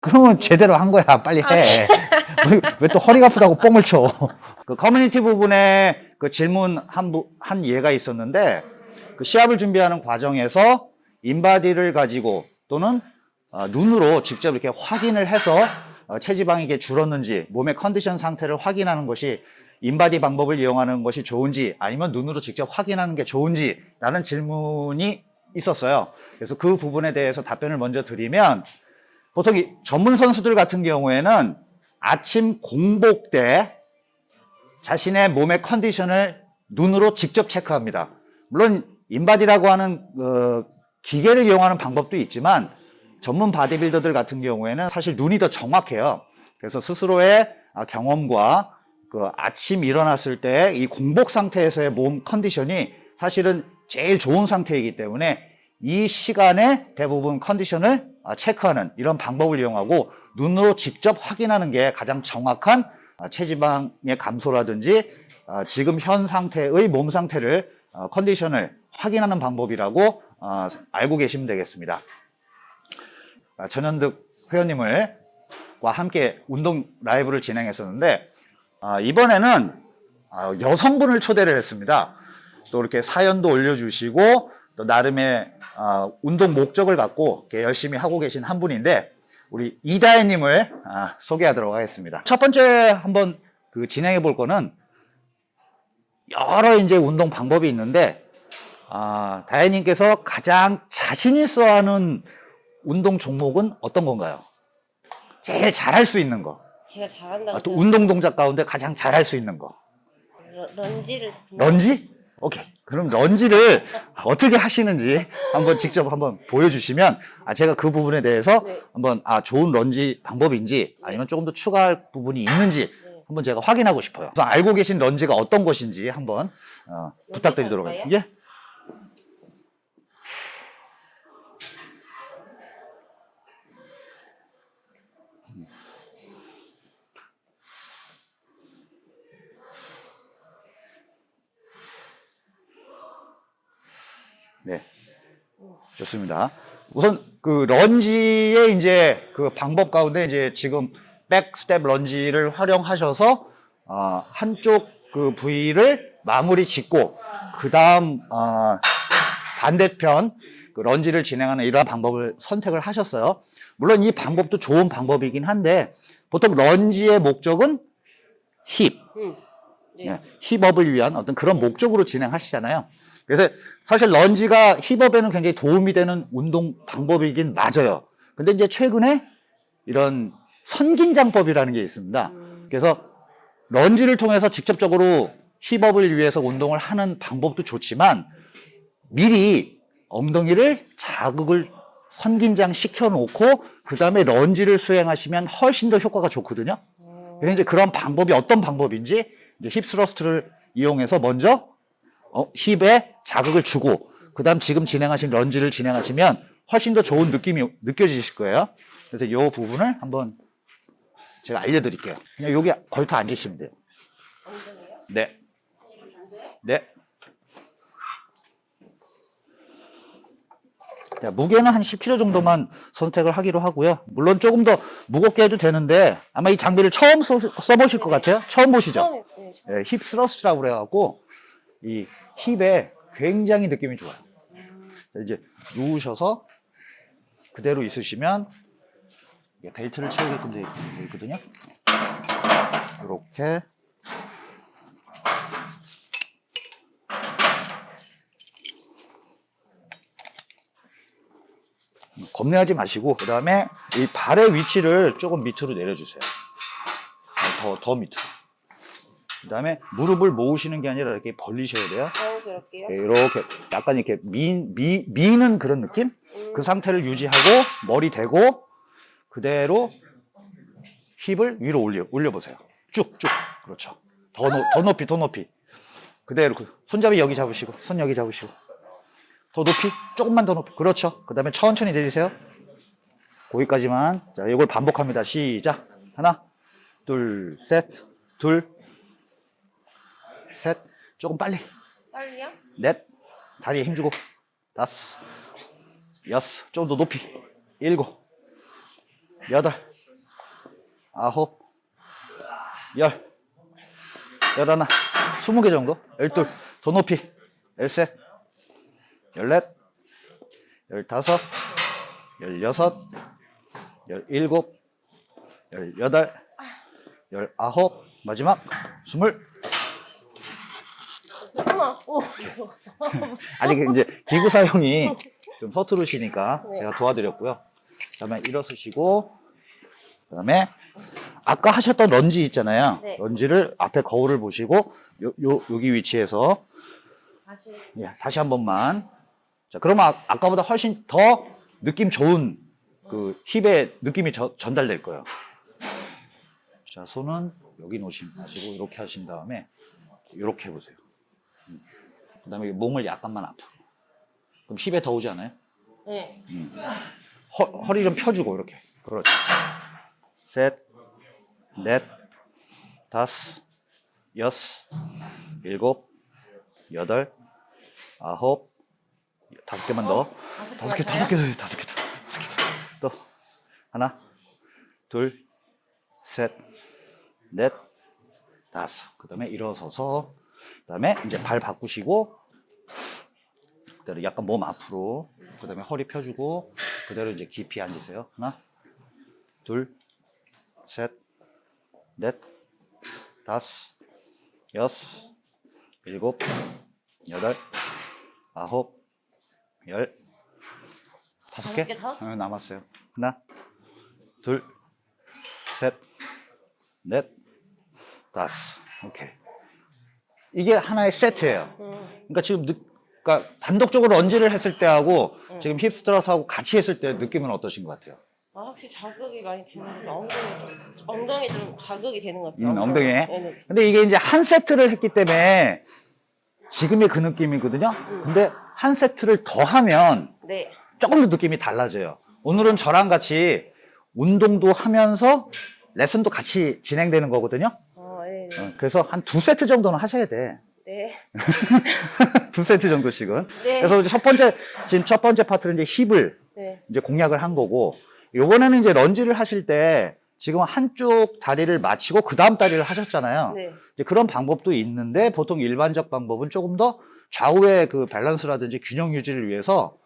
그러면 제대로 한 거야. 빨리 해. 왜 또 허리가 아프다고 뻥을 쳐. 그 커뮤니티 부분에 그 질문 한, 부- 한 예가 있었는데 그 시합을 준비하는 과정에서 인바디를 가지고 또는 어, 눈으로 직접 이렇게 확인을 해서 어, 체지방이 이게 줄었는지 몸의 컨디션 상태를 확인하는 것이 인바디 방법을 이용하는 것이 좋은지 아니면 눈으로 직접 확인하는 게 좋은지 라는 질문이 있었어요. 그래서 그 부분에 대해서 답변을 먼저 드리면 보통 이 전문 선수들 같은 경우에는 아침 공복 때 자신의 몸의 컨디션을 눈으로 직접 체크합니다. 물론 인바디라고 하는 어, 기계를 이용하는 방법도 있지만 전문 바디빌더들 같은 경우에는 사실 눈이 더 정확해요. 그래서 스스로의 아, 경험과 그 아침 일어났을 때 이 공복 상태에서의 몸 컨디션이 사실은 제일 좋은 상태이기 때문에 이 시간에 대부분 컨디션을 아, 체크하는 이런 방법을 이용하고 눈으로 직접 확인하는 게 가장 정확한 아, 체지방의 감소라든지 아, 지금 현 상태의 몸 상태를 어, 컨디션을 확인하는 방법이라고 어, 알고 계시면 되겠습니다. 아, 전현득 회원님을 과 함께 운동 라이브를 진행했었는데 아, 이번에는 아, 여성분을 초대를 했습니다. 또 이렇게 사연도 올려주시고 또 나름의 아, 운동 목적을 갖고 열심히 하고 계신 한 분인데 우리 이다혜님을 아, 소개하도록 하겠습니다. 첫 번째 한번 그 진행해 볼 거는 여러 이제 운동 방법이 있는데 아, 다혜님께서 가장 자신 있어 하는 운동 종목은 어떤 건가요? 제일 잘할 수 있는 거. 제가 잘한다고 아, 또 운동 동작 가운데 가장 잘할 수 있는 거. 러- 런지를 런지? 오케이. 그럼 런지를 어떻게 하시는지 한번 직접 한번 보여주시면 아, 제가 그 부분에 대해서 네. 한번 아, 좋은 런지 방법인지 아니면 조금 더 추가할 부분이 있는지 네. 한번 제가 확인하고 싶어요. 알고 계신 런지가 어떤 것인지 한번 어, 부탁드리도록 할까요? 하겠습니다. 예. 네. 좋습니다. 우선 그 런지의 이제 그 방법 가운데 이제 지금 back step 런지를 활용하셔서 어, 한쪽 그 부위를 마무리 짓고 그 다음 어, 반대편 그 런지를 진행하는 이러한 방법을 선택을 하셨어요. 물론 이 방법도 좋은 방법이긴 한데 보통 런지의 목적은 힙, 응. 네. 예, hip up을 위한 어떤 그런 목적으로 진행하시잖아요. 그래서 사실 lunge가 hip up에는 굉장히 도움이 되는 운동 방법이긴 맞아요. 근데 이제 최근에 이런 선긴장법이라는 게 있습니다. 음, 그래서 lunge를 통해서 직접적으로 hip up을 위해서 운동을 하는 방법도 좋지만 미리 엉덩이를 자극을 선긴장 시켜 놓고 그 다음에 lunge를 수행하시면 훨씬 더 효과가 좋거든요. 어, 그래서 이제 그런 방법이 어떤 방법인지 이제 hip thrust를 이용해서 먼저 어, 힙에 자극을 주고 그 다음 지금 진행하신 lunge를 진행하시면 훨씬 더 좋은 느낌이 느껴지실 거예요. 그래서 이 부분을 한번 제가 알려드릴게요. 그냥 여기 걸터 앉으시면 돼요. 네. 네. 자, 무게는 한 10kg 정도만 선택을 하기로 하고요. 물론 조금 더 무겁게 해도 되는데 아마 이 장비를 처음 써, 써보실 것 같아요. 처음 보시죠? 네. 예, 힙 스러스트라고 그래갖고 이 힙에 굉장히 느낌이 좋아요. 이제 누우셔서 그대로 있으시면 벨트를 채우게끔 되어 있거든요. 이렇게 겁내하지 마시고 그 다음에 이 발의 위치를 조금 밑으로 내려주세요. 더, 더 밑으로. 그 다음에 무릎을 모으시는 게 아니라 이렇게 벌리셔야 돼요. 자연스럽게요. 네, 이렇게 약간 이렇게 미, 미, 미는 그런 느낌? 음, 그 상태를 유지하고 머리 대고 그대로 힙을 위로 올려, 올려보세요. 쭉, 쭉. 그렇죠. 더, 높, 더 높이, 더 높이. 그대로. 그 손잡이 여기 잡으시고, 손 여기 잡으시고. 더 높이, 조금만 더 높이. 그렇죠. 그 다음에 천천히 내리세요. 거기까지만. 자, 이걸 반복합니다. 시작. 하나, 둘, 셋, 둘, 셋. 조금 빨리. 빨리요? 넷, 다리에 힘주고, 다섯, 여섯, 좀 더 높이, 일곱, 여덟, 아홉, 열, 열하나, 스무 개 정도? 열둘, 더 높이, 열셋, 열넷, 열다섯, 열여섯, 열일곱, 열여덟, 열아홉, 마지막 스물. 오, 무서워. 아직 이제 기구 사용이 좀 서투르시니까 네. 제가 도와드렸고요. 그다음에 일어서시고 그다음에 아까 하셨던 런지 있잖아요. 네. 런지를 앞에 거울을 보시고 요, 요 여기 위치에서 다시. 예, 다시 한 번만. 자, 그러면 아, 아까보다 훨씬 더 느낌 좋은 그 힙의 느낌이 저- 전달될 거예요. 자, 손은 여기 놓으시 마시고 이렇게 하신 다음에 이렇게 해 보세요. 음. 그다음에 몸을 약간만 앞으로. 그럼 힙에 더 오지 않아요? 네. 허, 허리 좀 펴주고 이렇게. 그렇죠. 셋, 넷, 다섯, 여섯, 일곱, 여덟, 아홉, 다섯 개만 더. 다섯 개, 다섯 개 더, 다섯 개 더, 다섯 개 더. 또 하나, 둘, 셋, 넷, 다섯. 그 다음에 일어서서 그다음에 이제 발 바꾸시고 그대로 약간 몸 앞으로 그다음에 허리 펴주고 그대로 이제 깊이 앉으세요. 하나, 둘, 셋, 넷, 다섯, 여섯, 일곱, 여덟, 아홉, 열, 다섯 개? 어, 남았어요. 하나, 둘, 셋, 넷, 다섯. 오케이. 이게 하나의 세트예요. 음. 그러니까 지금 느, 그러니까 단독적으로 런지를 했을 때하고 음. 지금 힙스트러스하고 같이 했을 때 느낌은 어떠신 것 같아요? 아, 확실히 자극이 많이 되는 것 같아요. 엉덩이 좀, 엉덩이 좀 자극이 되는 것 같아요. 음, 엉덩이에? 네네. 근데 이게 이제 한 세트를 했기 때문에 지금의 그 느낌이거든요. 근데 한 세트를 더 하면 네. 조금 더 느낌이 달라져요. 오늘은 저랑 같이 운동도 하면서 레슨도 같이 진행되는 거거든요. 아, 네. 네. 어, 그래서 한 두 세트 정도는 하셔야 돼. 네. 두 세트 정도씩은. 네. 그래서 이제 첫 번째, 지금 첫 번째 파트는 이제 힙을 네. 이제 공략을 한 거고, 요번에는 이제 lunge를 하실 때 지금 한쪽 다리를 마치고 그 다음 다리를 하셨잖아요. 네. 이제 그런 방법도 있는데 보통 일반적 방법은 조금 더 좌우의 그 밸런스라든지 균형 유지를 위해서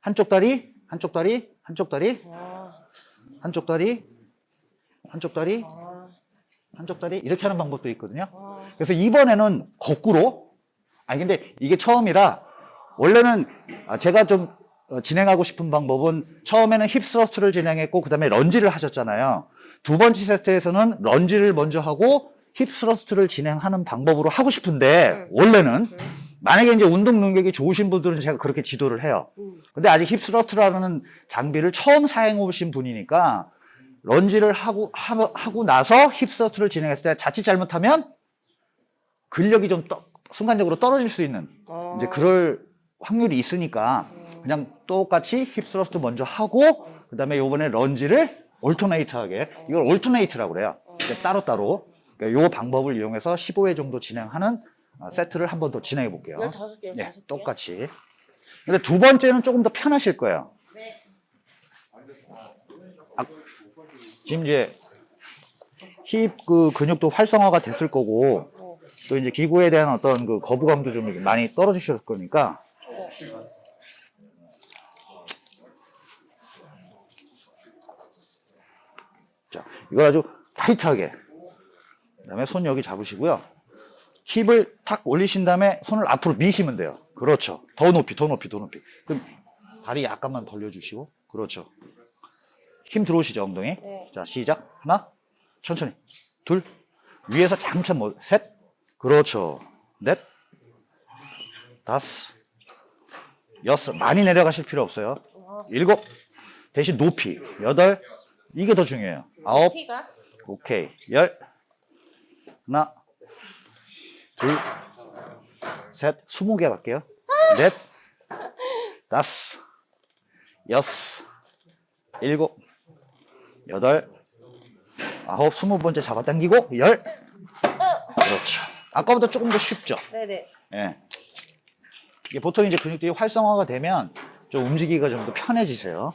한쪽 다리, 한쪽 다리, 한쪽 다리, 아, 한쪽 다리, 한쪽 다리, 아, 한쪽 다리 이렇게 하는 방법도 있거든요. 아. 그래서 이번에는 거꾸로 아니 근데 이게 처음이라 원래는 아, 제가 좀 어, 진행하고 싶은 방법은 처음에는 hip thrust를 진행했고 그 다음에 lunge를 하셨잖아요. 두 번째 세트에서는 lunge를 먼저 하고 hip thrust를 진행하는 방법으로 하고 싶은데 음. 원래는 만약에 이제 운동 능력이 좋으신 분들은 제가 그렇게 지도를 해요. 음. 근데 아직 hip thrust라는 장비를 처음 사용해 보신 분이니까 lunge를 하고 하, 하고 나서 hip thrust를 진행했을 때 자칫 잘못하면 근력이 좀 떠- 순간적으로 떨어질 수 있는 아. 이제 그럴 확률이 있으니까 음. 그냥 똑같이 hip thrust 먼저 하고 그 다음에 요번에 lunge를 alternate하게 이걸 alternate라고 그래요. 이제 따로따로 그러니까 요 방법을 이용해서 15회 정도 진행하는 어, 세트를 한 번 더 진행해 볼게요. 15개, 네, 15개. 똑같이. 근데 두 번째는 조금 더 편하실 거예요. 지금 이제 힙 그 근육도 활성화가 됐을 거고 어. 또 이제 기구에 대한 어떤 그 거부감도 좀 많이 떨어지셨을 거니까. 네. 자 이걸 아주 타이트하게 그 다음에 손 여기 잡으시고요. 힙을 탁 올리신 다음에 손을 앞으로 미시면 돼요. 그렇죠. 더 높이 더 높이 더 높이. 그럼 다리 약간만 벌려주시고. 그렇죠 힘 들어오시죠 엉덩이? 네. 자 시작. 하나 천천히. 둘. 위에서 잠깐 뭐셋. 그렇죠. 넷. 다섯. 여섯. 많이 내려가실 필요 없어요. 와. 일곱. 대신 높이. 여덟. 이게 더 중요해요. 아홉? 오케이. 열. 하나. 둘셋. 스무 개 갈게요. 넷. 다섯. 여섯. 일곱 여덟 아홉 스무 번째 잡아당기고 열 그렇죠 아까보다 조금 더 쉽죠 네네. 예. 이게 보통 이제 근육들이 활성화가 되면 좀 움직이기가 좀 더 편해지세요.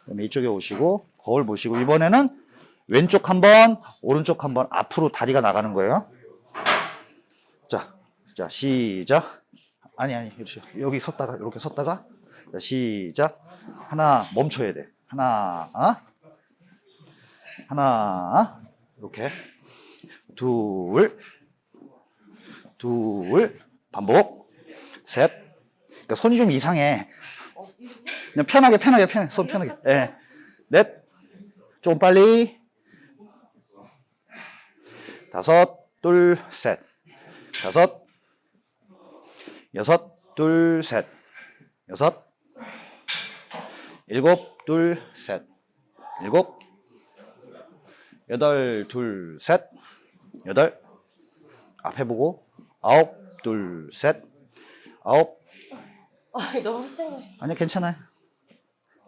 그다음에 이쪽에 오시고 거울 보시고 이번에는 왼쪽 한 번, 오른쪽 한 번 앞으로 다리가 나가는 거예요. 자, 자 시작. 아니 아니. 여기 섰다가 이렇게 섰다가 자, 시작. 하나 멈춰야 돼. 하나, 어? 하나, 이렇게 둘, 둘, 반복, 셋. 그러니까 손이 좀 이상해. 그냥 편하게, 편하게, 편하게, 손 편하게. 예. 넷, 좀 빨리. 다섯, 둘, 셋. 다섯, 여섯, 둘, 셋. 여섯, 일곱, 둘, 셋. 일곱, 여덟, 둘, 셋. 여덟, 앞에 보고, 아홉, 둘, 셋. 아홉, 아, 너무 쌩. 아니요, 괜찮아요.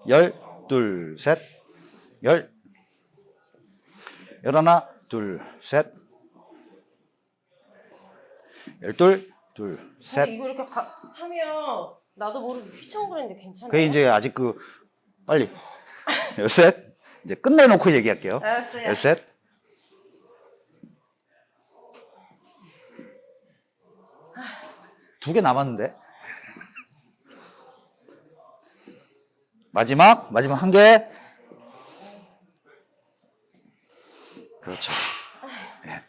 열, 둘, 셋. 열, 열하나, 둘, 셋. 열둘, 둘, 셋. 이거 이렇게 가, 하면 나도 모르게 휘청거리는데 괜찮아요? 그게 이제 아직 그, 빨리. 열셋. 이제 끝내놓고 얘기할게요. 알았어요. 열셋. 두 개 남았는데. 마지막, 마지막 한 개. 그렇죠. 예.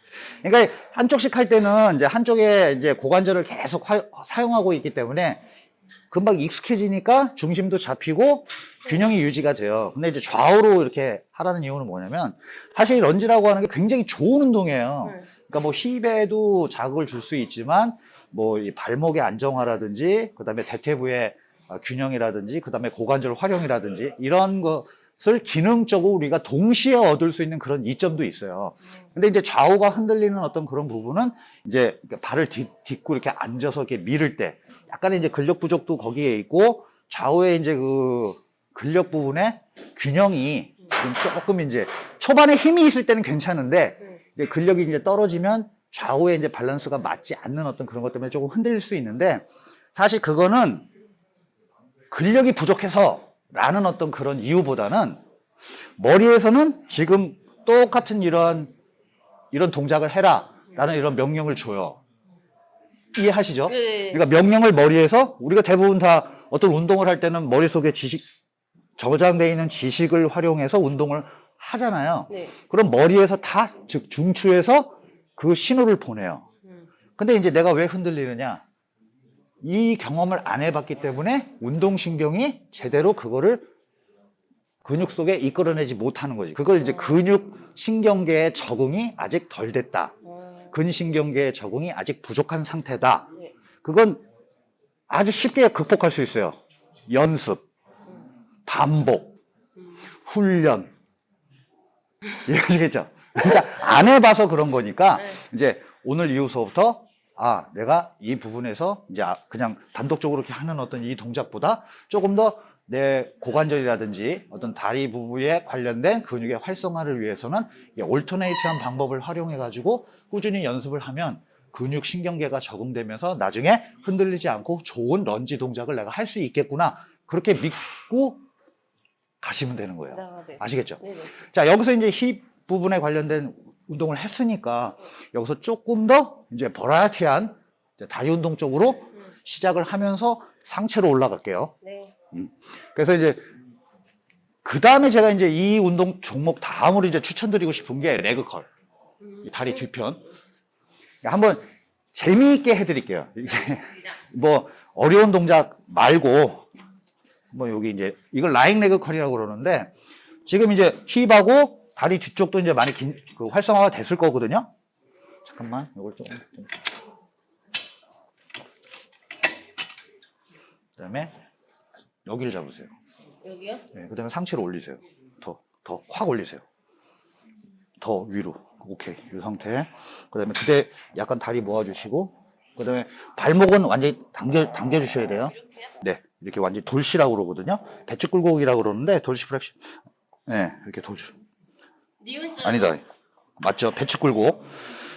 그러니까 한쪽씩 할 때는 이제 한쪽에 이제 고관절을 계속 화- 사용하고 있기 때문에 금방 익숙해지니까 중심도 잡히고 균형이 유지가 돼요. 근데 이제 좌우로 이렇게 하라는 이유는 뭐냐면 사실 이 lunge라고 하는 게 굉장히 좋은 운동이에요. 네. 그러니까 뭐 힙에도 자극을 줄 수 있지만 뭐 이 발목의 안정화라든지 그 다음에 대퇴부의 어, 균형이라든지 그 다음에 고관절 활용이라든지 이런 것을 기능적으로 우리가 동시에 얻을 수 있는 그런 이점도 있어요. 근데 이제 좌우가 흔들리는 어떤 그런 부분은 이제 그러니까 발을 딛, 딛고 이렇게 앉아서 이렇게 밀을 때 약간의 이제 근력 부족도 거기에 있고 좌우에 이제 그 근력 부분의 균형이 지금 조금 이제 초반에 힘이 있을 때는 괜찮은데 네. 이제 근력이 이제 떨어지면 좌우에 이제 밸런스가 맞지 않는 어떤 그런 것 때문에 조금 흔들릴 수 있는데 사실 그거는 근력이 부족해서 라는 어떤 그런 이유보다는 머리에서는 지금 똑같은 이런 이런 동작을 해라 라는 이런 명령을 줘요. 이해하시죠? 네. 그러니까 명령을 머리에서 우리가 대부분 다 어떤 운동을 할 때는 머릿속에 지식 저장되어 있는 지식을 활용해서 운동을 하잖아요. 네. 그럼 머리에서 다, 즉, 중추에서 그 신호를 보내요. 음. 근데 이제 내가 왜 흔들리느냐? 이 경험을 안 해봤기 때문에 운동신경이 제대로 그거를 근육 속에 이끌어내지 못하는 거지. 그걸 이제 근육 신경계의 적응이 아직 덜 됐다. 어, 근신경계의 적응이 아직 부족한 상태다. 네. 그건 아주 쉽게 극복할 수 있어요. 연습, 반복, 음. 훈련. 이해하시겠죠? 그러니까 안 해봐서 그런 거니까 네. 이제 오늘 이후서부터 아, 내가 이 부분에서 이제 아, 그냥 단독적으로 이렇게 하는 어떤 이 동작보다 조금 더 내 고관절이라든지 어떤 다리 부부에 관련된 근육의 활성화를 위해서는 이 올터네이트한 방법을 활용해 가지고 꾸준히 연습을 하면 근육 신경계가 적응되면서 나중에 흔들리지 않고 좋은 런지 동작을 내가 할 수 있겠구나 그렇게 믿고 가시면 되는 거예요. 아, 네. 아시겠죠? 네 네. 자, 여기서 이제 힙 부분에 관련된 운동을 했으니까 여기서 조금 더 이제 버라이어티한 이제 다리 운동 쪽으로 음. 시작을 하면서 상체로 올라갈게요. 네. 그래서 이제 그 다음에 제가 이제 이 운동 종목 다음으로 이제 추천드리고 싶은 게 레그컬. 음. 이 다리 뒤편. 한번 재미있게 해드릴게요. 이게 뭐 어려운 동작 말고 뭐 여기 이제 이걸 라잉 레그 컬이라고 그러는데 지금 이제 힙하고 다리 뒤쪽도 이제 많이 긴, 그 활성화가 됐을 거거든요. 잠깐만 이걸 좀. 좀. 그 다음에 여기를 잡으세요. 여기요? 네, 그 다음에 상체를 올리세요. 더, 더 확 올리세요. 더 위로. 오케이. 이 상태. 그 다음에 그때 약간 다리 모아주시고, 그 다음에 발목은 완전히 당겨 당겨 주셔야 돼요. 이렇게요? 네, 이렇게 완전히 dorsi라고 그러거든요. 배측 굴곡이라고 그러는데 dorsi flexion. 네, 이렇게 dorsi. 니은자. 아니다. 맞죠? 배치 굴곡.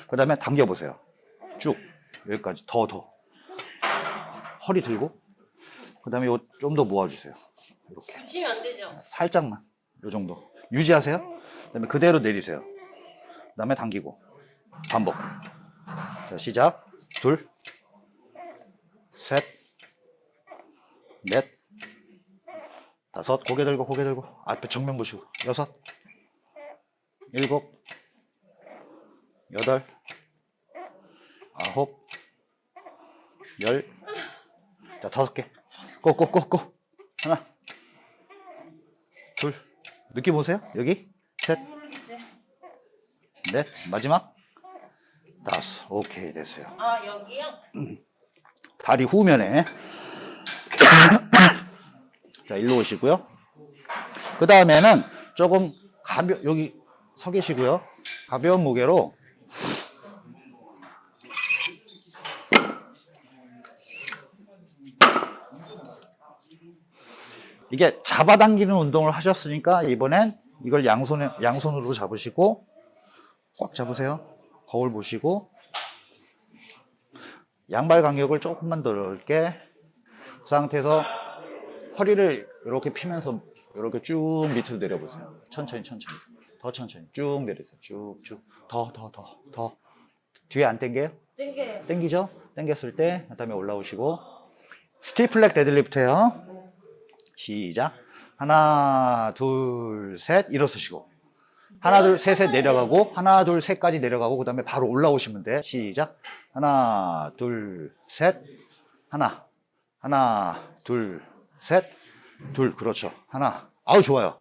그다음에 당겨 보세요. 쭉 여기까지 더 더. 허리 들고. 그 다음에 좀더 모아주세요. 이렇게. 붙이면 안 되죠? 살짝만 요 정도 유지하세요 그 다음에 그대로 내리세요. 그 다음에 당기고 반복. 자, 시작. 둘, 셋, 넷, 다섯. 고개 들고 고개 들고 앞에 정면 보시고 여섯, 일곱, 여덟, 아홉, 열. 자, 다섯 개. 꼬꼬꼬꼬. 하나, 둘. 느낌 오세요? 여기 셋, 넷, 마지막 다섯. 오케이 됐어요. 아 여기요? 다리 후면에 자 일로 오시고요. 그 다음에는 조금 가벼 여기 서 계시고요. 가벼운 무게로 이게 잡아당기는 운동을 하셨으니까 이번엔 이걸 양손에 양손으로 잡으시고 꽉 잡으세요. 거울 보시고 양발 간격을 조금만 더 넓게 그 상태에서 허리를 이렇게 피면서 이렇게 쭉 밑으로 내려보세요. 천천히 천천히 더 천천히 쭉 내리세요. 쭉쭉 더 더 더 더 뒤에 안 당겨요? 땡겨요. 당기죠? 당겼을 때 그다음에 올라오시고 stiff leg deadlift예요. 시작. 하나, 둘, 셋 일어서시고 하나, 둘, 셋에 내려가고 하나, 둘, 셋까지 내려가고 그 다음에 바로 올라오시면 돼. 시작. 하나, 둘, 셋. 하나. 하나, 둘, 셋. 둘. 그렇죠. 하나. 아우 좋아요.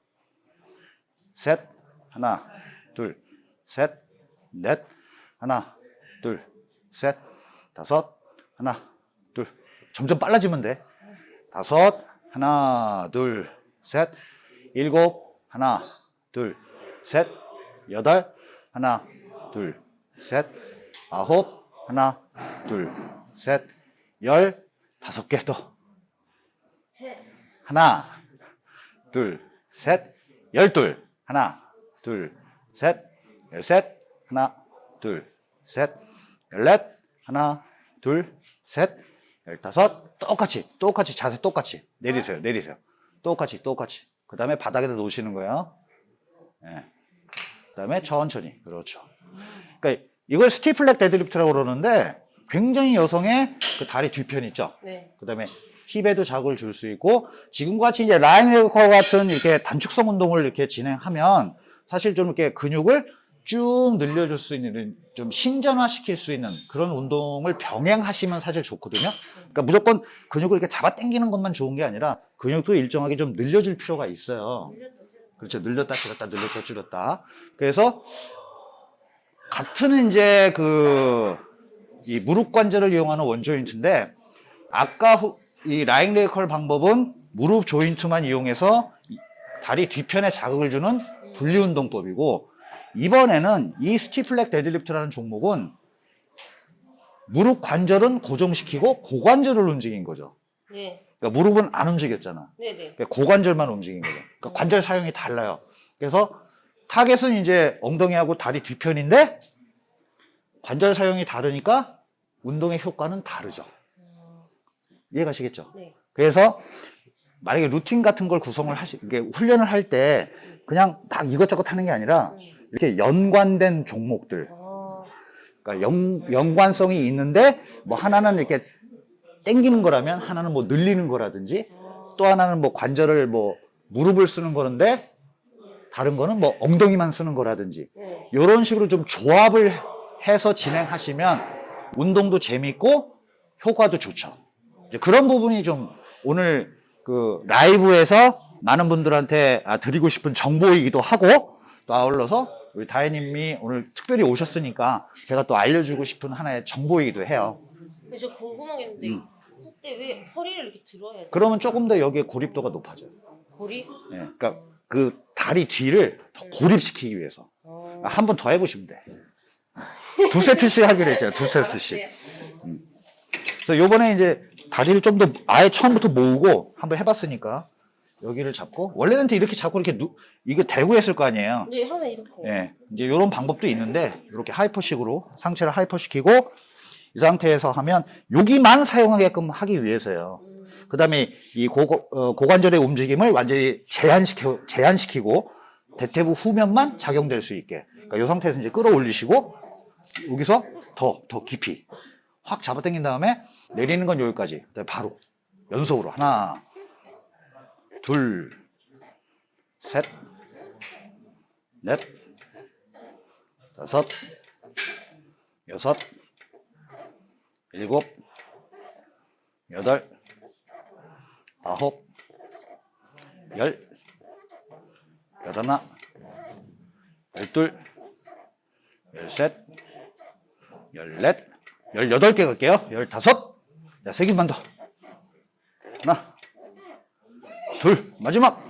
셋. 하나, 둘, 셋. 넷. 하나, 둘, 셋. 다섯. 하나, 둘. 점점 빨라지면 돼. 다섯. 하나, 둘, 셋. 일곱. 하나, 둘, 셋. 여덟. 하나, 둘, 셋. 아홉. 하나, 둘, 셋. 열. 다섯 개 더. 셋. 하나, 둘, 셋, 열둘. 하나, 둘, 셋, 열셋. 하나, 둘, 셋, 열넷. 하나, 둘, 셋, 열다섯. 똑같이, 똑같이 자세 똑같이 내리세요, 내리세요. 똑같이, 똑같이. 그 다음에 바닥에다 놓으시는 거예요. 예. 그 다음에 천천히. 그렇죠. 그러니까 이걸 stiff leg deadlift라고 그러는데 굉장히 여성의 그 다리 뒤편 있죠. 네. 그 다음에 힙에도 자극을 줄 수 있고 지금과 같이 이제 lying leg 같은 이렇게 단축성 운동을 이렇게 진행하면 사실 좀 이렇게 근육을 쭉 늘려줄 수 있는 좀 신전화시킬 수 있는 그런 운동을 병행하시면 사실 좋거든요. 그러니까 무조건 근육을 이렇게 잡아 당기는 것만 좋은 게 아니라 근육도 일정하게 좀 늘려줄 필요가 있어요. 그렇죠. 늘렸다 줄였다 늘렸다 줄였다. 그래서 같은 이제 그 이 무릎 관절을 이용하는 one joint인데 아까 후- 이 lying leg curl 방법은 무릎 joint만 이용해서 이 다리 뒤편에 자극을 주는 분리 운동법이고 이번에는 이 stiff leg deadlift라는 종목은 무릎 관절은 고정시키고 고관절을 움직인 거죠. 네. 그러니까 무릎은 안 움직였잖아. 네 네. 그러니까 고관절만 움직인 거죠. 그러니까 관절 사용이 달라요. 그래서 target은 이제 엉덩이하고 다리 뒤편인데 관절 사용이 다르니까 운동의 효과는 다르죠. 어, 이해가시겠죠? 네. 그래서 만약에 루틴 같은 걸 구성을 하시, 이게 훈련을 할 때 그냥 막 이것저것 하는 게 아니라 이렇게 연관된 종목들, 어, 그러니까 연, 연관성이 있는데 뭐 하나는 이렇게 땡기는 거라면 하나는 뭐 늘리는 거라든지 어, 또 하나는 뭐 관절을 뭐 무릎을 쓰는 거는데 다른 거는 뭐 엉덩이만 쓰는 거라든지 네. 이런 식으로 좀 조합을 해서 진행하시면 운동도 재밌고 효과도 좋죠. 그런 부분이 좀 오늘 그 라이브에서 많은 분들한테 아, 드리고 싶은 정보이기도 하고 또 아울러서 우리 다혜님이 오늘 특별히 오셨으니까 제가 또 알려주고 싶은 하나의 정보이기도 해요. 근데 저 궁금한 게 있는데 음. 그때 왜 허리를 이렇게 들어야 돼? 그러면 조금 더 여기에 고립도가 높아져요. 고리? 예, 그러니까 그 다리 뒤를 더 고립시키기 위해서 어. 한 번 더 해보시면 돼. 두 세트씩 하기로 했잖아요. 두 세트씩. 네. 그래서 요번에 이제 다리를 좀 더 아예 처음부터 모으고 한번 해봤으니까 여기를 잡고 원래는 이렇게 잡고 이렇게 누, 이거 대고 했을 거 아니에요. 네, 하나 이렇게. 예, 이제 이런 방법도 있는데 이렇게 하이퍼식으로 상체를 하이퍼시키고 이 상태에서 하면 여기만 사용하게끔 하기 위해서요. 음, 그 다음에 이 고, 어, 고관절의 움직임을 완전히 제한시켜, 제한시키고 대퇴부 후면만 작용될 수 있게. 그러니까 이 상태에서 이제 끌어올리시고 여기서 더, 더 깊이 확 잡아당긴 다음에 내리는 건 여기까지. 바로 연속으로 하나, 둘, 셋, 넷, 다섯, 여섯, 일곱, 여덟, 아홉, 열, 열하나, 열둘, 열셋, 열넷, 열여덟 개 갈게요. 열다섯, 자, 세 개만 더. 하나, 둘, 마지막.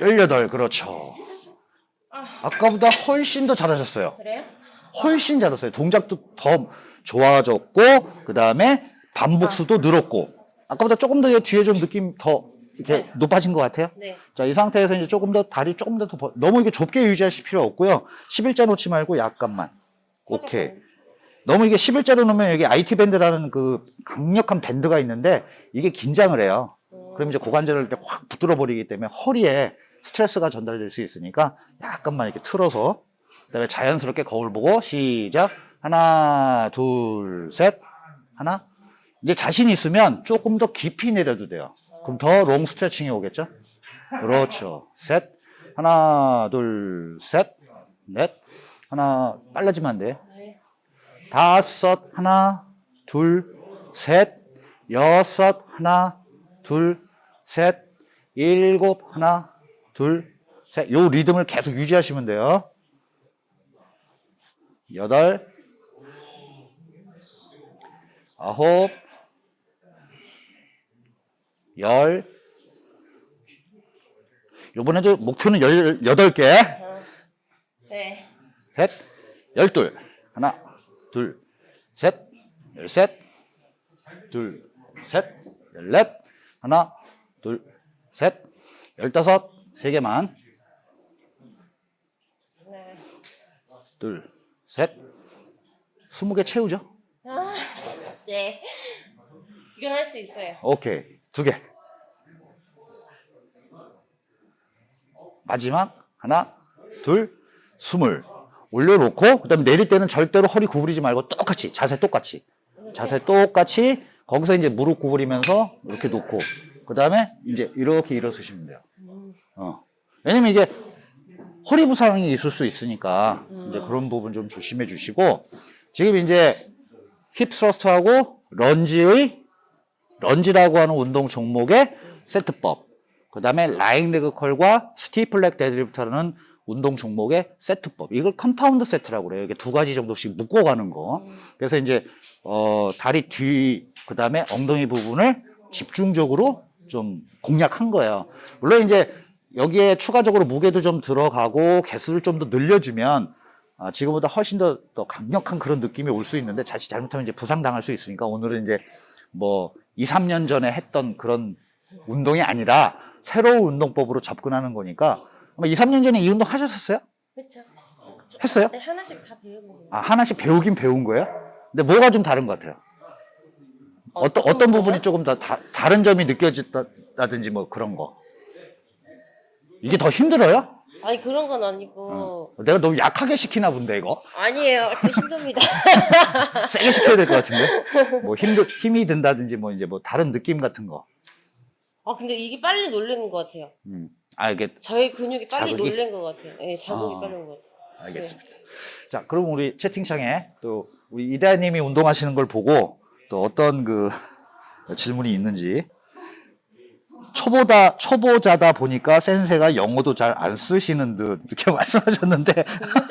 열여덟, 그렇죠. 아까보다 훨씬 더 잘하셨어요. 그래요? 훨씬 잘했어요. 동작도 더 좋아졌고, 그 다음에 반복수도 늘었고, 아까보다 조금 더 뒤에 좀 느낌 더 이렇게 높아진 것 같아요. 네. 자, 이 상태에서 이제 조금 더 다리 조금 더, 더 벌- 너무 이게 좁게 유지하실 필요 없고요. 11자 놓지 말고 약간만. 오케이. 너무 이게 11자로 놓으면 여기 IT band라는 그 강력한 밴드가 있는데 이게 긴장을 해요. 그럼 이제 고관절을 확 붙들어 버리기 때문에 허리에 스트레스가 전달될 수 있으니까 약간만 이렇게 틀어서 그다음에 자연스럽게 거울 보고 시작 하나 둘 셋 하나 이제 자신 있으면 조금 더 깊이 내려도 돼요. 그럼 더 long stretching이 오겠죠? 그렇죠. 셋 하나 둘 셋 넷 하나 빨라지면 안 돼. 네. 다섯 하나 둘 셋 여섯 하나 둘 셋 일곱 하나 둘 셋 요 리듬을 계속 유지하시면 돼요. 여덟 아홉 열 요번에도 목표는 열, 여덟 개 네. 셋, 열둘, 하나, 둘, 셋, 열셋, 둘, 셋, 열넷, 하나, 둘, 셋, 열다섯, 세 개만, 네. 둘, 셋, 스무 개 채우죠? 아, 네. 이건 할 수 있어요. 오케이, 두 개. 마지막, 하나, 둘, 스물. 올려놓고, 그 다음에 내릴 때는 절대로 허리 구부리지 말고 똑같이, 자세 똑같이. 자세 똑같이, 거기서 이제 무릎 구부리면서 이렇게 놓고, 그 다음에 이제 이렇게 일어서시면 돼요. 어. 왜냐면 이게 허리 부상이 있을 수 있으니까, 이제 그런 부분 좀 조심해 주시고, 지금 이제 hip thrust하고 lunge의 lunge라고 하는 운동 종목의 세트법, 그 다음에 lying leg curl과 stiff leg deadlift라는 운동 종목의 세트법. 이걸 compound set라고 그래요. 이게 두 가지 정도씩 묶어가는 거. 그래서 이제 어, 다리 뒤, 그 다음에 엉덩이 부분을 집중적으로 좀 공략한 거예요. 물론 이제 여기에 추가적으로 무게도 좀 들어가고 개수를 좀 더 늘려주면 아, 지금보다 훨씬 더, 더 강력한 그런 느낌이 올 수 있는데 자칫 잘못하면 이제 부상당할 수 있으니까 오늘은 이제 뭐 2, 3년 전에 했던 그런 운동이 아니라 새로운 운동법으로 접근하는 거니까 아마 2, 3년 전에 이 운동 하셨었어요? 그렇죠. 했어요? 네, 하나씩 다 배우는 거예요. 아, 하나씩 배우긴 배운 거예요? 근데 뭐가 좀 다른 것 같아요? 어떤, 어떤 어떤? 부분이 조금 더 다, 다른 점이 느껴졌다든지 뭐 그런 거. 이게 더 힘들어요? 아니 그런 건 아니고 내가 너무 약하게 시키나 본데, 이거? 아니에요. 진짜 힘듭니다. 세게 시켜야 될 것 같은데? 뭐 힘들, 힘이 든다든지 뭐 이제 뭐 다른 느낌 같은 거. 아 근데 이게 빨리 놀래는 것 같아요. 음. 아, 이게 저희 근육이 빨리 자극이? 놀란 것 같아요. 네, 자극이 아. 빨리 온것 같아요. 알겠습니다. 자, 그럼 우리 채팅창에 또 우리 이다님이 운동하시는 걸 보고 또 어떤 그 질문이 있는지 초보다 초보자다 보니까 센세가 영어도 잘 안 쓰시는 듯 이렇게 말씀하셨는데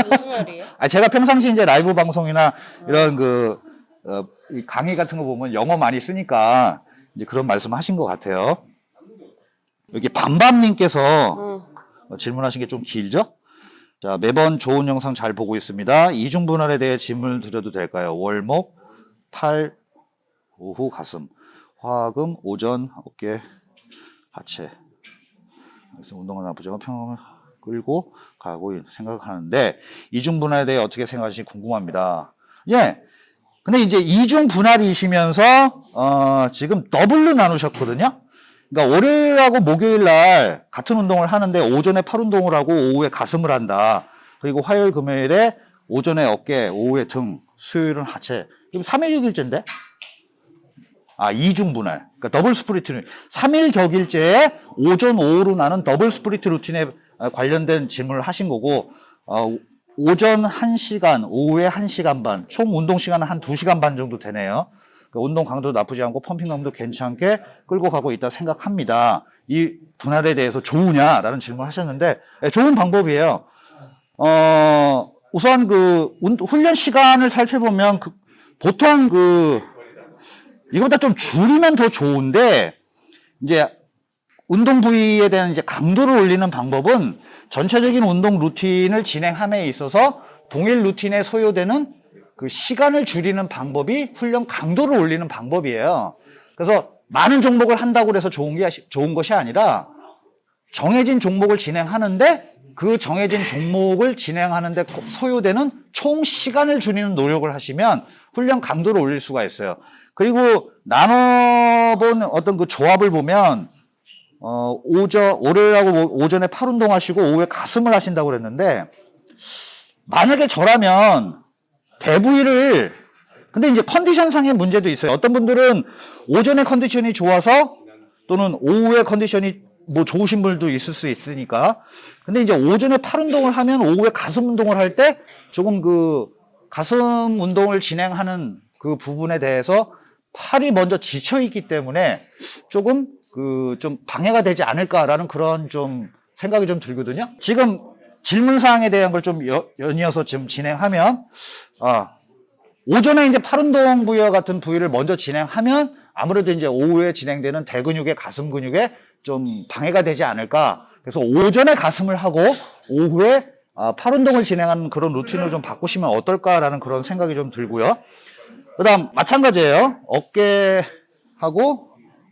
무슨 말이에요? 아 제가 평상시 이제 라이브 방송이나 이런 그 어, 이 강의 같은 거 보면 영어 많이 쓰니까 이제 그런 말씀하신 것 같아요. 여기 밤밤님께서 응. 어, 질문하신 게 좀 길죠? 자, 매번 좋은 영상 잘 보고 있습니다. 이중 분할에 대해 질문을 드려도 될까요? 월목, 팔, 오후 가슴, 화금, 오전, 어깨, 하체. 그래서 운동은 나쁘지만 평을 끌고 가고 생각하는데 이중 분할에 대해 어떻게 생각하시는지 궁금합니다. 예. 근데 이제 이중 분할이시면서 어, 지금 더블로 나누셨거든요. 그러니까 월요일하고 목요일 날 같은 운동을 하는데 오전에 팔 운동을 하고 오후에 가슴을 한다. 그리고 화요일 금요일에 오전에 어깨, 오후에 등, 수요일은 하체. 이거 3일 격일제인데? 아, 이중 분할. 그러니까 double split routine. 3일 격일제에 오전, 오후로 나는 double split routine에 아, 관련된 질문을 하신 거고, 어, 오전 1시간, 오후에 1시간 반, 총 운동 시간은 한 2시간 반 정도 되네요. 그 운동 강도 나쁘지 않고 pumping감도 괜찮게 끌고 가고 있다 생각합니다. 이 분할에 대해서 좋으냐라는 질문을 하셨는데 예, 좋은 방법이에요. 어, 우선 그 운- 훈련 시간을 살펴보면 그 보통 그 이거보다 좀 줄이면 더 좋은데 이제 운동 부위에 대한 이제 강도를 올리는 방법은 전체적인 운동 루틴을 진행함에 있어서 동일 루틴에 소요되는 그 시간을 줄이는 방법이 훈련 강도를 올리는 방법이에요. 그래서 많은 종목을 한다고 해서 좋은 게 좋은 것이 아니라 정해진 종목을 진행하는데 그 정해진 종목을 진행하는데 소요되는 총 시간을 줄이는 노력을 하시면 훈련 강도를 올릴 수가 있어요. 그리고 나눠본 어떤 그 조합을 보면 어, 오전, 월요일하고 오- 오전에 팔 운동 하시고 오후에 가슴을 하신다고 그랬는데 만약에 저라면 대부위를 근데 이제 컨디션상의 문제도 있어요. 어떤 분들은 오전에 컨디션이 좋아서 또는 오후에 컨디션이 뭐 좋으신 분도 있을 수 있으니까. 근데 이제 오전에 팔 운동을 하면 오후에 가슴 운동을 할 때 조금 그 가슴 운동을 진행하는 그 부분에 대해서 팔이 먼저 지쳐 있기 때문에 조금 그 좀 방해가 되지 않을까라는 그런 좀 생각이 좀 들거든요. 지금 질문 사항에 대한 걸 좀 연이어서 지금 진행하면 아, 오전에 이제 팔 운동 부위와 같은 부위를 먼저 진행하면 아무래도 이제 오후에 진행되는 대근육의 가슴 근육에 좀 방해가 되지 않을까. 그래서 오전에 가슴을 하고 오후에 아, 팔 운동을 진행하는 그런 루틴을 좀 바꾸시면 어떨까라는 그런 생각이 좀 들고요. 그 다음 마찬가지예요. 어깨하고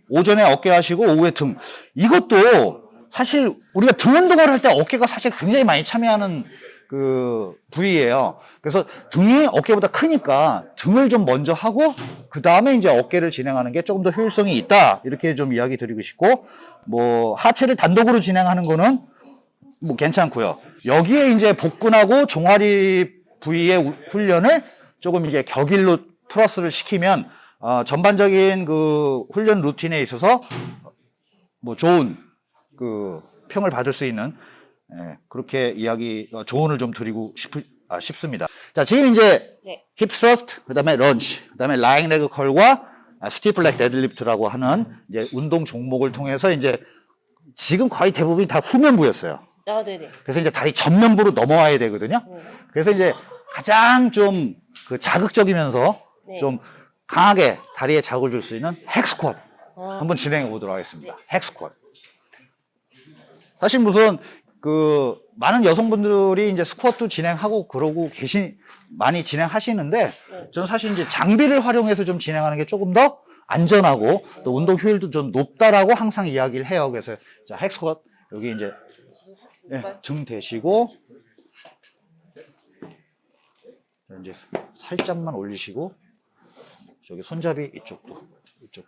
오전에 어깨 하시고 오후에 등. 이것도 사실 우리가 등 운동을 할 때 어깨가 사실 굉장히 많이 참여하는 그 부위예요. 그래서 등이 어깨보다 크니까 등을 좀 먼저 하고 그 다음에 이제 어깨를 진행하는 게 조금 더 효율성이 있다 이렇게 좀 이야기 드리고 싶고 뭐 하체를 단독으로 진행하는 거는 뭐 괜찮고요. 여기에 이제 복근하고 종아리 부위의 우- 훈련을 조금 이제 격일로 플러스를 시키면 어, 전반적인 그 훈련 루틴에 있어서 뭐 좋은 그 평을 받을 수 있는 예, 그렇게 이야기 어, 조언을 좀 드리고 싶, 아, 싶습니다. 자 지금 이제 네. hip thrust, 그다음에 런치, 그다음에 lying leg curl과 stiff leg deadlift라고 하는 이제 운동 종목을 통해서 이제 지금 거의 대부분이 다 후면부였어요. 아, 네네. 그래서 이제 다리 전면부로 넘어와야 되거든요. 네. 그래서 이제 가장 좀 그 자극적이면서 네. 좀 강하게 다리에 자극을 줄 수 있는 헥스쿼트 아, 한번 진행해 보도록 하겠습니다. 헥스쿼트. 사실 무슨 그 많은 여성분들이 이제 스쿼트 진행하고 그러고 계신 많이 진행하시는데 네. 저는 사실 이제 장비를 활용해서 좀 진행하는 게 조금 더 안전하고 또 운동 효율도 좀 높다라고 항상 이야기를 해요. 그래서 자 헥스쿼트 여기 이제 예, 등 대시고 자, 이제 살짝만 올리시고 저기 손잡이 이쪽도 이쪽.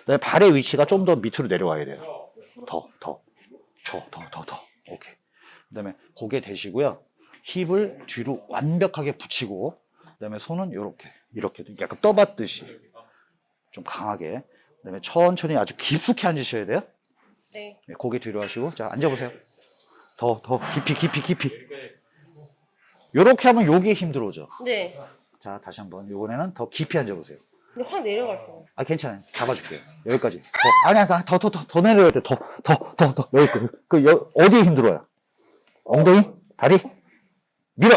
그다음에 발의 위치가 좀 더 밑으로 내려와야 돼요. 더, 더, 더, 더, 더, 더. 오케이. 그 다음에 고개 대시고요. 힙을 뒤로 완벽하게 붙이고, 그 다음에 손은 이렇게, 이렇게 약간 떠받듯이 좀 강하게. 그 다음에 천천히 아주 깊숙이 앉으셔야 돼요. 네. 네, 고개 뒤로 하시고, 자 앉아보세요. 더, 더 깊이, 깊이, 깊이. 이렇게 하면 요게 힘들어져. 네. 자 다시 한번 이번에는 더 깊이 앉아보세요. 확 내려갈 거예요. 아 괜찮아요. 잡아줄게요. 여기까지. 더 아니야 더더 더 더 내려야 돼. 더더 더더 여기 그, 그 여, 어디에 힘들어요? 엉덩이, 다리, 밀어.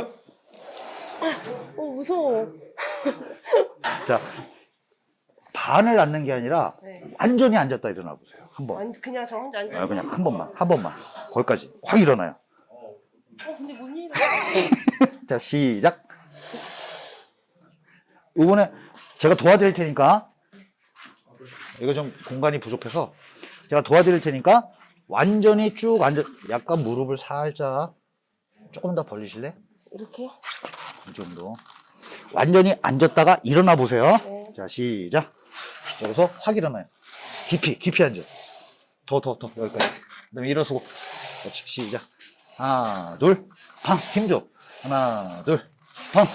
어, 무서워. 자 반을 앉는 게 아니라 네. 완전히 앉았다 일어나 보세요. 한 번. 완 그냥 저 혼자 앉아. 아, 그냥 한 번만, 한 번만. 거기까지 확 일어나요. 어, 근데 못 일어나. 자 시작. 이번에 제가 도와드릴 테니까 이거 좀 공간이 부족해서 제가 도와드릴 테니까 완전히 쭉 앉아 약간 무릎을 살짝 조금 더 벌리실래? 이렇게? 이 정도 완전히 앉았다가 일어나 보세요 네. 자 시작 여기서 확 일어나요 깊이, 깊이 앉아. 더, 더, 더, 여기까지. 그 다음에 일어서고. 그렇지, 시작. 하나, 둘, 팡, 힘 줘. 하나, 둘, 팡.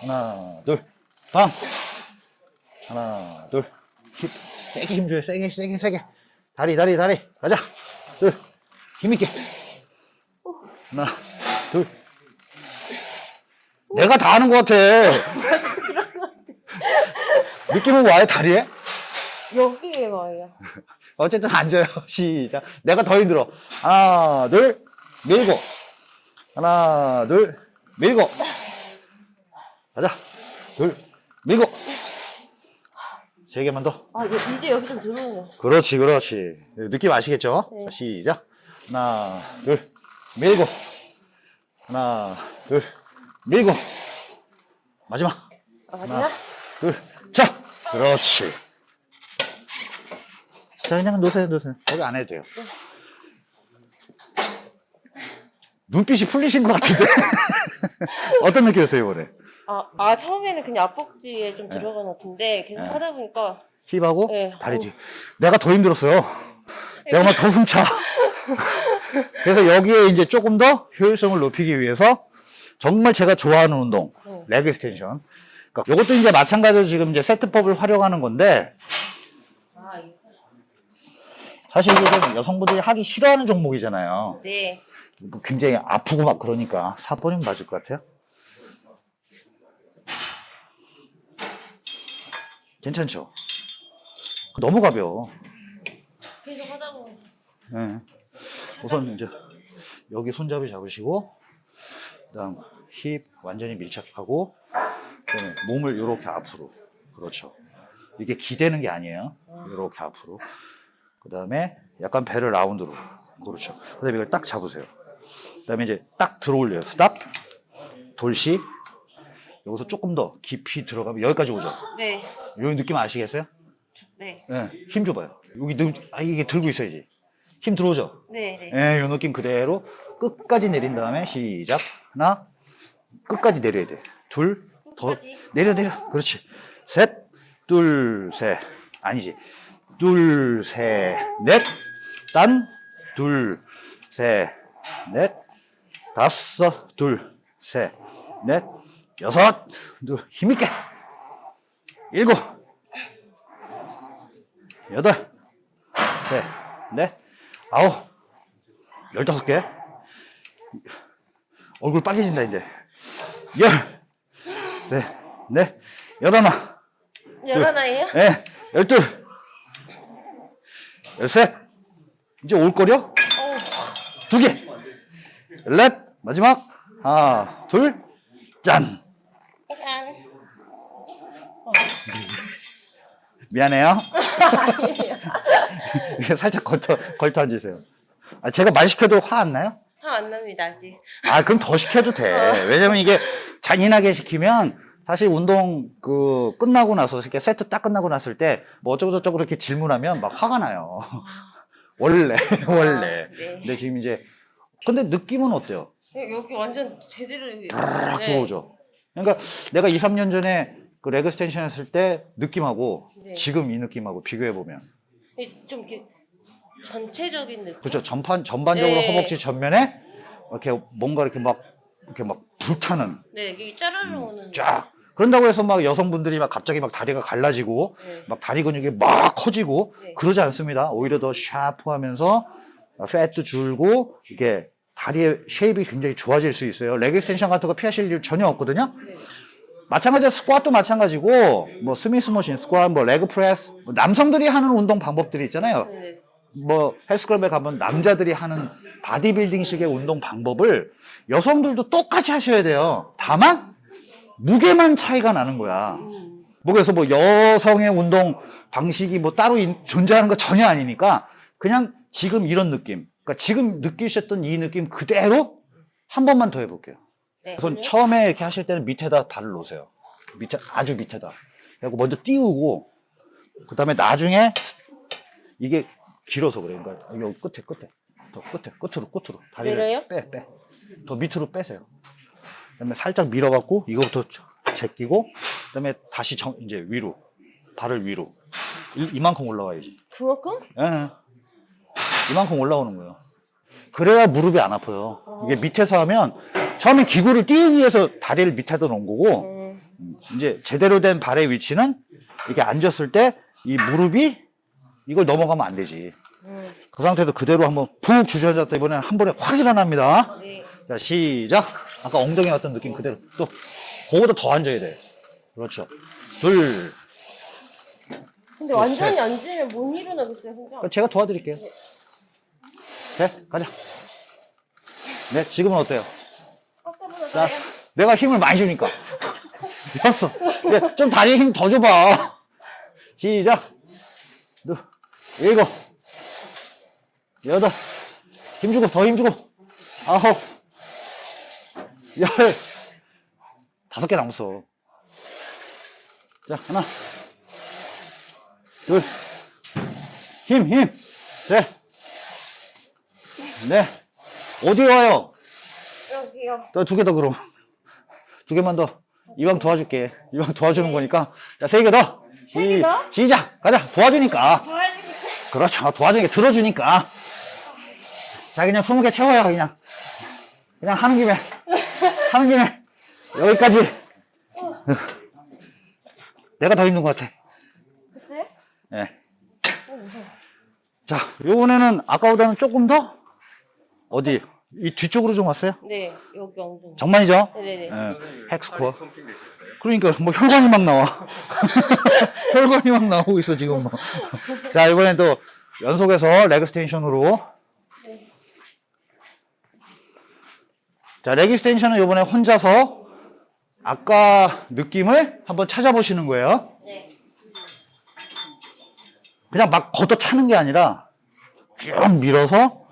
하나, 둘, 팡. 하나, 둘, 힘, 세게 힘줘요. 세게, 세게, 세게. 다리, 다리, 다리. 가자. 둘, 힘있게. 하나, 둘. 내가 다 하는 것 같아. 느낌은 와요, 다리에? 여기에 와요. 어쨌든 앉아요. 시작. 내가 더 힘들어. 하나, 둘, 밀고. 하나, 둘, 밀고. 가자. 둘, 밀고. 세 개만 더. 아, 여- 이제 여기 좀 들어오네요. 그렇지, 그렇지. 느낌 아시겠죠? 네. 자, 시작. 하나, 둘, 밀고. 하나, 둘, 밀고. 마지막. 아, 마지막? 둘, 자, 그렇지. 자, 그냥 놓으세요, 놓으세요. 거기 안 해도 돼요. 눈빛이 풀리신 것 같은데? 어떤 느낌이었어요, 이번에? 아, 아, 처음에는 그냥 앞벅지에 좀 들어간 것 같은데, 계속 네. 하다 보니까, 힙하고 네. 다리지. 내가 더 힘들었어요. 내가 막 더 숨차. 그래서 여기에 이제 조금 더 효율성을 높이기 위해서 정말 제가 좋아하는 운동, 네. leg extension. 그러니까 이것도 이제 마찬가지로 지금 이제 세트법을 활용하는 건데. 사실 이게 좀 여성분들이 하기 싫어하는 종목이잖아요. 네. 뭐 굉장히 아프고 막 그러니까 4번이면 맞을 것 같아요. 괜찮죠? 너무 가벼워. 계속 하다 보면. 예. 우선 이제 여기 손잡이 잡으시고 그다음 힙 완전히 밀착하고 그다음에 몸을 이렇게 앞으로 그렇죠. 이게 기대는 게 아니에요. 이렇게 앞으로. 그 다음에 약간 배를 라운드로 그렇죠. 그 다음에 이걸 딱 잡으세요. 그 다음에 이제 딱 들어올려요. 스탑 돌시 여기서 조금 더 깊이 들어가면 여기까지 오죠. 네. 요 느낌 아시겠어요? 네. 예, 힘 줘봐요. 여기 늘, 아, 이게 들고 있어야지. 힘 들어오죠? 네. 네. 예, 요 느낌 그대로 끝까지 내린 다음에 시작. 하나, 끝까지 내려야 돼. 둘, 더, 끝까지? 내려, 내려. 그렇지. 셋, 둘, 셋. 아니지. 둘, 셋, 넷. 딴, 둘, 셋, 넷. 다섯, 둘, 셋, 넷. 여섯, 둘, 힘있게. 일곱, 여덟, 셋, 넷, 아홉, 열다섯 개. 얼굴 빨개진다, 이제. 열, 셋, 넷, 열하나, 열하나예요? 예, 열둘, 열셋. 이제 올 거려? 어. 두 개. 열넷, 마지막. 하나, 둘, 짠. 짠. 미안해요. 아니에요. 살짝 걸터, 걸터 앉으세요. 아, 제가 말 시켜도 화 안 나요? 화 안 납니다, 아직. 아, 그럼 더 시켜도 돼. 왜냐면 이게 잔인하게 시키면 사실 운동 그 끝나고 나서 이렇게 세트 딱 끝나고 났을 때 뭐 어쩌고저쩌고 이렇게 질문하면 막 화가 나요. 원래, 원래. 아, 네. 근데 지금 이제 근데 느낌은 어때요? 여기 완전 제대로. 딱 네. 들어오죠. 그러니까 내가 2, 3년 전에 그 leg extension 했을 때 느낌하고 네. 지금 이 느낌하고 비교해 보면 이- 좀 이렇게 전체적인 느낌. 그렇죠. 전판 전반적으로 네. 허벅지 전면에 이렇게 뭔가 이렇게 막 이렇게 막 불타는 네, 이게 짜르르 오는. 음, 쫙. 그런다고 해서 막 여성분들이 막 갑자기 막 다리가 갈라지고 네. 막 다리 근육이 막 커지고 네. 그러지 않습니다. 오히려 더 샤프하면서 fat도 줄고 이게 다리의 shape이 굉장히 좋아질 수 있어요. leg extension 같은 거 피하실 일 전혀 없거든요. 네. 마찬가지로 스쿼트도 마찬가지고 뭐 Smith machine, squat, 뭐 leg press 뭐 남성들이 하는 운동 방법들이 있잖아요. 네. 뭐 헬스클럽에 가면 남자들이 하는 바디빌딩식의 운동 방법을 여성들도 똑같이 하셔야 돼요. 다만 무게만 차이가 나는 거야. 음. 뭐 그래서 뭐 여성의 운동 방식이 뭐 따로 인- 존재하는 거 전혀 아니니까 그냥 지금 이런 느낌. 그러니까 지금 느끼셨던 이 느낌 그대로 한 번만 더 해볼게요. 네. 우선 처음에 이렇게 하실 때는 밑에다 발을 놓으세요. 밑에 아주 밑에다. 그리고 먼저 띄우고 그다음에 나중에 이게 길어서 그래요. 그러니까 여기 끝에 끝에 더 끝에 끝으로 끝으로 다리를 내려요? 빼 빼. 더 밑으로 빼세요. 그다음에 살짝 밀어갖고 이거부터 제끼고 그다음에 다시 정, 이제 위로 발을 위로 이, 이만큼 올라와야지. 그만큼? 예. 이만큼 올라오는 거예요. 그래야 무릎이 안 아파요. 이게 밑에서 하면 처음에 기구를 띄우기 위해서 다리를 밑에다 놓은 거고 음, 음, 이제 제대로 된 발의 위치는 이렇게 앉았을 때 이 무릎이 이걸 넘어가면 안 되지. 음. 그 상태에서 그대로 한번 푹 주저앉았다 이번에는 한 번에 확 일어납니다. 네. 자, 시작. 아까 엉덩이 왔던 느낌 그대로. 또, 그거보다 더 앉아야 돼. 그렇죠. 둘. 근데 완전히 앉으면 못 일어나겠어요, 혼자. 제가 도와드릴게요. 네, 가자. 네, 지금은 어때요? 나아요. 내가 힘을 많이 주니까. 됐어. 네, 좀 다리에 힘 더 줘봐. 시작. 둘, 일곱, 여덟, 힘 주고, 더 힘 주고, 아홉, 열, 다섯 개 남았어. 자, 하나, 둘, 힘, 힘, 셋, 넷, 어디 와요? 여기요. 두 개 더 그럼. 두 개만 더. 이왕 도와줄게. 이왕 도와주는 거니까. 자, 세 개 더. 더? 시작. 가자. 도와주니까. 도와주니까. 그렇죠. 도와주니까 들어주니까. 자, 그냥 20개 채워요, 그냥. 그냥 하는 김에. 하는 김에. 여기까지. 내가 더 힘든 것 같아. 글쎄? 예. 자, 요번에는 아까보다는 조금 더 어디? 이 뒤쪽으로 좀 왔어요? 네, 여기 엉덩이. 정말이죠? 네네네. 예. 헥스코어. 그러니까 뭐 혈관이 막 나와. 혈관이 막 나오고 있어 지금 뭐. 자 이번엔 또 연속해서 레그 스테이션으로. 자 레그 스테이션은 이번에 혼자서 아까 느낌을 한번 찾아보시는 거예요. 네. 그냥 막 걷어 차는 게 아니라 쭉 밀어서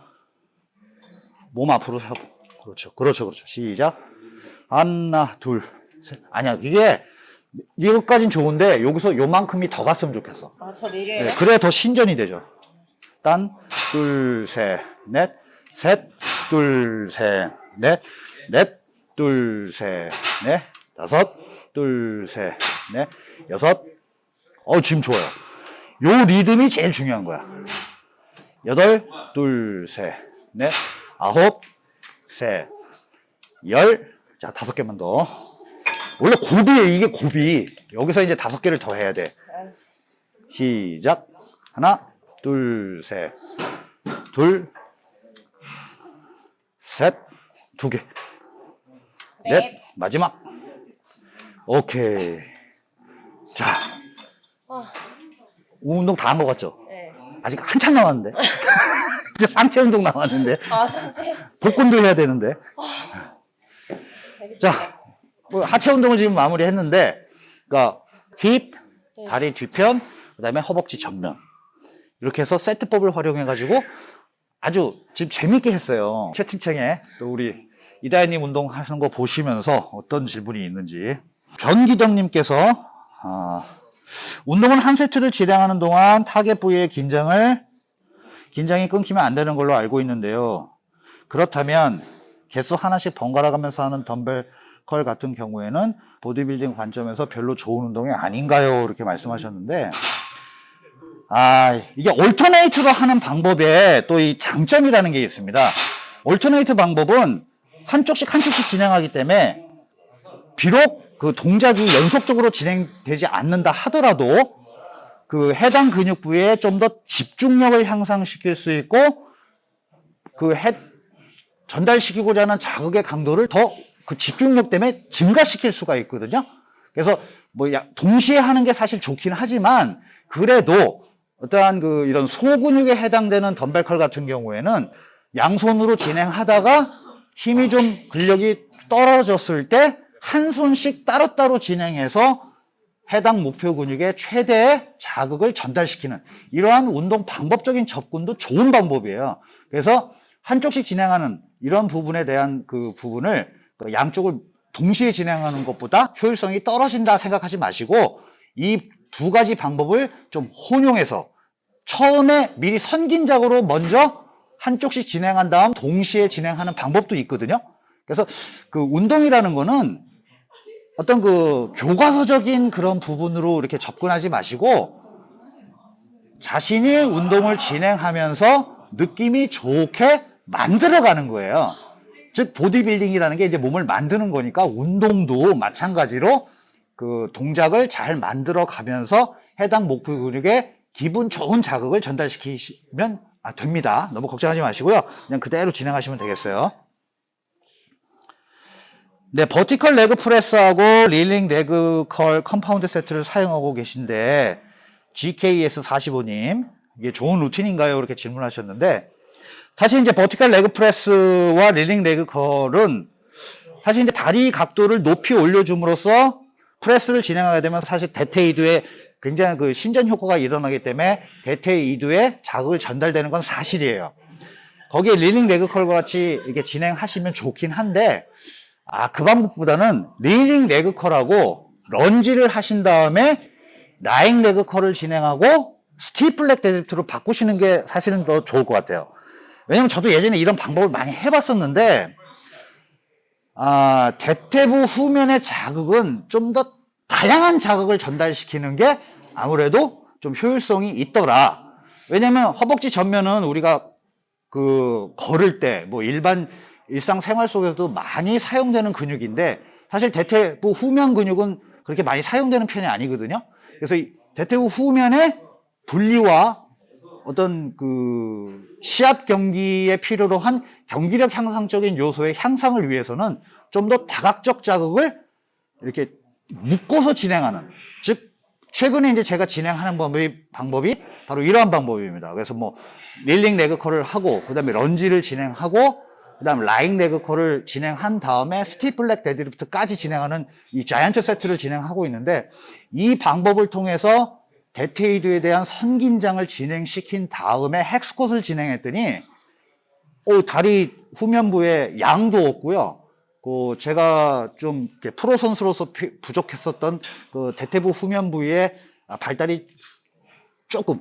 몸 앞으로 하고. 그렇죠. 그렇죠 그렇죠. 시작. 하나 둘 셋. 아니야 이게 이것까진 좋은데 여기서 요만큼이 더 갔으면 좋겠어. 아, 저 내려야 네, 돼? 그래야 더 신전이 되죠. 딴 둘 셋 넷. 셋 둘 셋 넷. 넷 둘 셋 넷. 다섯 둘 셋 넷. 여섯. 어 지금 좋아요. 요 리듬이 제일 중요한 거야. 여덟 둘 셋 넷 아홉 셋 열 자 다섯 개만 더 원래 고비에 이게 고비 여기서 이제 다섯 개를 더 해야 돼. 시작. 하나, 둘, 셋, 둘, 셋, 두 개, 넷, 마지막. 오케이. 자, 아, 운동 다 한 것 같죠? 네. 아직 한참 남았는데. 이제 상체 운동 남았는데. 아, 상체. 복근도 해야 되는데. 알겠습니다. 자, 뭐 하체 운동을 지금 마무리 했는데, 그러니까 힙, 네. 다리 뒤편, 그 다음에 허벅지 전면 이렇게 해서 세트법을 활용해가지고 아주 지금 재밌게 했어요. 채팅창에 또 우리 이다혜님 운동하시는 거 보시면서 어떤 질문이 있는지 변기덕님께서 아, 운동은 한 세트를 진행하는 동안 타겟 부위의 긴장을 긴장이 끊기면 안 되는 걸로 알고 있는데요. 그렇다면 개수 하나씩 번갈아 가면서 하는 덤벨 컬 같은 경우에는 보디빌딩 관점에서 별로 좋은 운동이 아닌가요? 이렇게 말씀하셨는데 아 이게 올터네이트로 하는 방법에 또 이 장점이라는 게 있습니다. 올터네이트 방법은 한쪽씩 한쪽씩 진행하기 때문에 비록 그 동작이 연속적으로 진행되지 않는다 하더라도 그 해당 근육 부위에 좀 더 집중력을 향상시킬 수 있고 그 해, 전달시키고자 하는 자극의 강도를 더 그 집중력 때문에 증가시킬 수가 있거든요. 그래서 뭐 야- 동시에 하는 게 사실 좋긴 하지만 그래도 어떠한 그 이런 소근육에 해당되는 덤벨컬 같은 경우에는 양손으로 진행하다가 힘이 좀 근력이 떨어졌을 때 한 손씩 따로따로 진행해서 해당 목표 근육에 최대의 자극을 전달시키는 이러한 운동 방법적인 접근도 좋은 방법이에요. 그래서 한쪽씩 진행하는 이런 부분에 대한 그 부분을 그 양쪽을 동시에 진행하는 것보다 효율성이 떨어진다 생각하지 마시고 이 두 가지 방법을 좀 혼용해서 처음에 미리 선긴작으로 먼저 한쪽씩 진행한 다음 동시에 진행하는 방법도 있거든요. 그래서 그 운동이라는 거는 어떤 그 교과서적인 그런 부분으로 이렇게 접근하지 마시고 자신이 운동을 진행하면서 느낌이 좋게 만들어가는 거예요. 즉 보디빌딩이라는 게 이제 몸을 만드는 거니까 운동도 마찬가지로 그 동작을 잘 만들어 가면서 해당 목표 근육에 기분 좋은 자극을 전달시키시면 아, 됩니다. 너무 걱정하지 마시고요. 그냥 그대로 진행하시면 되겠어요. 네, vertical leg press하고 kneeling leg curl compound set를 사용하고 계신데 GKS45님 이게 좋은 루틴인가요? 이렇게 질문하셨는데 사실 이제 vertical leg press와 kneeling leg curl은 사실 이제 다리 각도를 높이 올려줌으로써 press를 진행하게 되면 사실 대퇴 이두에 굉장히 그 신전 효과가 일어나기 때문에 대퇴 이두에 자극을 전달되는 건 사실이에요. 거기에 kneeling leg curl과 같이 이렇게 진행하시면 좋긴 한데 아, 그 방법보다는 kneeling leg curl하고 lunge를 하신 다음에 lying leg curl을 진행하고 stiff leg deadlift로 바꾸시는 게 사실은 더 좋을 것 같아요. 왜냐면 저도 예전에 이런 방법을 많이 해봤었는데 아, 대퇴부 후면의 자극은 좀 더 다양한 자극을 전달시키는 게 아무래도 좀 효율성이 있더라. 왜냐면 허벅지 전면은 우리가 그 걸을 때 뭐 일반 일상생활 속에서도 많이 사용되는 근육인데 사실 대퇴부 후면 근육은 그렇게 많이 사용되는 편이 아니거든요. 그래서 이 대퇴부 후면의 분리와 어떤 그 시합 경기에 필요로 한 경기력 향상적인 요소의 향상을 위해서는 좀 더 다각적 자극을 이렇게 묶어서 진행하는 즉 최근에 이제 제가 진행하는 방법이, 방법이 바로 이러한 방법입니다. 그래서 뭐 릴링 레그컬을 하고 그 다음에 런지를 진행하고 그 다음 lying leg curl을 진행한 다음에 stiff leg deadlift까지 진행하는 이 giant set를 진행하고 있는데 이 방법을 통해서 대퇴 이두에 대한 선긴장을 진행시킨 다음에 hack squat을 진행했더니 오, 다리 후면부에 양도 없고요. 그 제가 좀 프로 선수로서 피- 부족했었던 그 대퇴부 후면 부위에 아, 발달이 조금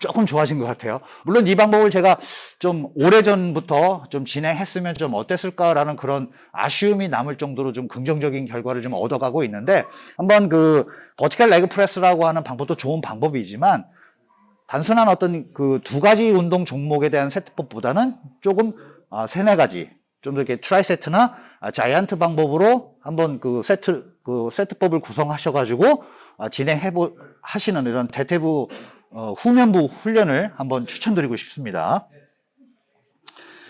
조금 좋아진 것 같아요. 물론 이 방법을 제가 좀 오래전부터 좀 진행했으면 좀 어땠을까라는 그런 아쉬움이 남을 정도로 좀 긍정적인 결과를 좀 얻어가고 있는데 한번 그 vertical leg press라고 하는 방법도 좋은 방법이지만 단순한 어떤 그 두 가지 운동 종목에 대한 세트법보다는 조금 아, 세네 가지 좀더 이렇게 tri set나 아, giant 방법으로 한번 그 세트 그 세트법을 구성하셔가지고 아, 진행해 보 하시는 이런 대퇴부 어, 후면부 훈련을 한번 추천드리고 싶습니다.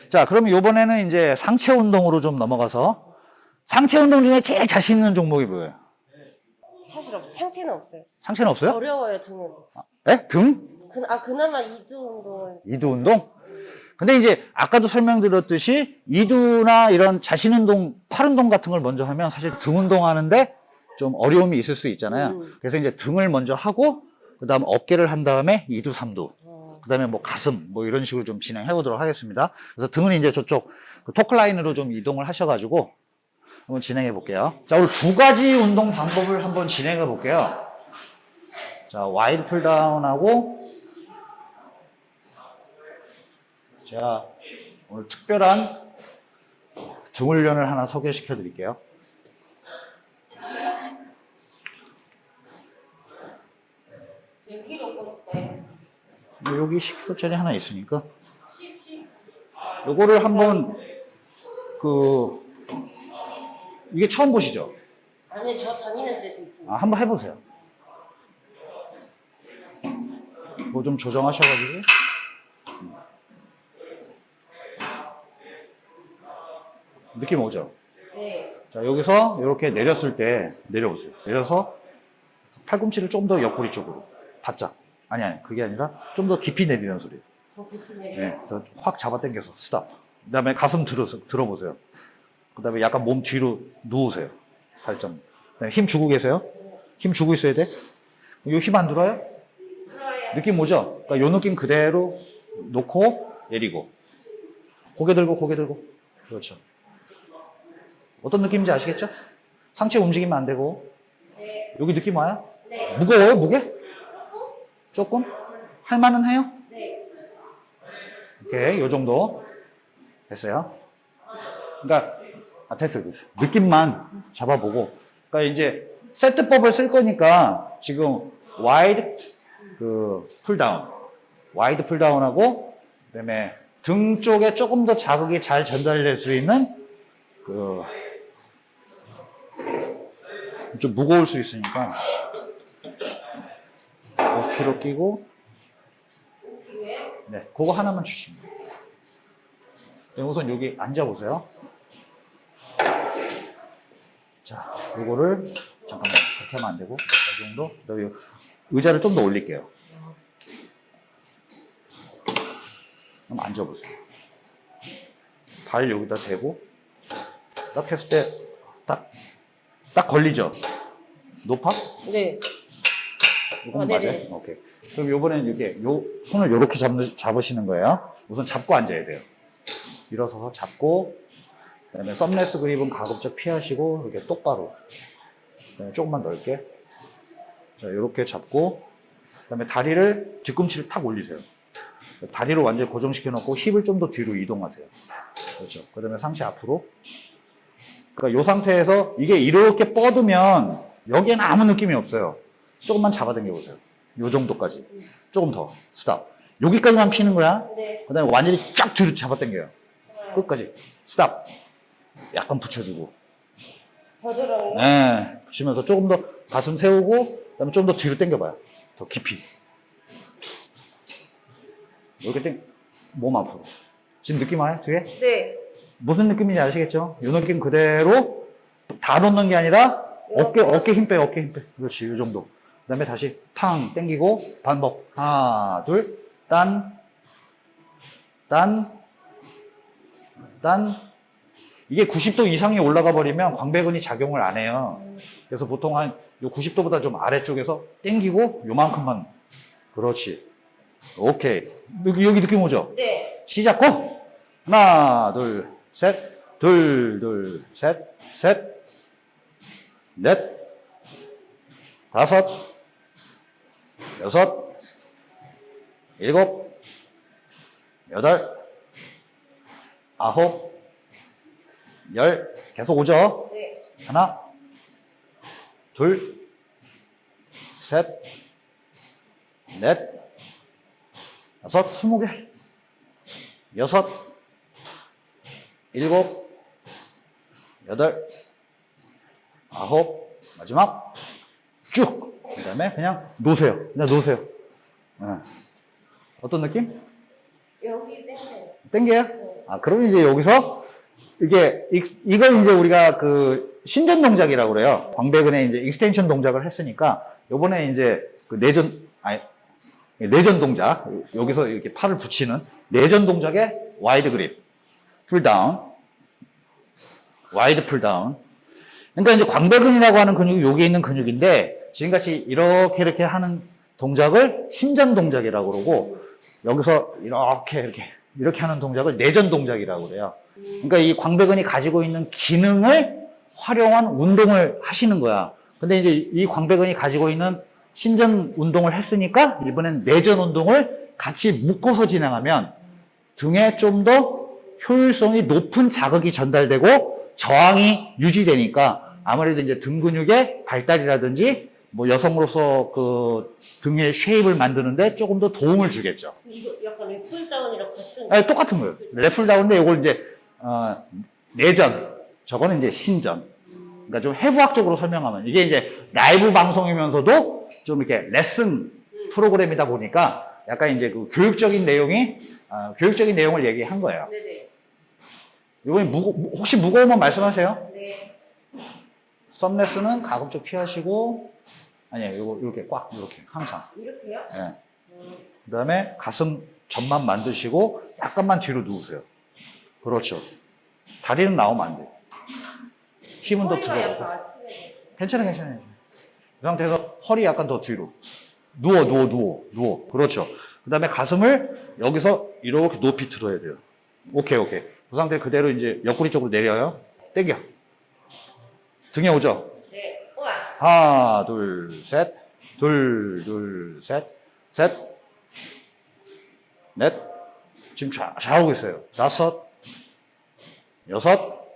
자, 그럼 이번에는 이제 상체 운동으로 좀 넘어가서 상체 운동 중에 제일 자신 있는 종목이 뭐예요? 사실 없, 상체는 없어요. 상체는 없어요? 어려워요 등은. 에? 등? 그, 아 그나마 이두 운동은 이두 운동? 근데 이제 아까도 설명드렸듯이 이두나 이런 자신 운동, 팔 운동 같은 걸 먼저 하면 사실 등 운동 하는데 좀 어려움이 있을 수 있잖아요. 음. 그래서 이제 등을 먼저 하고 그 다음 어깨를 한 다음에 이두, 삼두. 어, 그다음에 뭐 가슴 뭐 이런 식으로 좀 진행해 보도록 하겠습니다. 그래서 등은 이제 저쪽 그 토크라인으로 좀 이동을 하셔가지고 한번 진행해 볼게요. 자 오늘 두 가지 운동 방법을 한번 진행해 볼게요. 자 wide pulldown하고 제가 오늘 특별한 등 훈련을 하나 소개시켜 드릴게요. 여기 10kg짜리 하나 있으니까 요거를 한번 그 이게 처음 보시죠? 아니 저 다니는 데도 있고. 아, 한번 해보세요. 뭐 좀 조정하셔가지고. 느낌 오죠? 네. 자, 여기서 이렇게 내렸을 때 내려오세요. 내려서 팔꿈치를 좀 더 옆구리 쪽으로. 바짝. 아니, 아니, 그게 아니라 좀 더 깊이 내리는 소리. 더 깊이 내려. 네, 더확 잡아당겨서 스탑. 그 다음에 가슴 들어, 들어보세요. 그 다음에 약간 몸 뒤로 누우세요. 살짝. 그다음에 힘 주고 계세요? 힘 주고 있어야 돼? 이힘안 들어요? 느낌 오죠? 그러니까 요 느낌 그대로 놓고 내리고. 고개 들고, 고개 들고. 그렇죠. 어떤 느낌인지 아시겠죠? 상체 움직이면 안 되고. 네. 여기 느낌 와요? 네. 무거워요, 무게? 조금? 할만은 해요? 네. 오케이, 요 정도. 됐어요. 그러니까, 아, 됐어요, 됐어요. 느낌만 잡아보고. 그러니까 이제 세트법을 쓸 거니까 지금 wide 그 pulldown. wide pulldown하고 그다음에 등 쪽에 조금 더 자극이 잘 전달될 수 있는 그 좀 무거울 수 있으니까 5kg 끼고 네, 그거 하나만 주시면 돼요. 네, 우선 여기 앉아 보세요. 자, 요거를 잠깐만 그렇게 하면 안 되고 이 정도. 요 의자를 좀 더 올릴게요. 그럼 앉아 보세요. 발 여기다 대고 딱 했을 때 딱 딱 걸리죠. 높아? 네. 이건 어, 맞아요? 오케이. 그럼 요번에는 이렇게 요 손을 이렇게 잡, 잡으시는 거예요. 우선 잡고 앉아야 돼요. 일어서서 잡고 그다음에 썸레스 그립은 가급적 피하시고 이렇게 똑바로. 그다음에 조금만 넓게. 자, 이렇게 잡고 그다음에 다리를 뒤꿈치를 탁 올리세요. 다리를 완전히 고정시켜 놓고 힙을 좀 더 뒤로 이동하세요. 그렇죠. 그다음에 상체 앞으로. 그러니까 이 상태에서 이게 이렇게 뻗으면 여기에는 아무 느낌이 없어요. 조금만 잡아당겨 보세요. 요 정도까지. 조금 더. stop. 여기까지만 피는 거야. 네. 그 다음에 완전히 쫙 뒤로 잡아당겨요. 끝까지. stop. 약간 붙여주고. 겨드랑이. 네. 붙이면서 조금 더 가슴 세우고, 그 다음에 좀 더 뒤로 당겨봐요. 더 깊이. 이렇게 땡, 몸 앞으로. 지금 느낌 와요? 뒤에? 네. 무슨 느낌인지 아시겠죠? 이 느낌 그대로 다 놓는 게 아니라 어깨, 어깨 힘 빼, 어깨 힘 빼. 그렇지, 이 정도. 그 다음에 다시 탕 땡기고 반복. 하나, 둘, 딴, 딴, 딴. 이게 90도 이상이 올라가 버리면 광배근이 작용을 안 해요. 그래서 보통 한 90도보다 좀 아래쪽에서 땡기고 요만큼만. 그렇지. 오케이. 여기, 여기 느낌 오죠? 네. 시작 고! 하나, 둘, 셋, 둘, 둘, 셋, 셋, 넷, 다섯, 여섯, 일곱, 여덟, 아홉, 열, 계속 오죠? 네. 하나, 둘, 셋, 넷, 다섯, 스무 개, 여섯, 일곱, 여덟, 아홉, 마지막 쭉. 그 다음에 그냥 놓으세요. 그냥 놓으세요. 예. 어떤 느낌? 여기 땡겨요. 땡겨요? 아, 그럼 이제 여기서 이게 이- 이걸 이제 우리가 그 신전 동작이라고 그래요. 광배근에 이제 extension 동작을 했으니까 요번에 이제 그 내전 아니 내전 동작 여기서 이렇게 팔을 붙이는 내전 동작의 wide grip pulldown wide pulldown 그러니까 이제 광배근이라고 하는 근육이 여기에 있는 근육인데 지금같이 이렇게 이렇게 하는 동작을 신전 동작이라고 그러고 여기서 이렇게 이렇게 이렇게 하는 동작을 내전 동작이라고 그래요. 그러니까 이 광배근이 가지고 있는 기능을 활용한 운동을 하시는 거야. 근데 이제 이 광배근이 가지고 있는 신전 운동을 했으니까 이번엔 내전 운동을 같이 묶어서 진행하면 등에 좀 더 효율성이 높은 자극이 전달되고 저항이 유지되니까 아무래도 이제 등 근육의 발달이라든지 뭐 여성으로서 그 등의 쉐입을 만드는데 조금 더 도움을 주겠죠. 이거 약간 애플다운이랑 같은. 아니, 똑같은 거예요. 래플다운인데 이걸 이제 어, 내전, 저거는 이제 신전. 그러니까 좀 해부학적으로 설명하면 이게 이제 라이브 방송이면서도 좀 이렇게 레슨 프로그램이다 보니까 약간 이제 그 교육적인 내용이 어, 교육적인 내용을 얘기한 거예요. 네네. 이번에 무거, 혹시 무거우면 말씀하세요. 네. 썸레스는 가급적 피하시고 아니에요. 이거 이렇게 꽉 이렇게 항상. 이렇게요? 예. 음. 그다음에 가슴 전만 만드시고 약간만 뒤로 누우세요. 그렇죠. 다리는 나오면 안 돼. 힘은 더 들어가고. 괜찮아, 괜찮아요. 그 상태에서 허리 약간 더 뒤로. 누워, 누워, 누워, 누워. 그렇죠. 그 다음에 가슴을 여기서 이렇게 높이 들어야 돼요. 오케이, 오케이. 그 상태 그대로 이제 옆구리 쪽으로 내려요. 당겨. 등에 오죠? 하나, 둘, 셋. 둘, 둘, 셋. 셋. 넷. 지금 잘, 잘하고 있어요. 다섯. 여섯.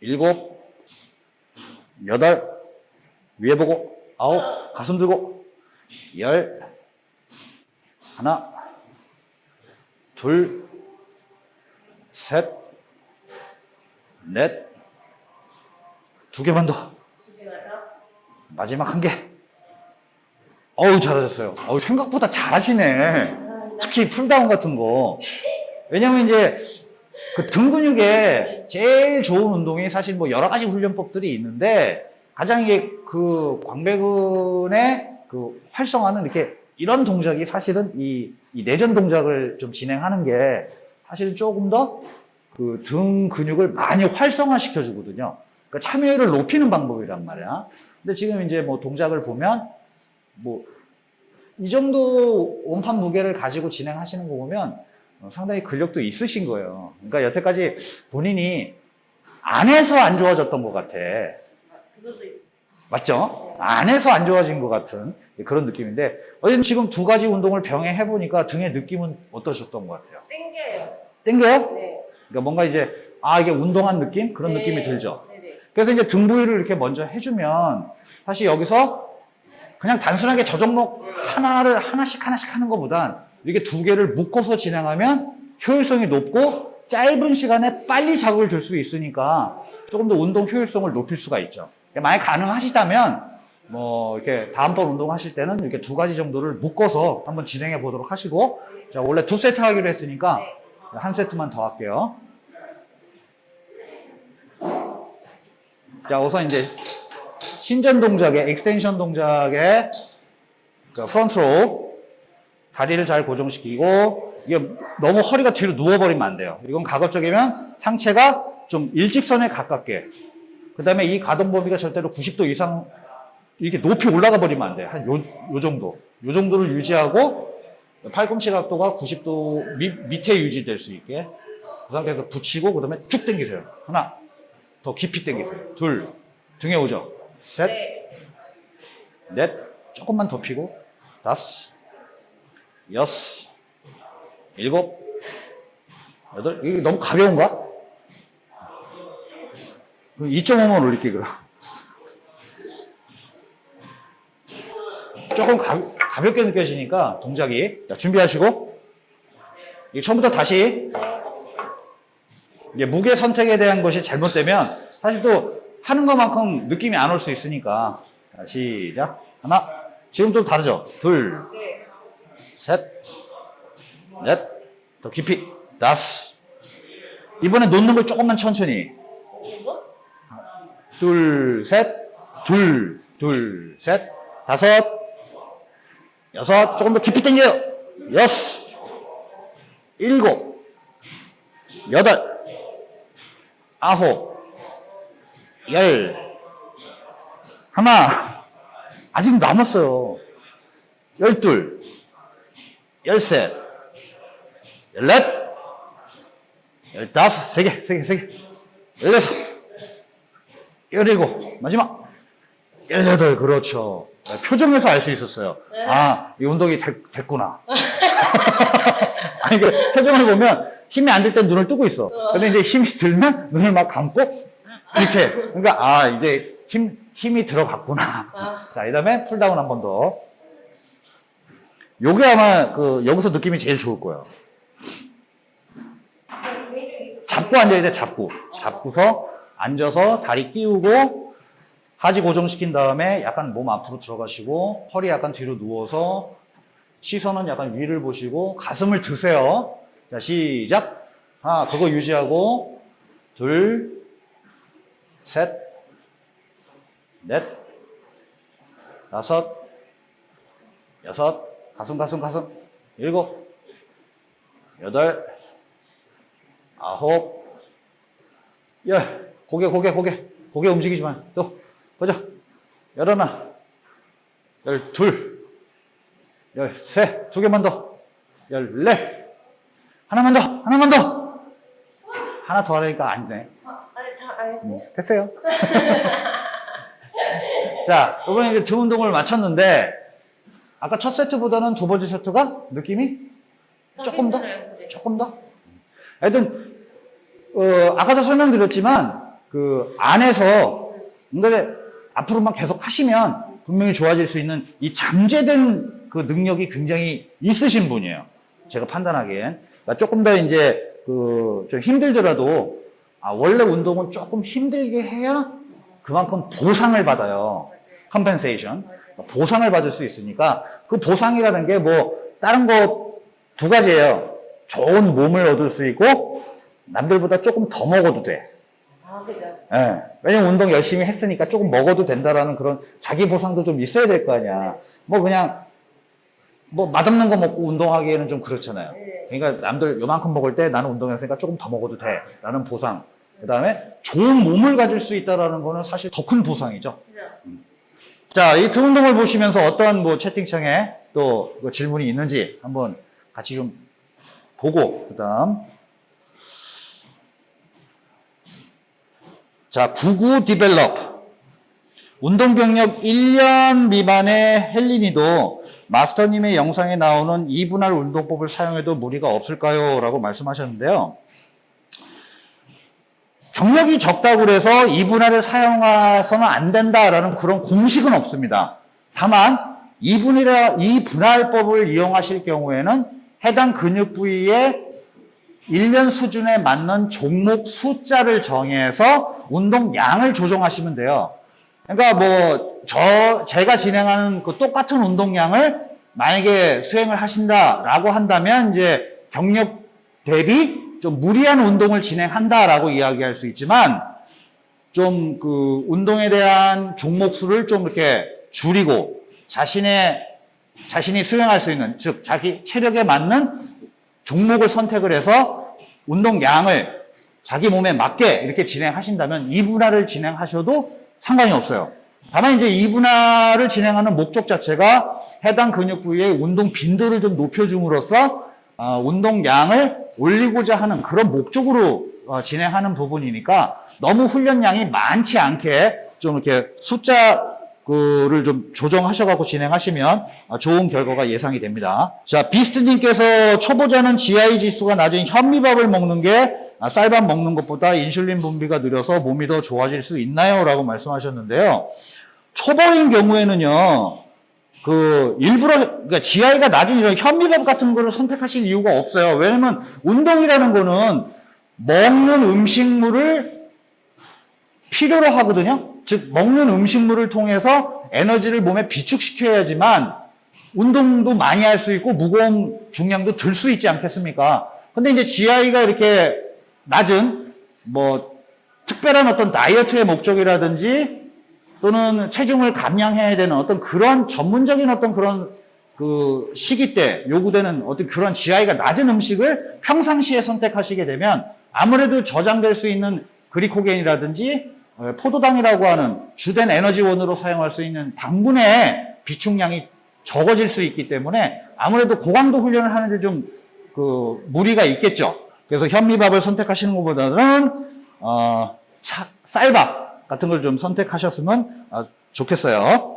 일곱. 여덟. 위에 보고. 아홉. 가슴 들고. 열. 하나, 둘, 셋, 넷, 두 개만 더. 마지막 한 개. 어우, 잘하셨어요. 어우, 생각보다 잘하시네. 특히 pulldown 같은 거. 왜냐면 이제 그 등 근육에 제일 좋은 운동이 사실 뭐 여러 가지 훈련법들이 있는데 가장 이게 그 광배근의 그 활성화는 이렇게 이런 동작이 사실은 이, 이 내전 동작을 좀 진행하는 게 사실은 조금 더 그 등 근육을 많이 활성화 시켜 주거든요. 그러니까 참여율을 높이는 방법이란 말이야. 근데 지금 이제 뭐 동작을 보면 뭐 이 정도 원판 무게를 가지고 진행하시는 거 보면 어, 상당히 근력도 있으신 거예요. 그러니까 여태까지 본인이 안에서 안 좋아졌던 것 같아. 맞죠? 안에서 안 좋아진 것 같은 그런 느낌인데 어쨌든 지금 두 가지 운동을 병행해 보니까 등의 느낌은 어떠셨던 것 같아요? 땡겨요. 땡겨요? 네. 그러니까 뭔가 이제 아 이게 운동한 느낌 그런 네. 느낌이 들죠. 그래서 이제 등 부위를 이렇게 먼저 해주면 사실 여기서 그냥 단순하게 저 종목 하나를 하나씩 하나씩 하는 것보단 이렇게 두 개를 묶어서 진행하면 효율성이 높고 짧은 시간에 빨리 자극을 줄 수 있으니까 조금 더 운동 효율성을 높일 수가 있죠. 만약 가능하시다면 뭐 이렇게 다음번 운동하실 때는 이렇게 두 가지 정도를 묶어서 한번 진행해 보도록 하시고 자 원래 두 세트 하기로 했으니까 한 세트만 더 할게요. 자, 우선 이제 신전 동작의 extension 동작의 그 front로 다리를 잘 고정시키고 이게 너무 허리가 뒤로 누워버리면 안 돼요. 이건 가급적이면 상체가 좀 일직선에 가깝게 그 다음에 이 가동 범위가 절대로 90도 이상 이렇게 높이 올라가 버리면 안 돼요. 한 요, 요 정도. 요 정도를 유지하고 팔꿈치 각도가 90도 밑, 밑에 유지될 수 있게 그 상태에서 붙이고 그 다음에 쭉 당기세요. 하나, 더 깊이 당기세요. 둘, 등에 오죠. 셋, 네. 넷, 조금만 더 피고 다섯, 여섯, 일곱, 여덟. 이게 너무 가벼운가? 그럼 2.5만 올릴게 그럼. 조금 가, 가볍게 느껴지니까 동작이 자, 준비하시고 이게 처음부터 다시 무게 선택에 대한 것이 잘못되면 사실 또 하는 것만큼 느낌이 안 올 수 있으니까. 자, 시작. 하나. 지금 좀 다르죠? 둘. 네. 셋, 넷, 더 깊이, 다섯. 이번에 놓는 걸 조금만 천천히. 이거? 둘, 셋, 둘, 둘, 셋, 다섯, 여섯, 조금 더 깊이 당겨요. 여섯, 일곱, 여덟, 아홉, 열, 하나, 아직 남았어요. 열둘, 열셋, 열넷, 열다섯, 세 개, 세 개, 세 개, 열여섯, 열일곱, 마지막, 열여덟, 그렇죠. 표정에서 알 수 있었어요. 네. 아, 이 운동이 됐, 됐구나. 아니, 그 표정을 보면 힘이 안 들 땐 눈을 뜨고 있어. 근데 이제 힘이 들면 눈을 막 감고, 이렇게. 그러니까, 아, 이제 힘, 힘이 들어갔구나. 아. 자, 그 다음에 pulldown 한 번 더. 요게 아마 그 여기서 느낌이 제일 좋을 거예요. 잡고 앉아야 돼, 잡고. 잡고서 앉아서 다리 끼우고 하지 고정시킨 다음에 약간 몸 앞으로 들어가시고 허리 약간 뒤로 누워서 시선은 약간 위를 보시고 가슴을 드세요. 자, 시작. 하나, 그거 유지하고 둘, 셋, 넷, 다섯, 여섯, 가슴, 가슴, 가슴, 일곱, 여덟, 아홉, 열, 고개, 고개, 고개, 고개 움직이지 마. 또, 보자. 열하나, 열둘, 열셋, 두 개만 더, 열넷, 하나만 더, 하나만 더. 하나 더 하려니까 안 돼. 아, 아니 다 알았어요. 됐어요. 자, 이번에 이제 등 운동을 마쳤는데, 아까 첫 세트보다는 두 번째 세트가 느낌이 조금 더? 조금 더? 하여튼, 어, 아까도 설명드렸지만, 그 안에서, 근데 앞으로만 계속 하시면 분명히 좋아질 수 있는 이 잠재된 그 능력이 굉장히 있으신 분이에요. 제가 판단하기엔. 그러니까 조금 더 이제 그 좀 힘들더라도 아, 원래 운동은 조금 힘들게 해야 그만큼 보상을 받아요. compensation. 보상을 받을 수 있으니까 그 보상이라는 게 뭐 다른 거 두 가지예요. 좋은 몸을 얻을 수 있고 남들보다 조금 더 먹어도 돼. 아 그죠. 예. 왜냐면 운동 열심히 했으니까 조금 먹어도 된다라는 그런 자기 보상도 좀 있어야 될 거 아니야. 뭐 그냥 뭐 맛없는 거 먹고 운동하기에는 좀 그렇잖아요. 그러니까 남들 요만큼 먹을 때 나는 운동했으니까 조금 더 먹어도 돼. 라는 보상. 그 다음에 좋은 몸을 가질 수 있다라는 거는 사실 더 큰 보상이죠. 그죠. 자, 이두 운동을 보시면서 어떤 뭐 채팅창에 또그 질문이 있는지 한번 같이 좀 보고, 그 다음. 자, 99 디벨롭. 운동 경력 1년 미만의 헬린이도 마스터님의 영상에 나오는 2분할 운동법을 사용해도 무리가 없을까요? 라고 말씀하셨는데요. 경력이 적다고 그래서 2분할을 사용해서는 안 된다라는 그런 공식은 없습니다. 다만 2분이라 2분할법을 이용하실 경우에는 해당 근육 부위에 1년 수준에 맞는 종목 숫자를 정해서 운동 양을 조정하시면 돼요. 그러니까 뭐 저 제가 진행하는 그 똑같은 운동량을 만약에 수행을 하신다라고 한다면 이제 경력 대비 좀 무리한 운동을 진행한다라고 이야기할 수 있지만 좀 그 운동에 대한 종목 수를 좀 이렇게 줄이고 자신의 자신이 수행할 수 있는 즉 자기 체력에 맞는 종목을 선택을 해서 운동량을 자기 몸에 맞게 이렇게 진행하신다면 2분할을 진행하셔도 상관이 없어요. 다만 이제 2분할을 진행하는 목적 자체가 해당 근육 부위의 운동 빈도를 좀 높여줌으로써 어, 운동량을 올리고자 하는 그런 목적으로 어, 진행하는 부분이니까 너무 훈련량이 많지 않게 좀 이렇게 숫자 그를 좀 조정하셔갖고 진행하시면 어, 좋은 결과가 예상이 됩니다. 자, 비스트님께서 초보자는 GI 지수가 낮은 현미밥을 먹는 게 아, 쌀밥 먹는 것보다 인슐린 분비가 느려서 몸이 더 좋아질 수 있나요? 라고 말씀하셨는데요. 초보인 경우에는요, 그, 일부러, 그러니까 GI가 낮은 이런 현미밥 같은 거를 선택하실 이유가 없어요. 왜냐면 운동이라는 거는 먹는 음식물을 필요로 하거든요. 즉 먹는 음식물을 통해서 에너지를 몸에 비축시켜야지만 운동도 많이 할 수 있고 무거운 중량도 들 수 있지 않겠습니까? 근데 이제 GI가 이렇게 낮은 뭐 특별한 어떤 다이어트의 목적이라든지 또는 체중을 감량해야 되는 어떤 그런 전문적인 어떤 그런 그 시기 때 요구되는 어떤 그런 GI가 낮은 음식을 평상시에 선택하시게 되면 아무래도 저장될 수 있는 그리코겐이라든지 어, 포도당이라고 하는 주된 에너지원으로 사용할 수 있는 당분의 비축량이 적어질 수 있기 때문에 아무래도 고강도 훈련을 하는데 좀 그 무리가 있겠죠. 그래서 현미밥을 선택하시는 것보다는 어, 차- 쌀밥 같은 걸 좀 선택하셨으면 어, 좋겠어요.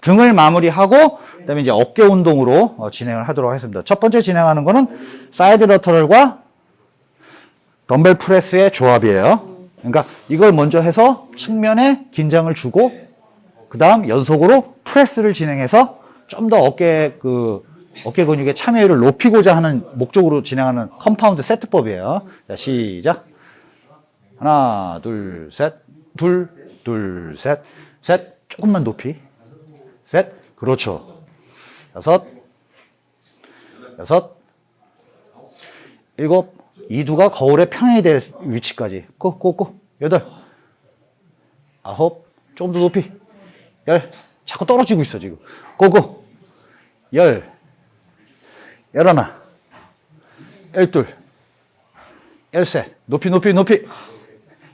등을 마무리하고 그다음에 이제 어깨 운동으로 어, 진행을 하도록 하겠습니다. 첫 번째 진행하는 거는 side lateral과 dumbbell press의 조합이에요. 그러니까 이걸 먼저 해서 측면에 긴장을 주고 그 다음 연속으로 press를 진행해서 좀 더 어깨 그 어깨 근육의 참여율을 높이고자 하는 목적으로 진행하는 compound 세트법이에요. 자, 시작. 하나, 둘, 셋, 둘, 둘, 셋, 셋, 조금만 높이, 셋, 그렇죠. 여섯, 여섯, 일곱, 이두가 거울에 평행이 될 위치까지. go, go, go. 여덟, 아홉, 조금 더 높이. 열, 자꾸 떨어지고 있어, 지금. 고고. 열, 열하나, 열둘, 열셋, 높이, 높이, 높이.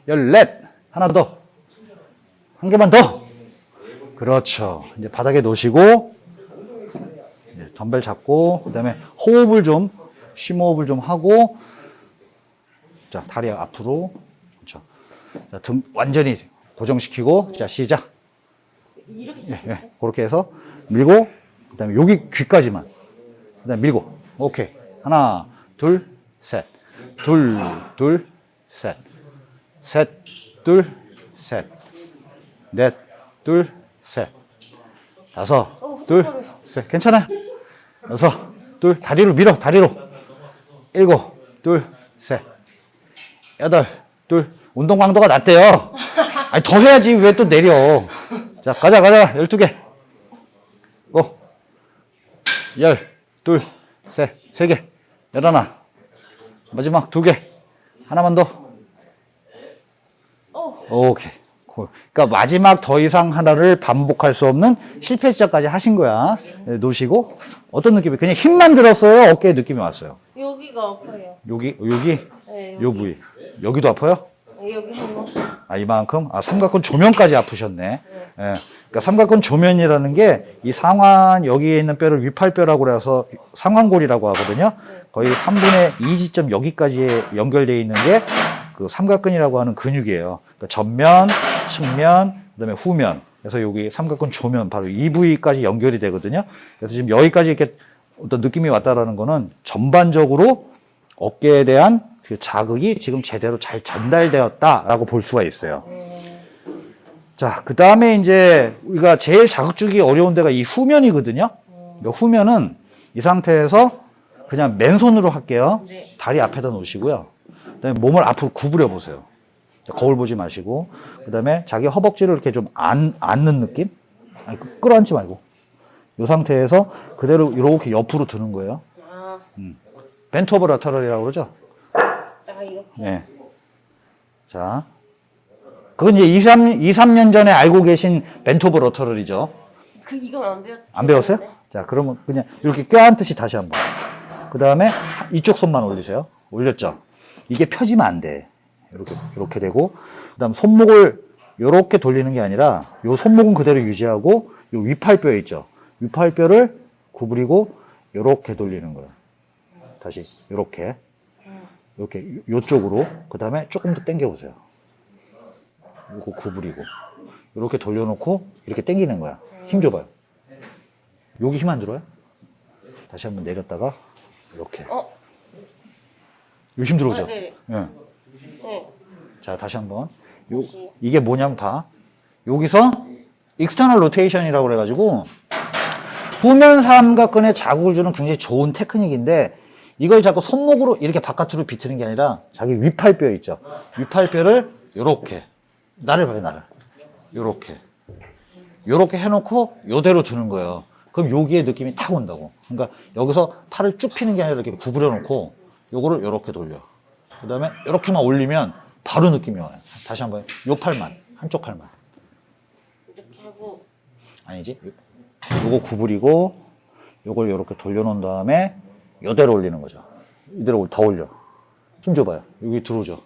열넷, 하나 더. 한 개만 더. 그렇죠. 이제 바닥에 놓으시고, 덤벨 잡고, 그 다음에 호흡을 좀, 심호흡을 좀 하고, 자, 다리 앞으로. 그렇죠. 자, 등 완전히 고정시키고, 자, 시작. 이렇게 예, 예. 그렇게 해서 밀고, 그 다음에 여기 귀까지만. 그 다음에 밀고. 오케이. 하나, 둘, 셋. 둘, 둘, 셋. 셋, 둘, 셋. 넷, 둘, 셋. 다섯, 어, 둘. 셋. 괜찮아요. 여섯, 둘, 다리로 밀어, 다리로. 일곱, 둘, 셋. 여덟, 둘. 운동 강도가 낮대요. 아니, 더 해야지. 왜 또 내려. 자, 가자, 가자. 열두 개. 고. 열, 둘, 셋, 세 개. 열하나. 마지막 두 개. 하나만 더. 어. 오케이. 콜. 그러니까 마지막 더 이상 하나를 반복할 수 없는 실패 시작까지 하신 거야. 네, 놓으시고 어떤 느낌이? 그냥 힘만 들었어요. 어깨에 느낌이 왔어요. 여기가 아파요. 여기 여기 네. 요 부위 여기도 아파요? 여기 한 번. 아 이만큼? 아 삼각근 조면까지 아프셨네. 예. 그러니까 삼각근 조면이라는 게 이 상완 여기에 있는 뼈를 위팔뼈라고 해서 상완골이라고 하거든요. 거의 3분의 2 지점 여기까지 연결되어 있는 게 그 삼각근이라고 하는 근육이에요. 그러니까 전면, 측면, 그다음에 후면. 그래서 여기 삼각근 조면 바로 이 부위까지 연결이 되거든요. 그래서 지금 여기까지 이렇게 어떤 느낌이 왔다라는 거는 전반적으로 어깨에 대한 그 자극이 지금 제대로 잘 전달되었다라고 볼 수가 있어요. 자, 그 다음에 이제 우리가 제일 자극 주기 어려운 데가 이 후면이거든요. 이 후면은 이 상태에서 그냥 맨손으로 할게요. 네. 다리 앞에다 놓으시고요. 그다음에 몸을 앞으로 구부려 보세요. 자, 거울 보지 마시고, 그다음에 자기 허벅지를 이렇게 좀 안, 앉는 느낌? 아니, 그- 끌어안지 말고. 이 상태에서 그대로 이렇게 옆으로 드는 거예요. 아, bent over lateral이라고 그러죠? 아. 네. 자. 그건 이제 2, 3, 2, 3년 전에 알고 계신 bent over lateral이죠. 그 이건 안 배웠. 안 배웠어요? 자, 그러면 그냥 이렇게 껴안듯이 다시 한 번. 그 다음에 이쪽 손만 올리세요. 올렸죠? 이게 펴지면 안 돼. 이렇게, 이렇게 되고. 그 다음 손목을 이렇게 돌리는 게 아니라 요 손목은 그대로 유지하고 요 위팔뼈 있죠? 위팔뼈를 구부리고 이렇게 돌리는 거예요. 다시 이렇게. 이렇게 요쪽으로. 그 다음에 조금 더 당겨 보세요. 이거 구부리고. 이렇게 돌려놓고 이렇게 당기는 거야. 힘 줘봐요. 여기 힘 안 들어요? 다시 한번 내렸다가 이렇게. 어. 여기 힘 들어오죠? 아, 네. 예. 네. 자, 다시 한번. 요. 이게 뭐냐면 봐. 여기서 external rotation이라고 그래가지고 후면 삼각근에 자극을 주는 굉장히 좋은 테크닉인데 이걸 자꾸 손목으로 이렇게 바깥으로 비트는 게 아니라 자기 위팔뼈 있죠. 위팔뼈를 요렇게 나를 봐요, 나를. 요렇게. 요렇게 해놓고 요대로 드는 거예요. 그럼 여기에 느낌이 탁 온다고. 그러니까 여기서 팔을 쭉 피는 게 아니라 이렇게 구부려 놓고 요거를 요렇게 돌려. 그 다음에 이렇게만 올리면 바로 느낌이 와요. 다시 한 번. 요 팔만. 한쪽 팔만. 이렇게 하고. 아니지. 요- 요거 구부리고 요걸 요렇게 돌려놓은 다음에 요대로 올리는 거죠. 이대로 더 올려. 힘 줘봐요. 여기 들어오죠.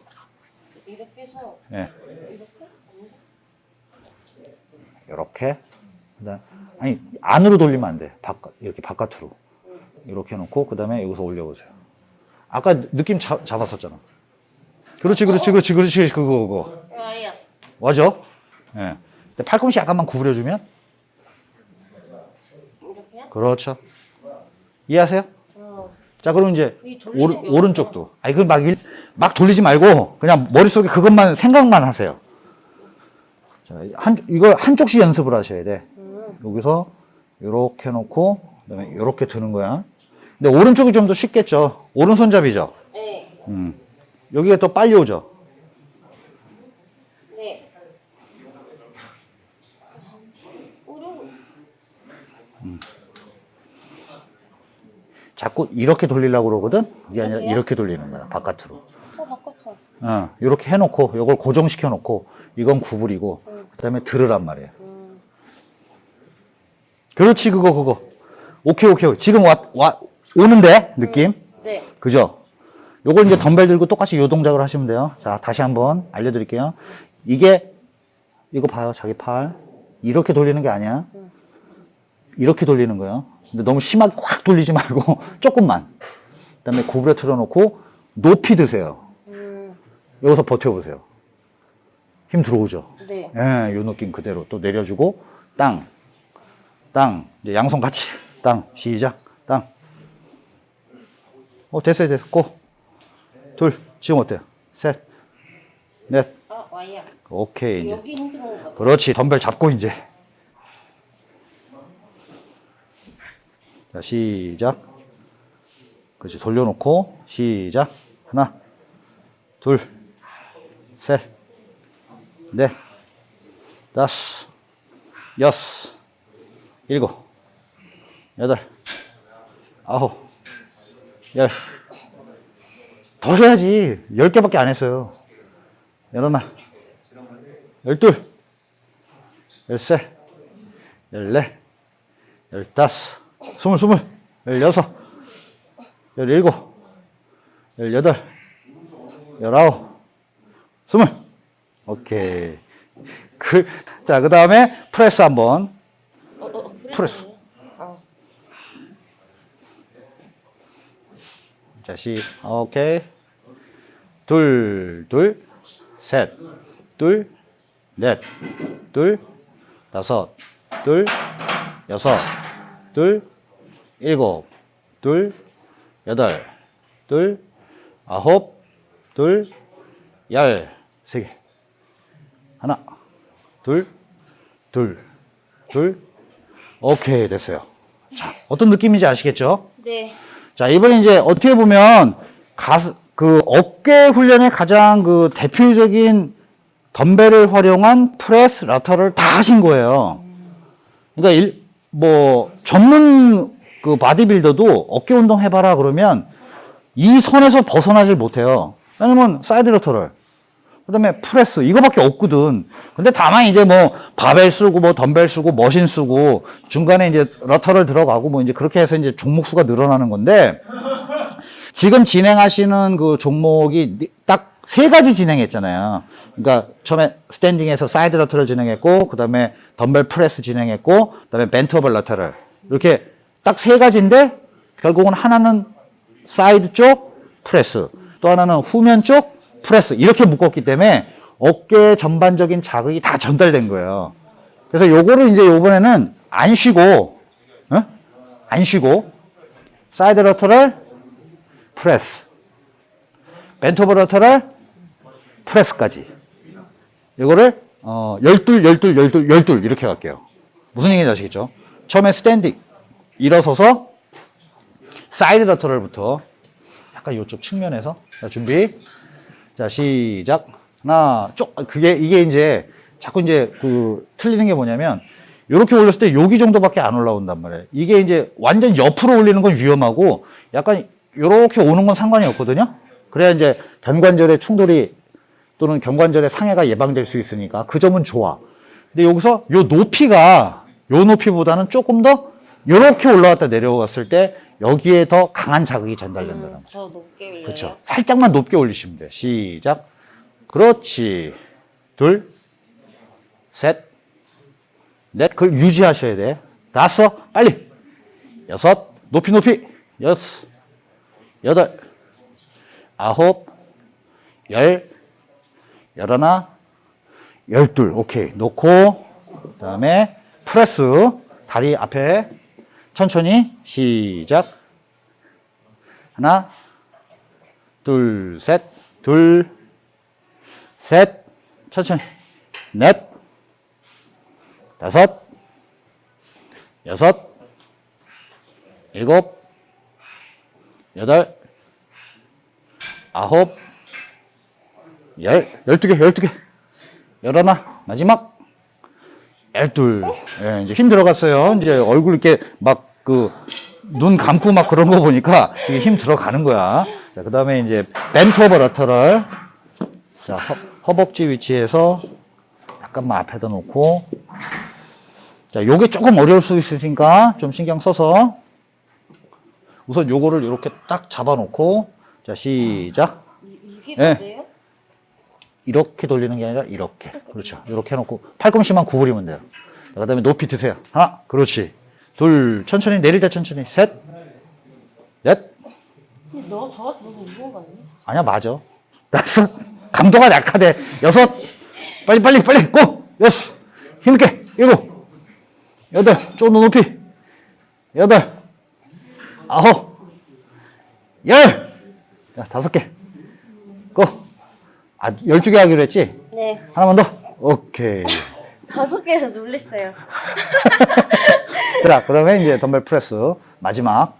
이렇게 해서 예. 이렇게. 그다음 아니 안으로 돌리면 안 돼. 바깥 이렇게 바깥으로. 이렇게 해놓고 그 다음에 여기서 올려보세요. 아까 느낌 잡, 잡았었잖아. 그렇지, 그렇지, 그렇지, 그렇지, 그거, 그거. 맞아? 예. 근데 팔꿈치 약간만 구부려주면? 그렇죠. 이해하세요? 어. 자, 그럼 이제 오른, 게 오른쪽도. 아니, 그 막, 일- 막 돌리지 말고 그냥 머릿속에 그것만 생각만 하세요. 자, 한, 이거 한쪽씩 연습을 하셔야 돼. 음. 여기서 이렇게 놓고 그다음에 이렇게 드는 거야. 근데 오른쪽이 좀 더 쉽겠죠. 오른손잡이죠. 네. 음. 여기가 또 빨리 오죠. 네. 어려워. 자꾸 이렇게 돌리려고 그러거든. 이게 아니라? 이렇게 돌리는 거야. 바깥으로. 어 바꿔쳐. 어, 이렇게 해놓고 이걸 고정시켜 놓고 이건 구부리고 그 다음에 들으란 말이에요. 음. 그렇지 그거 그거. 오케이 오케이. 지금 와, 와 오는데 느낌. 네. 그죠? 요걸 이제 덤벨 들고 똑같이 요 동작을 하시면 돼요. 자, 다시 한번 알려드릴게요. 이게, 이거 봐요. 자기 팔. 이렇게 돌리는 게 아니야. 이렇게 돌리는 거예요. 근데 너무 심하게 확 돌리지 말고, 조금만. 그 다음에 구부려 틀어놓고, 높이 드세요. 음. 여기서 버텨보세요. 힘 들어오죠? 네. 예, 요 느낌 그대로 또 내려주고, 땅, 땅. 이제 양손 같이. 땅. 시작. 땅. 어, 됐어요, 됐어. 고. 둘. 지금 어때요? 셋. 넷. 아 와야. 오케이. 이제. 여기 힘든 거. 그렇지. 덤벨 잡고 이제. 자, 시작. 그렇지. 돌려놓고, 시작. 하나, 둘, 셋, 넷, 다섯, 여섯, 일곱, 여덟, 아홉, 열. 더 해야지. 열 개밖에 안 했어요. 열하나, 열둘, 열셋, 열넷, 열다섯, 스물, 스물, 열여섯, 열일곱, 열여덟, 열아홉, 스물. 오케이. 그, 자, 그 다음에 프레스 한 번. 어, 어, 프레스. 어. 자, 시, 오케이. 둘, 둘, 셋, 둘, 넷, 둘, 다섯, 둘, 여섯, 둘, 일곱, 둘, 여덟, 둘, 아홉, 둘, 열, 세 개. 하나, 둘, 둘, 둘. 오케이, 됐어요. 자, 어떤 느낌인지 아시겠죠? 네. 자, 이번에 이제 어떻게 보면 가스, 그 어깨 훈련의 가장 그 대표적인 덤벨을 활용한 프레스, lateral 다 하신 거예요. 그러니까 일, 뭐 전문 그 바디빌더도 어깨 운동 해봐라 그러면 이 선에서 벗어나질 못해요. 왜냐면 side lateral 그 다음에 프레스 이거밖에 없거든. 근데 다만 이제 뭐 바벨 쓰고 뭐 덤벨 쓰고 machine 쓰고 중간에 이제 lateral 들어가고 뭐 이제 그렇게 해서 이제 종목 수가 늘어나는 건데 지금 진행하시는 그 종목이 딱 세 가지 진행했잖아요. 그러니까 처음에 standing에서 side lateral 진행했고 그 다음에 덤벨 프레스 진행했고 그 다음에 bent over lateral 이렇게 딱 세 가지인데 결국은 하나는 사이드 쪽 프레스 또 하나는 후면 쪽 프레스 이렇게 묶었기 때문에 어깨 전반적인 자극이 다 전달된 거예요. 그래서 요거를 이제 요번에는 안 쉬고 어? 안 쉬고 side lateral 프레스 lateral 프레스까지 이거를 어, 열둘 열둘 열둘 열둘 이렇게 갈게요. 무슨 얘기인지 아시겠죠? 처음에 standing 일어서서 side lateral부터 약간 이쪽 측면에서 자 준비 자 시작. 하나 쪽. 그게 이게 이제 자꾸 이제 그 틀리는 게 뭐냐면 이렇게 올렸을 때 여기 정도밖에 안 올라온단 말이에요. 이게 이제 완전 옆으로 올리는 건 위험하고 약간 이렇게 오는 건 상관이 없거든요. 그래야 이제 견관절의 충돌이 또는 견관절의 상해가 예방될 수 있으니까 그 점은 좋아. 근데 여기서 요 높이가 요 높이보다는 조금 더 이렇게 올라왔다 내려왔을 때 여기에 더 강한 자극이 전달된다는 거죠. 더 높게 올려요. 그렇죠. 살짝만 높게 올리시면 돼요. 시작. 그렇지. 둘, 셋, 넷. 그걸 유지하셔야 돼. 다섯, 빨리. 여섯, 높이 높이. 여섯, 여덟, 아홉, 열, 열하나, 열둘. 오케이. 놓고 그 다음에 프레스 다리 앞에 천천히 시작. 하나, 둘, 셋, 둘, 셋, 천천히, 넷, 다섯, 여섯, 일곱, 여덟, 아홉, 열, 열두 개, 열두 개, 열하나, 마지막, 열둘. 예, 이제 힘 들어갔어요. 이제 얼굴 이렇게 막 그 눈 감고 막 그런 거 보니까 되게 힘 들어가는 거야. 자, 그 다음에 이제 오버 러터를 자, 허, 허벅지 위치에서 약간만 앞에다 놓고 자, 요게 조금 어려울 수 있으니까 좀 신경 써서 우선 요거를 이렇게 딱 잡아 놓고 자, 시작. 이- 이게 예. 뭔데요? 이렇게 돌리는 게 아니라 이렇게. 그렇죠. 이렇게 해놓고 팔꿈치만 구부리면 돼요. 그 다음에 높이 드세요. 하나, 그렇지. 둘, 천천히 내릴 때 천천히. 셋, 넷. 너 저한테 너무 무거운 거 아니야? 아니야, 맞아. 다섯, 감도가 약하대. 여섯, 빨리, 빨리, 빨리, 고! 여섯, 힘있게. 일곱, 여덟, 조금 더 높이. 여덟, 아홉, 열! 자, 다섯 개. 고! 아, 열두 개 하기로 했지? 네. 하나만 더. 오케이. 다섯 개를 놀랬어요. 자, 그 다음에 이제 덤벨 프레스. 마지막.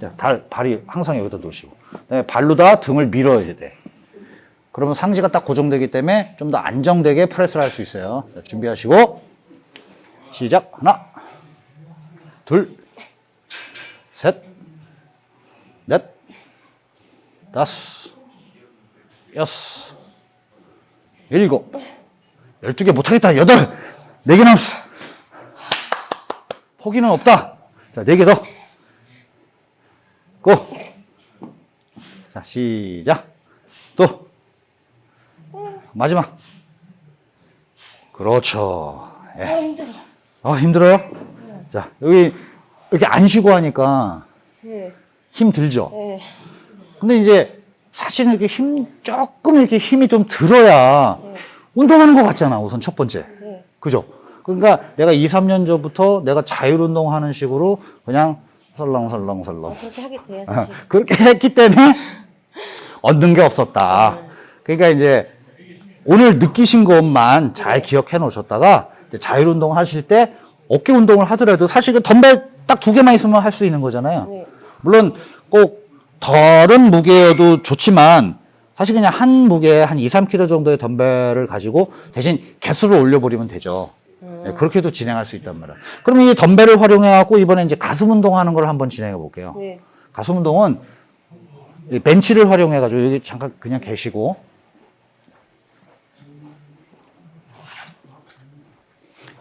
자, 달, 발이 항상 여기다 놓으시고. 그 다음에 발로 다 등을 밀어야 돼. 그러면 상지가 딱 고정되기 때문에 좀 더 안정되게 프레스를 할 수 있어요. 자, 준비하시고. 시작. 하나, 둘, 셋, 넷, 다섯, 여섯, 일곱, 열두 개 못하겠다. 여덟, 네개 남았어. 포기는 없다. 자, 네개 더. 고. 자, 시작. 또. 마지막. 그렇죠. 예. 아, 힘들어. 아, 힘들어요? 자, 여기 이렇게 안 쉬고 하니까 네. 힘 들죠? 네. 근데 이제 사실은 이렇게 힘, 조금 이렇게 힘이 좀 들어야 운동하는 것 같잖아, 우선 첫 번째. 네. 그죠? 그러니까 내가 2, 3년 전부터 내가 자율운동 하는 식으로 그냥 설렁설렁설렁. 그렇게 하게 돼요, 아, 사실. 그렇게 했기 때문에 얻는 게 없었다. 그러니까 이제 오늘 느끼신 것만 잘 기억해 놓으셨다가 자율운동 하실 때 어깨 운동을 하더라도 사실 그 덤벨 딱 두 개만 있으면 할 수 있는 거잖아요. 네. 물론 꼭 덜은 무게여도 좋지만 사실 그냥 한 무게 한 2, 3kg 정도의 덤벨을 가지고 대신 개수를 올려버리면 되죠. 네, 그렇게도 진행할 수 있단 말이야. 그러면 이 덤벨을 활용해갖고 이번에 이제 가슴 운동하는 걸 한번 진행해 볼게요. 네. 가슴 운동은 이 벤치를 활용해가지고 여기 잠깐 그냥 계시고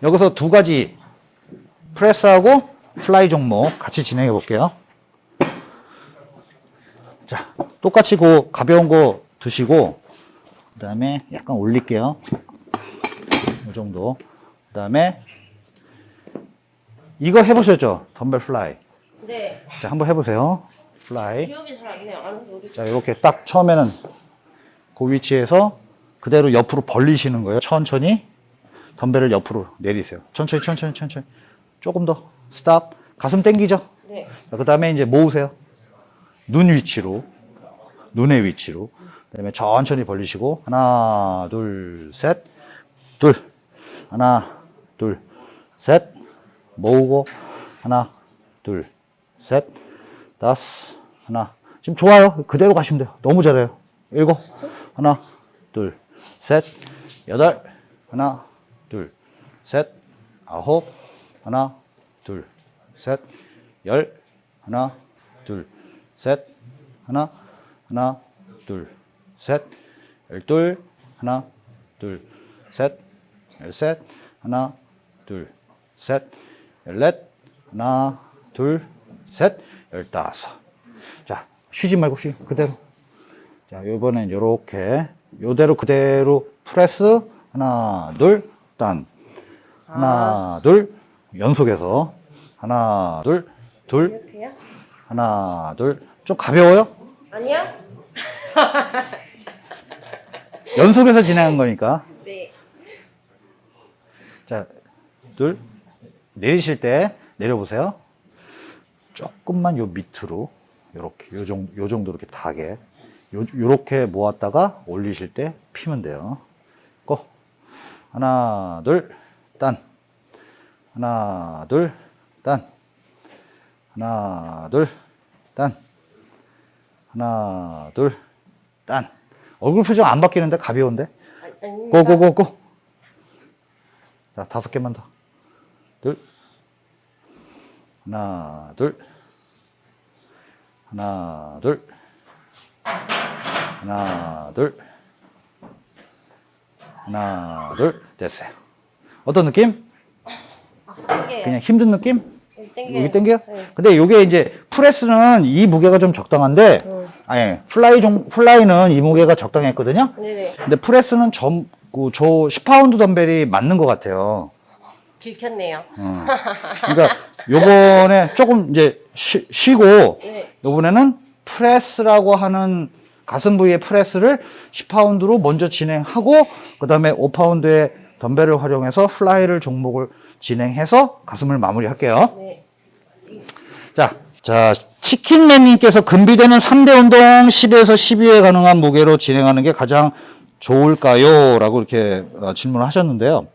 여기서 두 가지 프레스하고 fly 종목 같이 진행해 볼게요. 자, 똑같이 그 가벼운 거 드시고 그 다음에 약간 올릴게요. 이 정도. 그 다음에 이거 해보셨죠? 덤벨 fly. 네. 자, 한번 해보세요. fly. 기억이 잘 안 나요. 자, 이렇게 딱 처음에는 그 위치에서 그대로 옆으로 벌리시는 거예요. 천천히 덤벨을 옆으로 내리세요. 천천히, 천천히, 천천히. 조금 더. 스탑. 가슴 당기죠? 네. 그 다음에 이제 모으세요. 눈 위치로. 눈의 위치로. 그 다음에 천천히 벌리시고. 하나, 둘, 셋. 둘. 하나, 둘, 셋. 모으고. 하나, 둘, 셋. 다섯. 하나. 지금 좋아요. 그대로 가시면 돼요. 너무 잘해요. 일곱. 하나, 둘, 셋. 여덟. 하나, 둘, 셋. 아홉. 하나, 둘, 셋. 열. 하나, 둘, 셋. 하나, 하나, 둘, 셋. 열둘. 하나, 둘, 셋. 열셋. 하나, 둘, 셋. 열넷. 하나, 둘, 셋. 열다섯. 자, 쉬지 말고 쉬. 그대로. 자, 요번엔 요렇게. 요대로 그대로 프레스. 하나, 둘, 딴. 하나, 둘. 연속해서. 하나, 둘, 둘. 이렇게요? 하나, 둘. 좀 가벼워요? 아니요? 연속해서 진행한 거니까. 네. 자, 둘. 내리실 때 내려보세요. 조금만 요 밑으로. 요렇게, 요 정도, 요 정도 이렇게 닿게. 요, 요렇게 모았다가 올리실 때 피면 돼요. 고. 하나, 둘, 딴. 하나, 둘, 딴. 하나, 둘, 딴. 하나, 둘, 딴. 얼굴 표정 안 바뀌는데 가벼운데? 아. 고고고고. 자, 다섯 개만 더. 둘. 하나, 둘. 하나, 둘. 하나, 둘. 하나, 둘. 됐어요. 어떤 느낌? 땡겨요. 그냥 힘든 느낌? 여기 땡겨요. 여기 땡겨요? 네. 근데 이게 이제 프레스는 이 무게가 좀 적당한데, 음. 아니, fly 종, fly는 이 무게가 적당했거든요? 네네. 근데 프레스는 점, 그, 저 10파운드 덤벨이 맞는 것 같아요. 들켰네요. 어. 그러니까 요번에 조금 이제 쉬, 쉬고 네. 요번에는 프레스라고 하는 가슴 부위의 프레스를 10파운드로 먼저 진행하고 그 다음에 5파운드의 덤벨을 활용해서 fly를 종목을 진행해서 가슴을 마무리할게요. 네. 자, 자, 치킨맨님께서 근비대는 3대 운동 10에서 12회 가능한 무게로 진행하는 게 가장 좋을까요? 라고 이렇게 어, 질문을 하셨는데요.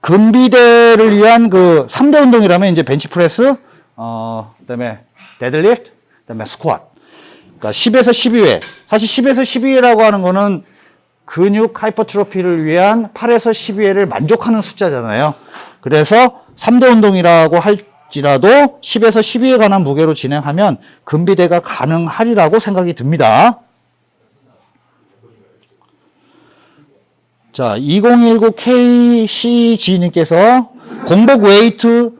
근비대를 위한 그 3대 운동이라면 이제 벤치프레스, 어, 그 다음에 데드리프트, 그 다음에 스쿼트. 그러니까 10에서 12회. 사실 10에서 12회라고 하는 거는 근육 hypertrophy를 위한 8에서 12회를 만족하는 숫자잖아요. 그래서 3대 운동이라고 할지라도 10에서 12회 가능한 무게로 진행하면 근비대가 가능하리라고 생각이 듭니다. 자, 2019KCG님께서 공복 웨이트,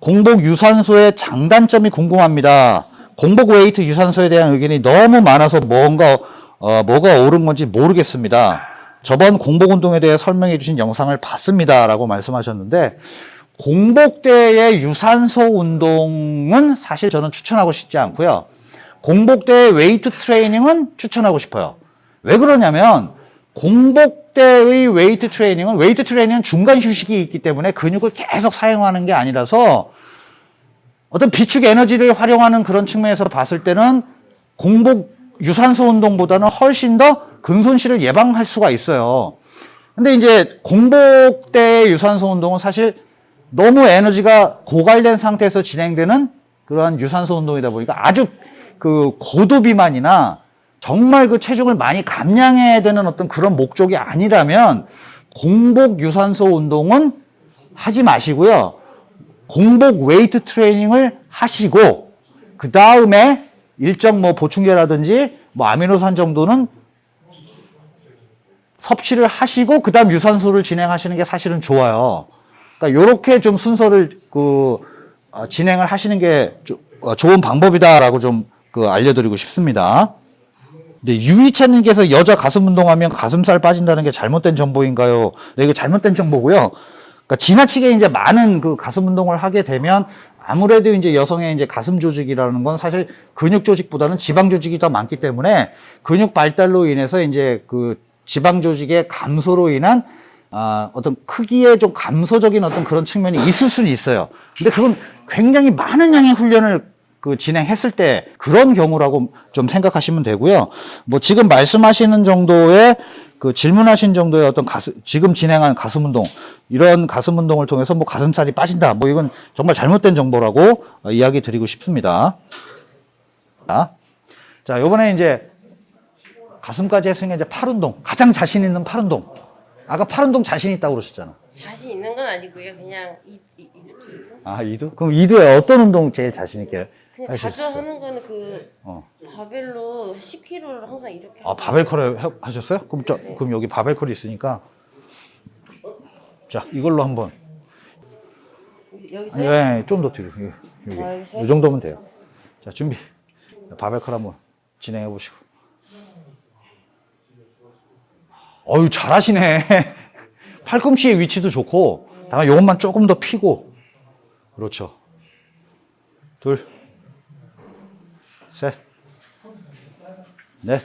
공복 유산소의 장단점이 궁금합니다. 공복 웨이트 유산소에 대한 의견이 너무 많아서 뭔가, 어, 뭐가 옳은 건지 모르겠습니다. 저번 공복 운동에 대해 설명해 주신 영상을 봤습니다. 라고 말씀하셨는데, 공복대의 유산소 운동은 사실 저는 추천하고 싶지 않고요. 공복대의 웨이트 트레이닝은 추천하고 싶어요. 왜 그러냐면, 공복대의 웨이트 트레이닝은 웨이트 트레이닝은 중간 휴식이 있기 때문에 근육을 계속 사용하는 게 아니라서 어떤 비축 에너지를 활용하는 그런 측면에서 봤을 때는 공복 유산소 운동보다는 훨씬 더 근손실을 예방할 수가 있어요. 근데 이제 공복대 유산소 운동은 사실 너무 에너지가 고갈된 상태에서 진행되는 그러한 유산소 운동이다 보니까 아주 그 고도 비만이나 정말 그 체중을 많이 감량해야 되는 어떤 그런 목적이 아니라면 공복 유산소 운동은 하지 마시고요. 공복 웨이트 트레이닝을 하시고 그 다음에 일정 뭐 보충제라든지 뭐 아미노산 정도는 섭취를 하시고 그 다음 유산소를 진행하시는 게 사실은 좋아요. 그러니까 요렇게 좀 순서를 그 어, 진행을 하시는 게 조- 어, 좋은 방법이다라고 좀 그 알려드리고 싶습니다. 근데 유이찬님께서 여자 가슴 운동하면 가슴살 빠진다는 게 잘못된 정보인가요? 네, 이거 잘못된 정보고요. 그러니까 지나치게 이제 많은 그 가슴 운동을 하게 되면 아무래도 이제 여성의 이제 가슴 조직이라는 건 사실 근육 조직보다는 지방 조직이 더 많기 때문에 근육 발달로 인해서 이제 그 지방 조직의 감소로 인한 아, 어떤 크기의 좀 감소적인 어떤 그런 측면이 있을 수는 있어요. 근데 그건 굉장히 많은 양의 훈련을 그 진행했을 때 그런 경우라고 좀 생각하시면 되고요. 뭐 지금 말씀하시는 정도의 그 질문하신 정도의 어떤 가슴, 지금 진행한 가슴 운동, 이런 가슴 운동을 통해서 뭐 가슴살이 빠진다. 뭐 이건 정말 잘못된 정보라고 어, 이야기 드리고 싶습니다. 자, 자, 요번에 이제 가슴까지 했으니까 이제 팔 운동. 가장 자신 있는 팔 운동. 아까 팔 운동 자신 있다고 그러셨잖아. 자신 있는 건 아니고요. 그냥 이, 이 아, 이두? 그럼 이두에 어떤 운동 제일 자신 있게 그냥 자주 있어요? 하는 거는 그 어. 바벨로 10kg를 항상 이렇게 아, 바벨컬을 해- 하셨어요? 그럼, 저, 그럼 여기 바벨컬이 있으니까. 자, 이걸로 한번. 여기서 네, 좀더 뒤로. 여기, 여기. 아, 여기서? 이 정도면 돼요. 자, 준비. 바벨컬 한번 진행해 보시고. 어유 잘하시네. 팔꿈치의 위치도 좋고, 다만 요것만 조금 더 피고. 그렇죠. 둘, 셋, 넷,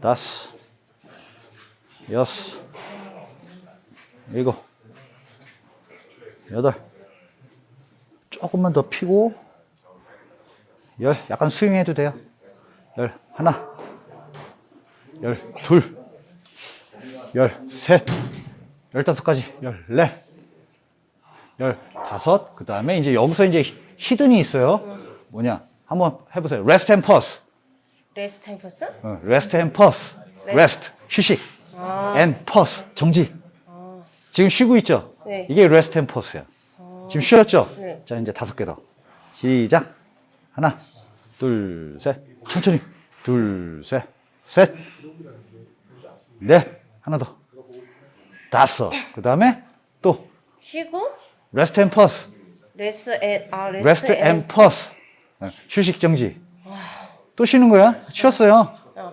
다섯, 여섯, 일곱, 여덟, 조금만 더 피고, 열, 약간 스윙해도 돼요. 열, 하나, 열, 둘, 열, 셋, 열다섯까지, 열, 넷, 열, 다섯, 그 다음에 이제 여기서 이제 hidden이 있어요. 뭐냐, 한번 해보세요. rest and pause. rest and pause? 어, rest and pause. rest, 휴식. 아, and pause, 정지. 지금 쉬고 있죠? 네. 이게 rest and pause야. 지금 쉬었죠? 네. 자, 이제 다섯 개 더. 시작. 하나, 둘, 셋. 천천히. 둘, 셋. 셋. 넷. 하나 더. 다섯. 그 다음에 또 쉬고 rest and pause. 레스 앤, 아 레스 rest and pause. 어, 휴식 정지. 또 쉬는 거야? 쉬었어요. 어.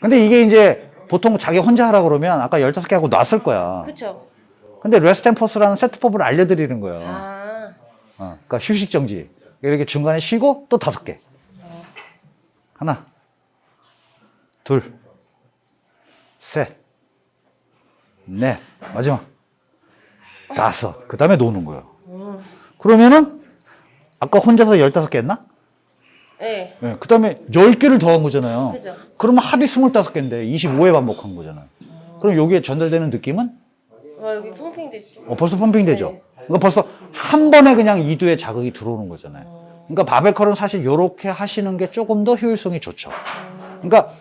근데 이게 이제 보통 자기 혼자 하라 그러면 아까 15개 하고 놨을 거야. 그쵸? 근데 퍼스라는 세트법을 알려드리는 거예요. 아, 어, 그러니까 휴식 정지. 이렇게 중간에 쉬고 또 다섯 개. 하나, 둘, 셋, 넷, 마지막 다섯. 그 다음에 노는 거예요. 그러면은 아까 혼자서 15개 했나? 네. 네, 그 다음에 10개를 더한 거잖아요. 그죠. 그러면 합이 25개인데 25회 반복한 거잖아요. 그럼 여기에 전달되는 느낌은? 어, 아 여기 펌핑 됐어. 어, 벌써 펌핑 되죠? 네. 그러니까 벌써 한 번에 그냥 이두에 자극이 들어오는 거잖아요. 어, 그러니까 바벨컬은 사실 이렇게 하시는 게 조금 더 효율성이 좋죠. 음, 그러니까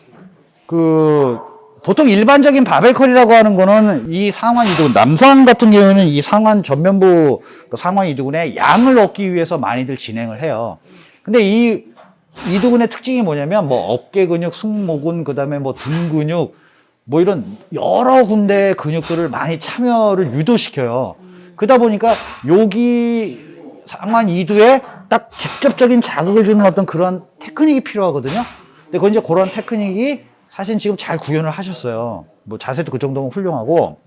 그 보통 일반적인 바벨컬이라고 하는 거는 이 상완 이두근 남성 같은 경우는 이 상완 전면부 그 상완 이두근의 양을 얻기 위해서 많이들 진행을 해요. 근데 이 이두근의 특징이 뭐냐면 뭐 어깨 근육, 승모근, 그 다음에 뭐 등 근육 뭐 이런 여러 군데의 근육들을 많이 참여를 유도시켜요. 그러다 보니까 여기 상완 이두에 딱 직접적인 자극을 주는 어떤 그런 테크닉이 필요하거든요. 근데 그 이제 그런 테크닉이 사실 지금 잘 구현을 하셨어요. 뭐 자세도 그 정도면 훌륭하고.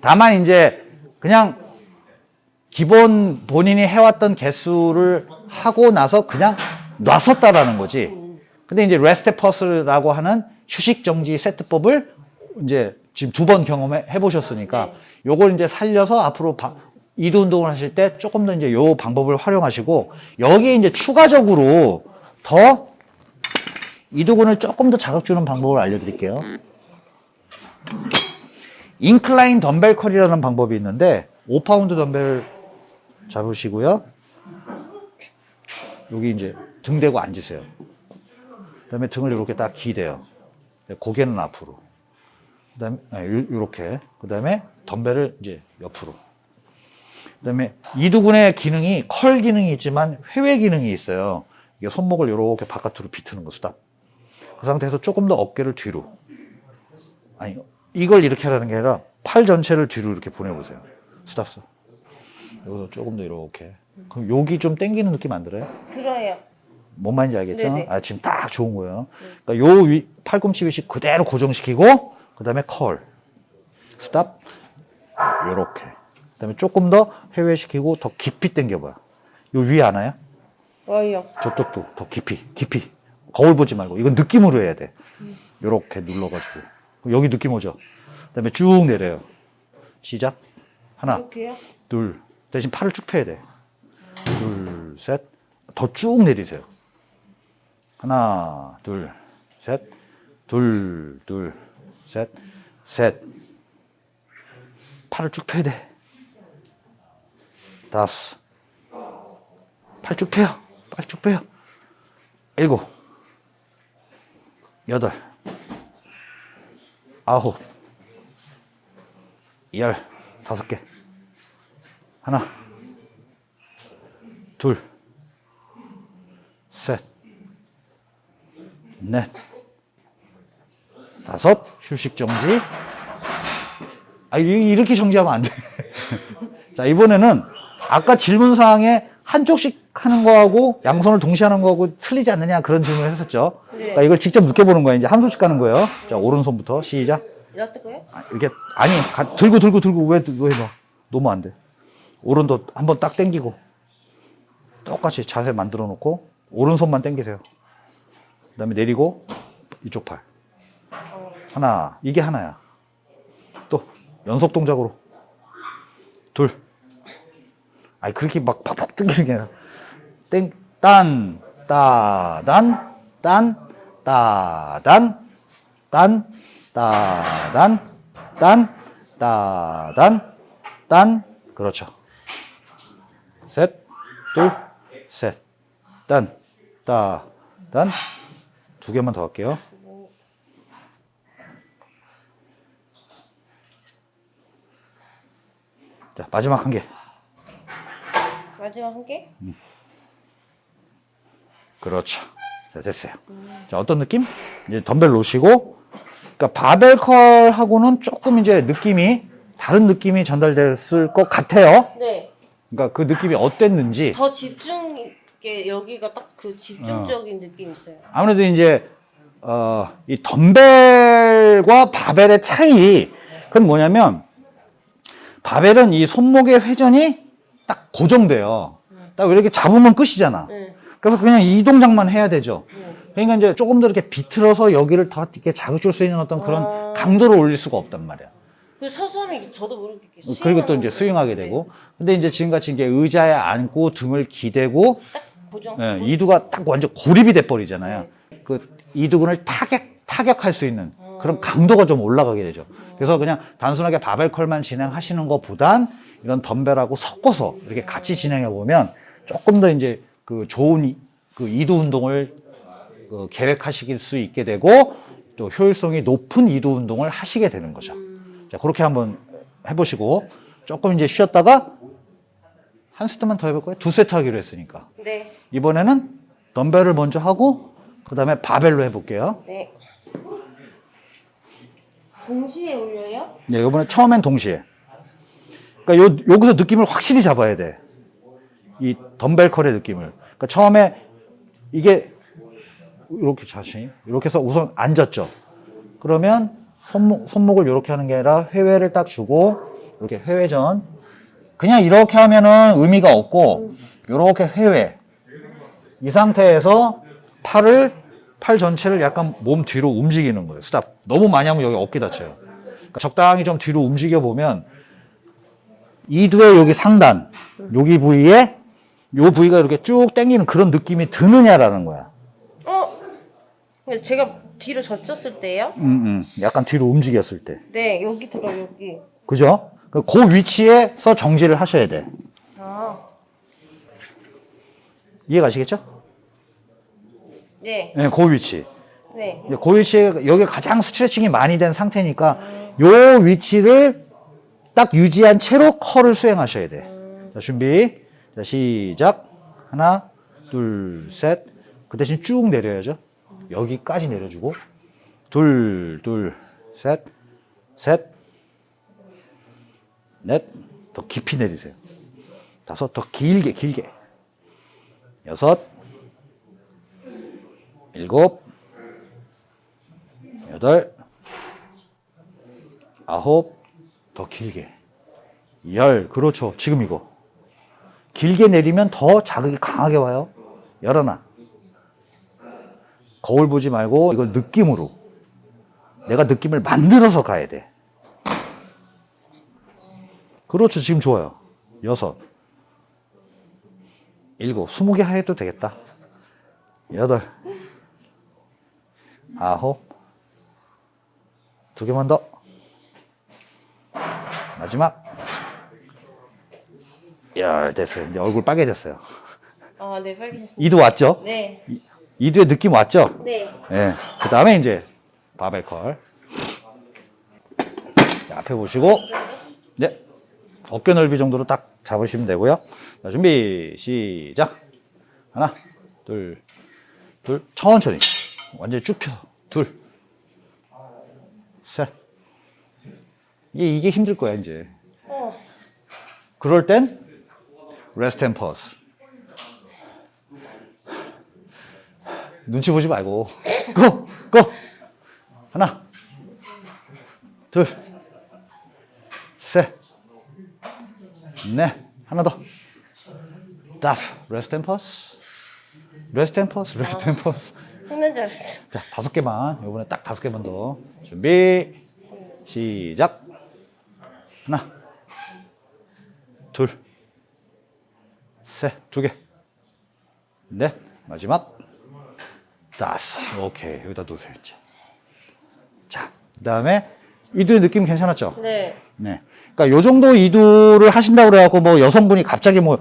다만 이제 그냥 기본 본인이 해왔던 개수를 하고 나서 그냥 놨었다라는 거지. 근데 이제 rest pause라고 하는 휴식 정지 세트법을 이제 지금 두 번 경험해 보셨으니까 요걸 이제 살려서 앞으로 바- 이두 운동을 하실 때 조금 더 이제 요 방법을 활용하시고 여기에 이제 추가적으로 더 이두근을 조금 더 자극 주는 방법을 알려드릴게요. incline 덤벨 curl이라는 방법이 있는데 5파운드 덤벨 잡으시고요. 여기 이제 등 대고 앉으세요. 그 다음에 등을 이렇게 딱 기대요. 고개는 앞으로. 그 다음에 아, 요- 요렇게. 그 다음에 덤벨을 이제 옆으로. 그 다음에 이두근의 기능이 curl 기능이 있지만 회외 기능이 있어요. 이게 손목을 이렇게 바깥으로 비트는 거 스탑. 그 상태에서 조금 더 어깨를 뒤로. 아니 이걸 이렇게 하라는 게 아니라 팔 전체를 뒤로 이렇게 보내보세요. 스탑 스탑. 여기서 조금 더 이렇게. 그럼 여기 좀 당기는 느낌 안 들어요? 들어요. 뭔 말인지 알겠죠? 네네. 아, 지금 딱 좋은 거예요. 그러니까 요 위, 팔꿈치 위치 그대로 고정시키고, 그 다음에 curl. 스탑. 요렇게. 그 다음에 조금 더 회외시키고 더 깊이 당겨봐요. 요 위에 하나요? 와요. 저쪽도 더 깊이, 깊이. 거울 보지 말고. 이건 느낌으로 해야 돼. 요렇게 눌러가지고. 여기 느낌 오죠? 그 다음에 쭉 내려요. 시작. 하나, 이렇게요? 둘. 대신 팔을 쭉 펴야 돼. 둘, 셋. 더 쭉 내리세요. 하나, 둘, 셋. 둘, 둘, 셋. 셋. 팔을 쭉 펴야 돼. 다섯. 팔 쭉 펴요. 팔 쭉 펴요. 일곱. 여덟. 아홉. 열. 다섯 개. 하나, 둘, 셋, 넷, 다섯, 휴식 정지. 아, 이- 이렇게 정지하면 안 돼. 자, 이번에는 아까 질문사항에 한쪽씩 하는 거하고 양손을 동시에 하는 거하고 틀리지 않느냐 그런 질문을 했었죠. 네. 그러니까 이걸 직접 느껴보는 거예요. 이제 한 손씩 가는 거예요. 자, 오른손부터 시작. 아, 이렇게 아니 가- 들고 들고 들고 왜 왜 해봐 너무 안 돼 오른도 한번 딱 당기고 똑같이 자세 만들어 놓고 오른손만 당기세요 그 다음에 내리고 이쪽 팔 하나 이게 하나야 또 연속 동작으로 둘 아니 그렇게 막 팍팍 당기는 게 아니라 땡 딴 따단 딴 따단 딴, 따단, 딴, 따단, 딴. 그렇죠. 셋, 둘, 셋, 딴, 따, 단. 두 개만 더 할게요. 자, 마지막 한 개. 마지막 한 개? 그렇죠. 자, 됐어요. 자, 어떤 느낌? 이제 덤벨 놓으시고, 그러니까 바벨컬하고는 조금 이제 느낌이, 다른 느낌이 전달됐을 것 같아요. 네. 그러니까 그 느낌이 어땠는지. 더 집중 있게 여기가 딱 그 집중적인 느낌이 있어요. 아무래도 이제, 어, 이 덤벨과 바벨의 차이, 그건 뭐냐면, 바벨은 이 손목의 회전이 딱 고정돼요. 딱 이렇게 잡으면 끝이잖아. 네. 그래서 그냥 이 동작만 해야 되죠. 네. 그러니까 이제 조금 더 이렇게 비틀어서 여기를 더 이렇게 자극 줄 수 있는 어떤 그런 아. 강도를 올릴 수가 없단 말이야. 그 서서 하면 저도 모르게 어, 그리고 또 이제. 스윙하게 되고. 근데 이제 지금같이 이제 의자에 앉고 등을 기대고 네. 고정. 예, 이두가 딱 완전 고립이 돼 버리잖아요. 그 이두근을 타격 타격할 수 있는 음. 그럼 강도가 좀 올라가게 되죠. 그래서 그냥 단순하게 바벨 컬만 진행하시는 것보단 이런 덤벨하고 섞어서 이렇게 같이 진행해 보면 조금 더 이제 그 좋은 이- 그 이두 운동을 그 계획하실 수 있게 되고 또 효율성이 높은 이두 운동을 하시게 되는 거죠. 음. 자, 그렇게 한번 해보시고 조금 이제 쉬었다가 한 세트만 더 해볼 거예요. 두 세트 하기로 했으니까. 네. 이번에는 덤벨을 먼저 하고 그 다음에 바벨로 해볼게요. 네. 동시에 올려요? 네, 이번에 처음엔 동시에. 그러니까 요, 여기서 느낌을 확실히 잡아야 돼. 이 덤벨 컬의 느낌을. 그러니까 처음에 이게 이렇게 자신이 이렇게 해서 우선 앉았죠. 그러면 손목, 손목을 이렇게 하는 게 아니라 회회를 딱 주고 이렇게 회회전. 그냥 이렇게 하면은 의미가 없고 이렇게 회회. 이 상태에서 팔을 팔 전체를 약간 몸 뒤로 움직이는 거예요. 스탑. 너무 많이 하면 여기 어깨 다쳐요. 그러니까 적당히 좀 뒤로 움직여 보면 이두의 여기 상단, 여기 부위에 요 부위가 이렇게 쭉 당기는 그런 느낌이 드느냐라는 거야. 어? 근데 제가 뒤로 젖혔을 때요? 음, 음. 약간 뒤로 움직였을 때. 네, 여기 들어 여기. 그죠? 그- 그 위치에서 정지를 하셔야 돼. 아, 이해가시겠죠? 네, 네, 그 위치. 네. 그 위치에 여기 가장 스트레칭이 많이 된 상태니까 요 위치를 딱 유지한 채로 컬을 수행하셔야 돼. 자, 준비. 자, 시작. 하나, 둘, 셋. 그 대신 쭉 내려야죠. 여기까지 내려주고. 둘, 둘, 셋, 셋, 넷. 더 깊이 내리세요. 다섯, 더 길게, 길게. 여섯, 일곱, 여덟, 아홉, 더 길게. 열, 그렇죠. 지금 이거. 길게 내리면 더 자극이 강하게 와요. 열어놔. 거울 보지 말고 이걸 느낌으로. 내가 느낌을 만들어서 가야 돼. 그렇죠. 지금 좋아요. 여섯, 일곱, 스무 개 해도 되겠다. 여덟, 아홉, 두 개만 더. 마지막. 야, 됐어요. 이제 얼굴 빨개졌어요. 아, 네, 빨개졌습니다. 이두 왔죠? 네, 이두의 느낌 왔죠? 네. 예. 그 다음에 이제 바벨 컬. 자, 앞에 보시고, 네. 어깨 넓이 정도로 딱 잡으시면 되고요. 자, 준비, 시작. 하나, 둘, 둘, 천천히. 완전히 쭉 펴서. 둘, 셋. 이게, 이게 힘들 거야, 이제. 어, 그럴 땐 rest and pause. 눈치 보지 말고 고! 고! 하나 둘 셋, 넷, 하나 더, 다섯, rest and pause, rest and pause, rest and pause. 힘든 줄 알았어. 자, 다섯 개만. 이번에 딱 다섯 개만 더. 준비. 시작. 하나. 둘. 셋. 두 개. 넷. 마지막. 다섯. 오케이. 여기다 놓으세요, 이제. 자, 그 다음에 이두의 느낌 괜찮았죠? 네. 네. 그러니까 요 정도 이두를 하신다고 그래갖고 뭐 여성분이 갑자기 뭐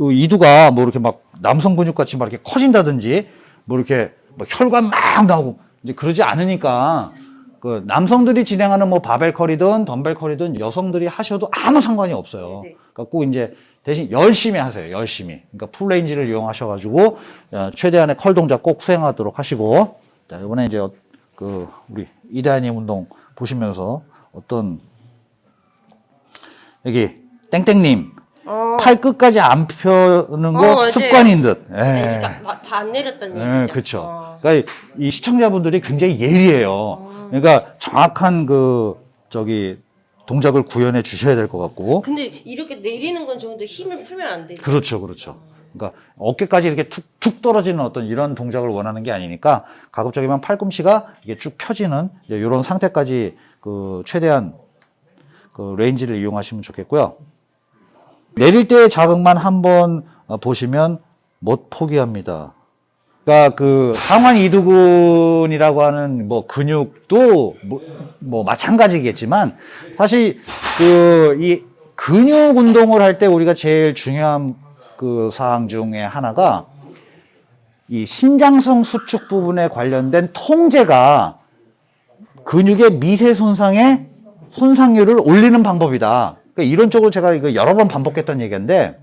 어, 이두가 뭐 이렇게 막 남성 근육 같이 막 이렇게 커진다든지 뭐 이렇게 뭐 혈관 막 나오고 이제 그러지 않으니까 그 남성들이 진행하는 뭐 바벨 컬이든 덤벨 컬이든 여성들이 하셔도 아무 상관이 없어요. 네네. 그러니까 꼭 이제 대신 열심히 하세요. 열심히. 그러니까 full range를 이용하셔가지고 어, 최대한의 curl 동작 꼭 수행하도록 하시고 자 이번에 이제 어, 그 우리 이다님 운동 보시면서 어떤 여기 땡땡님 어, 팔 끝까지 안 펴는 거 어. 습관인 듯. 예. 네, 그러니까 다 안 내렸다는 예, 얘기죠. 그렇죠. 어. 그러니까 이 시청자분들이 굉장히 예리해요. 그러니까 정확한 그 저기 동작을 구현해 주셔야 될 것 같고. 근데 이렇게 내리는 건 좋은데 힘을 풀면 안 되죠. 그렇죠, 그렇죠. 그러니까 어깨까지 이렇게 툭툭 떨어지는 어떤 이런 동작을 원하는 게 아니니까 가급적이면 팔꿈치가 이게 쭉 펴지는 이런 상태까지 그 최대한 그 range를 이용하시면 좋겠고요. 내릴 때의 자극만 한번 어, 보시면 못 포기합니다. 그러니까 그 상완 이두근이라고 하는 뭐 근육도 뭐, 뭐 마찬가지겠지만 사실 그 이 근육 운동을 할 때 우리가 제일 중요한 그 사항 중에 하나가 이 신장성 수축 부분에 관련된 통제가 근육의 미세 손상의 손상률을 올리는 방법이다. 그러니까 이런 쪽으로 제가 이거 여러 번 반복했던 얘기인데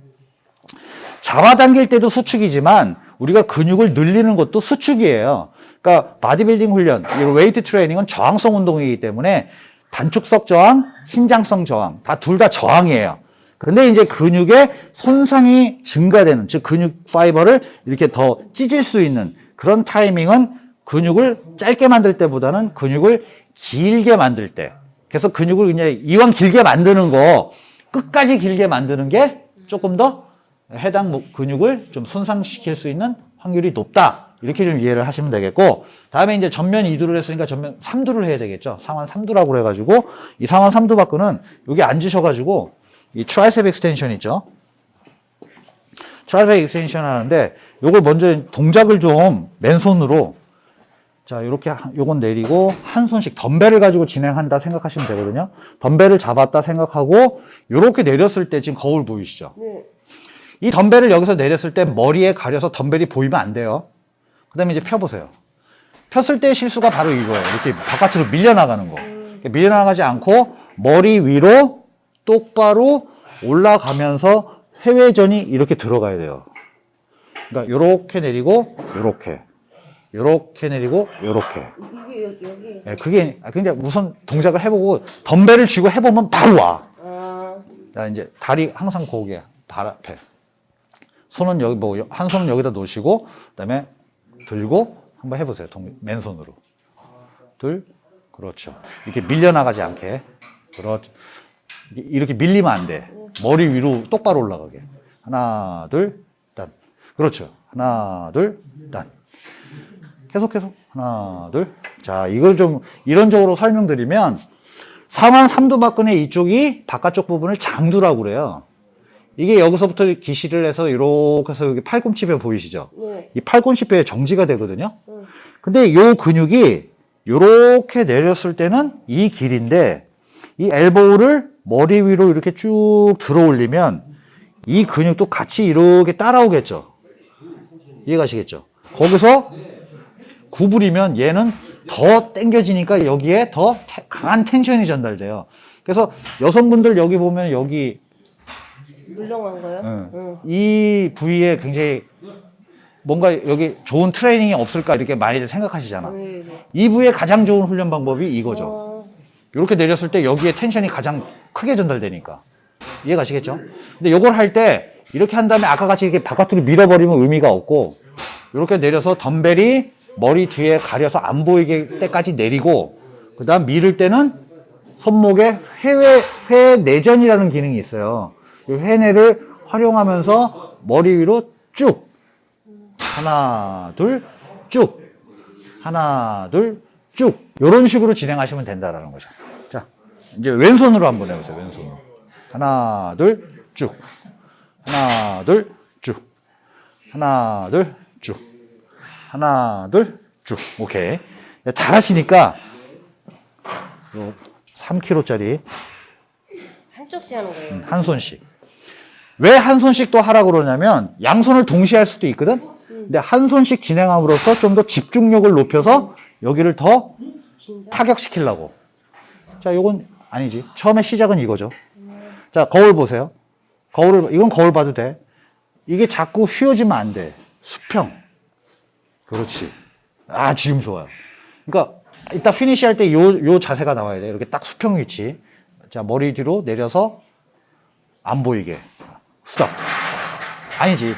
잡아당길 때도 수축이지만 우리가 근육을 늘리는 것도 수축이에요. 그러니까 바디빌딩 훈련, 이 웨이트 트레이닝은 저항성 운동이기 때문에 단축성 저항, 신장성 저항 다 둘다 저항이에요. 근데 이제 근육의 손상이 증가되는 즉 근육 fiber를 이렇게 더 찢을 수 있는 그런 타이밍은 근육을 짧게 만들 때보다는 근육을 길게 만들 때. 그래서 근육을 그냥 이왕 길게 만드는 거 끝까지 길게 만드는 게 조금 더 해당 목- 근육을 좀 손상시킬 수 있는 확률이 높다. 이렇게 좀 이해를 하시면 되겠고, 다음에 이제 전면 2두를 했으니까 전면 3두를 해야 되겠죠. 상완 3두라고 그래가지고, 이 상완 3두박근은 여기 앉으셔가지고, 이 tricep extension 있죠. tricep extension 하는데, 요걸 먼저 동작을 좀 맨손으로, 자, 이렇게 요건 내리고, 한 손씩 덤벨을 가지고 진행한다 생각하시면 되거든요. 덤벨을 잡았다 생각하고, 요렇게 내렸을 때 지금 거울 보이시죠? 네. 이 덤벨을 여기서 내렸을 때 머리에 가려서 덤벨이 보이면 안 돼요. 그 다음에 이제 펴보세요. 폈을 때 실수가 바로 이거예요. 이렇게 바깥으로 밀려나가는 거. 이렇게 밀려나가지 않고 머리 위로 똑바로 올라가면서 회회전이 이렇게 들어가야 돼요. 그러니까 요렇게 내리고 요렇게 요렇게 내리고 요렇게 이게 여기 여기. 예, 그게 아, 근데 우선 동작을 해보고 덤벨을 쥐고 해보면 바로 와. 아. 자, 이제 다리 항상 고개 발 앞에. 손은 여기 뭐 한 손은 여기다 놓으시고 그다음에 들고 한번 해보세요. 동, 맨손으로. 둘, 그렇죠. 이렇게 밀려나가지 않게. 그렇죠. 이렇게 밀리면 안 돼. 머리 위로 똑바로 올라가게. 하나, 둘, 단. 그렇죠. 하나, 둘, 단. 계속 계속 하나, 둘. 자, 이걸 좀 이론적으로 설명드리면 상완 삼두박근의 이쪽이 바깥쪽 부분을 장두라고 그래요. 이게 여기서부터 기시를 해서 이렇게 해서 여기 팔꿈치뼈 보이시죠? 네. 이 팔꿈치뼈에 정지가 되거든요. 응. 근데 요 근육이 이렇게 내렸을 때는 이 길인데 이 엘보우를 머리 위로 이렇게 쭉 들어 올리면 이 근육도 같이 이렇게 따라오겠죠. 이해가시겠죠? 거기서 구부리면 얘는 더 당겨지니까 여기에 더 테- 강한 텐션이 전달돼요. 그래서 여성분들 여기 보면 여기 물렁한 거요? 응. 응. 이 부위에 굉장히 뭔가 여기 좋은 트레이닝이 없을까 이렇게 많이들 생각하시잖아. 네, 네. 이 부위에 가장 좋은 훈련 방법이 이거죠. 어, 이렇게 내렸을 때 여기에 텐션이 가장 크게 전달되니까. 이해 가시겠죠? 근데 요걸 할 때 이렇게 한 다음에 아까 같이 이렇게 바깥으로 밀어버리면 의미가 없고 이렇게 내려서 덤벨이 머리 뒤에 가려서 안 보이게 때까지 내리고 그 다음 밀을 때는 손목에 회외, 회 내전이라는 기능이 있어요. 이 회내를 활용하면서 머리 위로 쭉 하나 둘쭉 하나 둘쭉 이런 식으로 진행하시면 된다라는 거죠. 자 이제 왼손으로 한번 해보세요. 왼손으로 하나 둘쭉 하나 둘쭉 하나 둘쭉 하나 둘 쭉 오케이 잘하시니까 요 3kg짜리 한쪽씩 하는 거예요. 한 손씩. 왜 한 손씩 또 하라고 그러냐면 양손을 동시에 할 수도 있거든. 근데 한 손씩 진행함으로써 좀 더 집중력을 높여서 여기를 더. 타격시키려고. 자, 요건 아니지. 처음에 시작은 이거죠. 자, 거울 보세요. 거울을 이건 거울 봐도 돼. 이게 자꾸 휘어지면 안 돼. 수평. 그렇지. 아, 지금 좋아요. 그러니까 이따 피니시 할 때 요 요 자세가 나와야 돼. 이렇게 딱 수평 위치. 자, 머리 뒤로 내려서 안 보이게. 스탑. 아니지.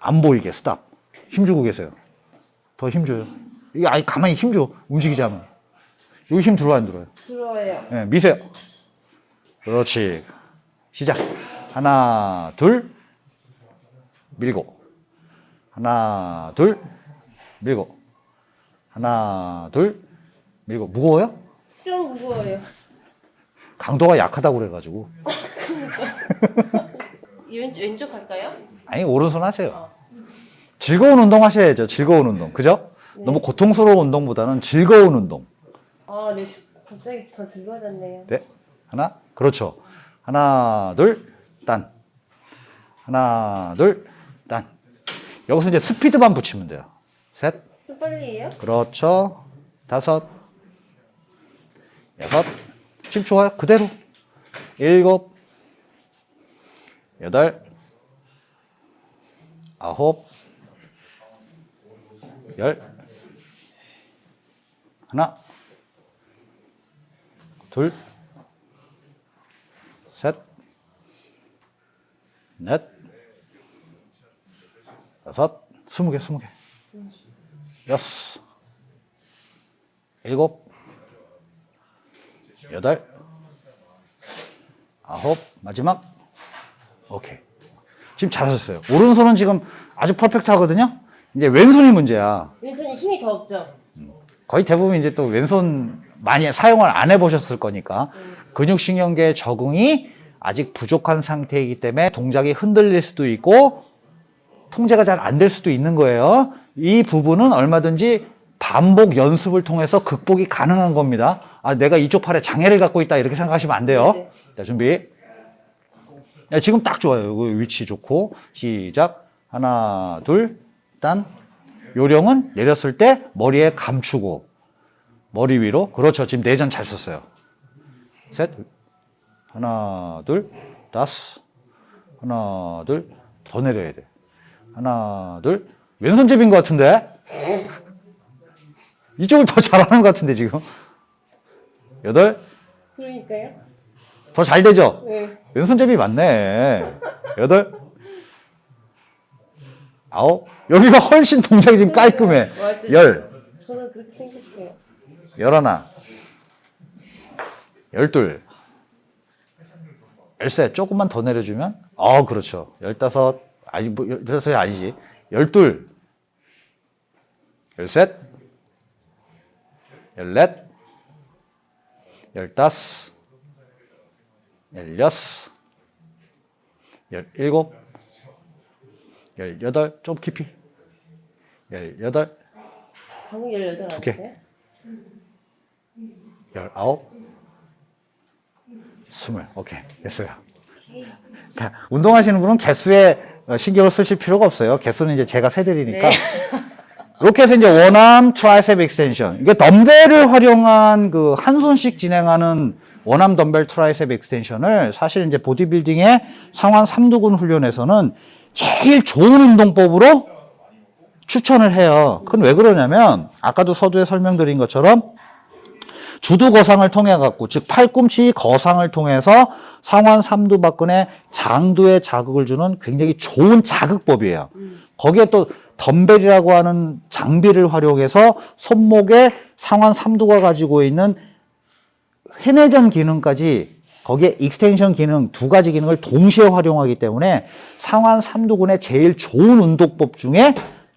안 보이게 스탑. 힘주고 계세요. 더 힘줘요. 이게 아니 가만히 힘줘. 움직이지 않으면. 여기 힘 들어와 안 들어요? 들어와요. 예, 미세요. 그렇지. 시작. 하나, 둘, 밀고. 하나, 둘, 밀고. 하나, 둘, 밀고. 무거워요? 좀 무거워요. 강도가 약하다고 그래가지고. 이 왼쪽 왼쪽 할까요? 아니, 오른손 하세요. 즐거운 운동 하셔야죠. 즐거운 운동. 그죠? 네. 너무 고통스러운 운동보다는 즐거운 운동. 아, 네. 갑자기 더 즐거워졌네요. 네. 하나. 그렇죠. 하나, 둘, 딴. 하나, 둘, 딴. 여기서 이제 스피드만 붙이면 돼요. 셋. 좀 빨리 해요? 그렇죠. 다섯. 여섯. 지금 좋아요. 그대로. 일곱. 여덟. 아홉. 열. 하나. 둘. 셋. 넷. 여섯. 스무 개, 스무 개. 여섯. 일곱, 여덟, 아홉, 마지막. 오케이. 지금 잘하셨어요. 오른손은 지금 아주 퍼펙트 하거든요. 이제 왼손이 문제야. 왼손이 힘이 더 없죠? 거의 대부분 이제 또 왼손 많이 사용을 안 해보셨을 거니까 근육신경계 적응이 아직 부족한 상태이기 때문에 동작이 흔들릴 수도 있고 통제가 잘 안 될 수도 있는 거예요. 이 부분은 얼마든지 반복 연습을 통해서 극복이 가능한 겁니다. 아, 내가 이쪽 팔에 장애를 갖고 있다 이렇게 생각하시면 안 돼요. 네네. 자, 준비. 네, 지금 딱 좋아요. 이 위치 좋고 시작. 하나, 둘, 딴. 요령은 내렸을 때 머리에 감추고 머리 위로. 그렇죠. 지금 내전 잘 썼어요. 셋. 하나, 둘, 다섯. 하나, 둘. 더 내려야 돼. 하나, 둘. 왼손잡이인 것 같은데? 이쪽을 더 잘하는 것 같은데, 지금. 여덟. 그러니까요. 더 잘 되죠? 네. 왼손잡이 맞네. 여덟. 아홉. 여기가 훨씬 동작이 지금 깔끔해. 열. 저는 그렇게 생각해요. 열하나. 열둘. 열셋. 조금만 더 내려주면. 어, 그렇죠. 열다섯. 아니, 뭐, 열- 열다섯이 아니지. 열둘. 열셋. 열넷. 열다섯. 열여섯. 열일곱. 열여덟. 좀 깊이. 열여덟. 방금 18두 개. 열아홉, 스물. 오케이. 됐어요. 자, 운동하시는 분은 개수에 어, 신경을 쓰실 필요가 없어요. 개수는 이제 제가 세드리니까. 네. 이렇게 해서 이제 one arm tricep extension. 이게 덤벨을 활용한 그 한 손씩 진행하는 one arm 덤벨 tricep extension을 사실 이제 보디빌딩의 상완 삼두근 훈련에서는 제일 좋은 운동법으로 추천을 해요. 그건 왜 그러냐면 아까도 서두에 설명드린 것처럼 주두 거상을 통해 갖고 즉 팔꿈치 거상을 통해서 상완 삼두박근의 장두에 자극을 주는 굉장히 좋은 자극법이에요. 거기에 또 덤벨이라고 하는 장비를 활용해서 손목에 상완 삼두가 가지고 있는 회내전 기능까지 거기에 extension 기능 두 가지 기능을 동시에 활용하기 때문에 상완 삼두근의 제일 좋은 운동법 중에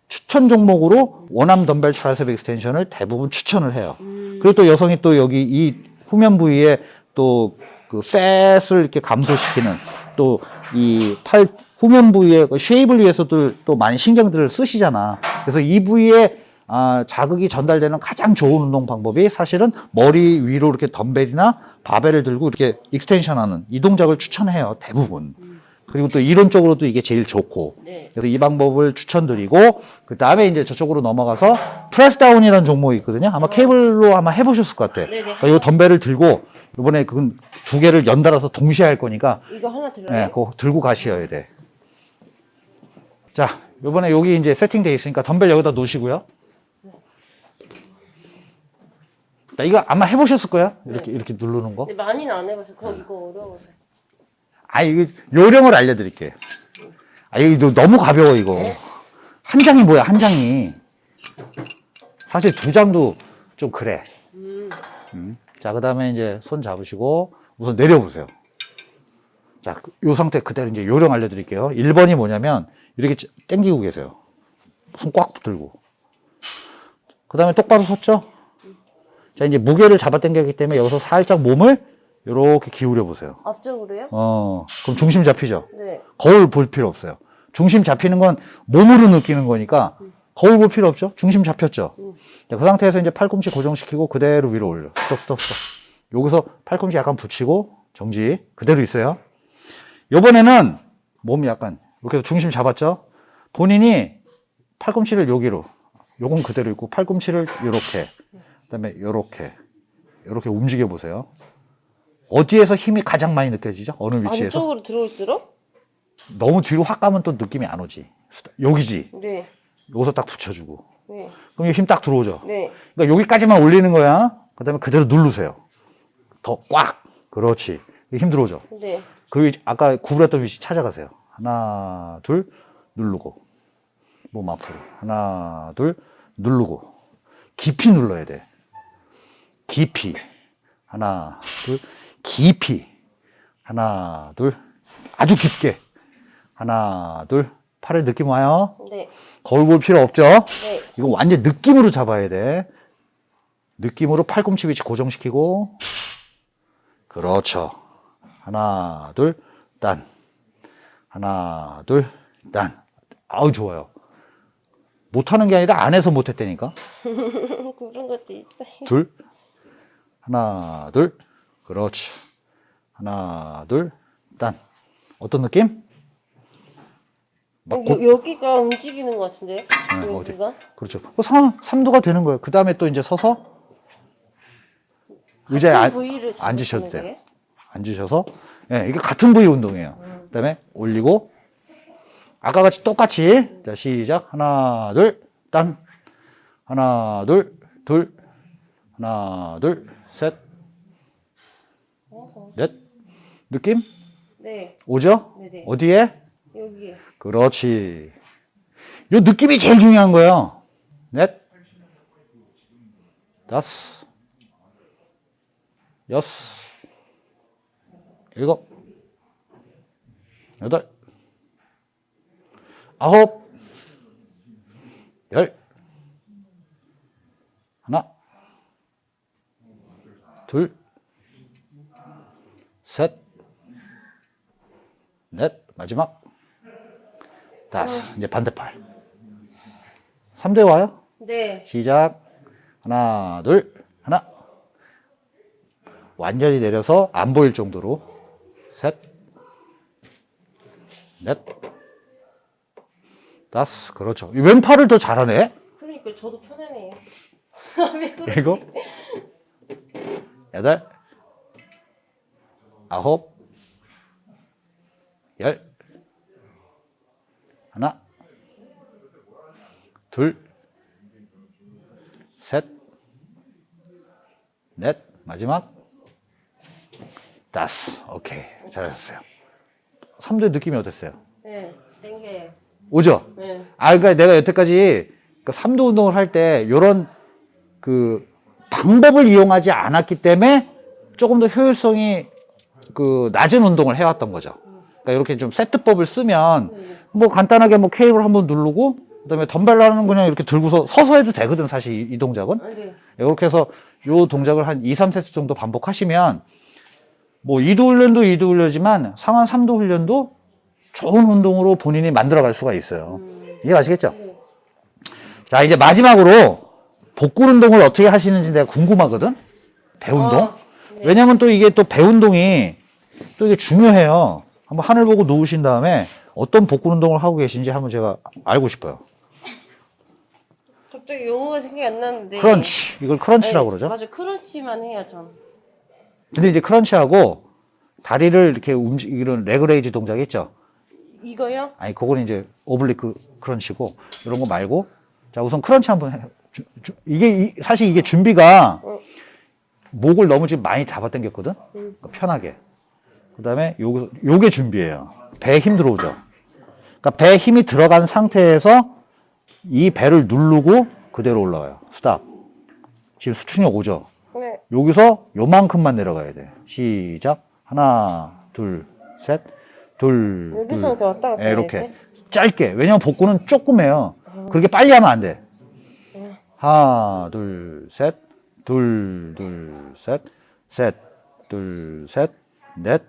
추천 종목으로 one arm 덤벨 tricep extension을 대부분 추천을 해요. 그리고 또 여성이 또 여기 이 후면 부위에 또 그 fat을 이렇게 감소시키는 또 이 팔 후면 부위의 그 shape을 위해서도 또 많이 신경들을 쓰시잖아. 그래서 이 부위에 아, 자극이 전달되는 가장 좋은 운동 방법이 사실은 머리 위로 이렇게 덤벨이나 바벨을 들고 이렇게 extension하는 이 동작을 추천해요. 대부분. 그리고 또 이론적으로도 이게 제일 좋고. 네. 그래서 이 방법을 추천드리고 그 다음에 이제 저쪽으로 넘어가서 press down이라는 종목이 있거든요. 아마 케이블로 아마 해보셨을 것 같아. 네네. 그러니까 이 덤벨을 들고 이번에 그두 개를 연달아서 동시에 할 거니까 이거 하나 들어요? 네, 그거 들고 가셔야 돼. 자, 이번에 여기 이제 세팅돼 있으니까 덤벨 여기다 놓으시고요. 자, 이거 아마 해보셨을 거야. 이렇게 이렇게 누르는 거. 근데 많이는 안 해봐서 그거 이거 어려워서. 아, 이거 요령을 알려드릴게요. 아, 이거 너무 가벼워 이거. 한 장이 뭐야? 한 장이. 사실 두 장도 좀 그래. 음. 음. 자, 그 다음에 이제 손 잡으시고 우선 내려보세요. 자, 그- 요 상태 그대로 이제 요령 알려드릴게요. 1번이 뭐냐면 이렇게 당기고 계세요. 손 꽉 들고. 그 다음에 똑바로 섰죠? 자, 이제 무게를 잡아 당겼기 때문에 여기서 살짝 몸을 이렇게 기울여 보세요. 앞쪽으로요? 어, 그럼 중심 잡히죠? 네. 거울 볼 필요 없어요. 중심 잡히는 건 몸으로 느끼는 거니까 거울 볼 필요 없죠. 중심 잡혔죠. 자, 그 상태에서 이제 팔꿈치 고정시키고 그대로 위로 올려. 스톱, 스톱, 스톱. 여기서 팔꿈치 약간 붙이고 정지. 그대로 있어요. 요번에는 몸 약간 이렇게 해서 중심 잡았죠. 본인이 팔꿈치를 여기로, 요건 그대로 있고 팔꿈치를 요렇게, 그다음에 요렇게, 요렇게 움직여 보세요. 어디에서 힘이 가장 많이 느껴지죠? 어느 위치에서? 안쪽으로 들어올수록? 너무 뒤로 확 가면 또 느낌이 안 오지. 여기지. 네. 여기서 딱 붙여주고. 네. 그럼 힘 딱 들어오죠. 네. 그러니까 여기까지만 올리는 거야. 그 다음에 그대로 누르세요. 더 꽉. 그렇지. 힘 들어오죠. 네. 그 위치, 아까 구부렸던 위치 찾아가세요. 하나, 둘, 누르고. 몸 앞으로. 하나, 둘, 누르고. 깊이 눌러야 돼. 깊이. 하나, 둘, 깊이. 하나, 둘, 아주 깊게. 하나, 둘, 팔에 느낌 와요. 네. 거울 볼 필요 없죠? 네. 이거 완전 느낌으로 잡아야 돼. 느낌으로 팔꿈치 위치 고정시키고. 그렇죠. 하나, 둘, 딴. 하나, 둘, 딴. 아우, 좋아요. 못하는 게 아니라 안에서 못했다니까. 그런 것도 있어요. 둘. 하나, 둘. 그렇지. 하나, 둘, 딴. 어떤 느낌? 막 고- 여, 여기가 움직이는 것 같은데? 네, 어디? 여기가? 그렇죠. 그 3, 도가 되는 거예요. 그 다음에 또 이제 서서 의자에 앉, 잡으시는 앉으셔도 돼요. 앉으셔서 예, 이게 같은 부위 운동이에요. 그 다음에 올리고 아까 같이 똑같이 자 시작 하나 둘딴 하나 둘 둘 하나 둘셋 넷. 느낌 네. 오죠? 네네. 어디에? 여기. 그렇지. 요 느낌이 제일 중요한 거예요. 넷, 다섯, 여섯, 일곱, 여덟, 아홉, 열, 하나, 둘, 셋, 넷, 마지막, 다섯. 이제 반대팔. 3대 와요? 네. 시작. 하나, 둘, 하나. 완전히 내려서 안 보일 정도로. 셋, 넷, 다섯. 그렇죠. 이 왼팔을 더 잘하네. 그러니까 저도 편하네요. 왜 그러지? 일곱, 여덟, 아홉, 열, 하나, 둘, 셋, 넷, 마지막, 다섯. 오케이. 잘하셨어요. 3대 느낌이 어땠어요? 네. 땡겨요. 오죠? 네. 아, 그러니까 내가 여태까지 그 3도 운동을 할때 요런 그 방법을 이용하지 않았기 때문에 조금 더 효율성이 그 낮은 운동을 해왔던 거죠. 그러니까 이렇게 좀 세트법을 쓰면 뭐 간단하게 뭐 케이블 한번 누르고 그다음에 덤벨라는 그냥 이렇게 들고서 서서 해도 되거든 사실 이, 이 동작은. 아, 네. 이렇게 해서 요 동작을 한 2, 3세트 정도 반복하시면 뭐 2도 훈련도 2도 훈련이지만 상한 3도 훈련도 좋은 운동으로 본인이 만들어갈 수가 있어요. 이해 가시겠죠? 네. 자, 이제 마지막으로 복근 운동을 어떻게 하시는지 내가 궁금하거든? 배운동? 어, 네. 왜냐면 또 이게 또 배운동이 또 이게 중요해요. 한번 하늘 보고 누우신 다음에 어떤 복근 운동을 하고 계신지 한번 제가 알고 싶어요. 갑자기 용어가 생각이 안 나는데. crunch. 이걸 crunch라고 네, 그러죠. 맞아. crunch만 해요, 전. 근데 이제 crunch하고 다리를 이렇게 움직이는 leg raise 동작 있죠? 이거요? 아니, 그거는 이제 oblique crunch고 이런 거 말고 자, 우선 crunch 한번 해. 주- 주- 이게 이- 사실 이게 준비가 어. 목을 너무 지금 많이 잡아 당겼거든. 그러니까 편하게. 그 다음에 요게 요게 준비예요. 배에 힘 들어오죠. 그러니까 배에 힘이 들어간 상태에서 이 배를 누르고 그대로 올라와요. 스탑. 지금 수축력 오죠. 네. 여기서 요만큼만 내려가야 돼. 시작. 하나, 둘, 셋, 둘, 여기서 둘. 이렇게 왔다 갔다 예, 해야 이렇게 돼? 짧게. 왜냐면 복근은 조그매요. 그렇게 빨리 하면 안 돼. 하나, 둘, 셋, 둘, 둘, 셋, 셋, 둘, 셋, 넷,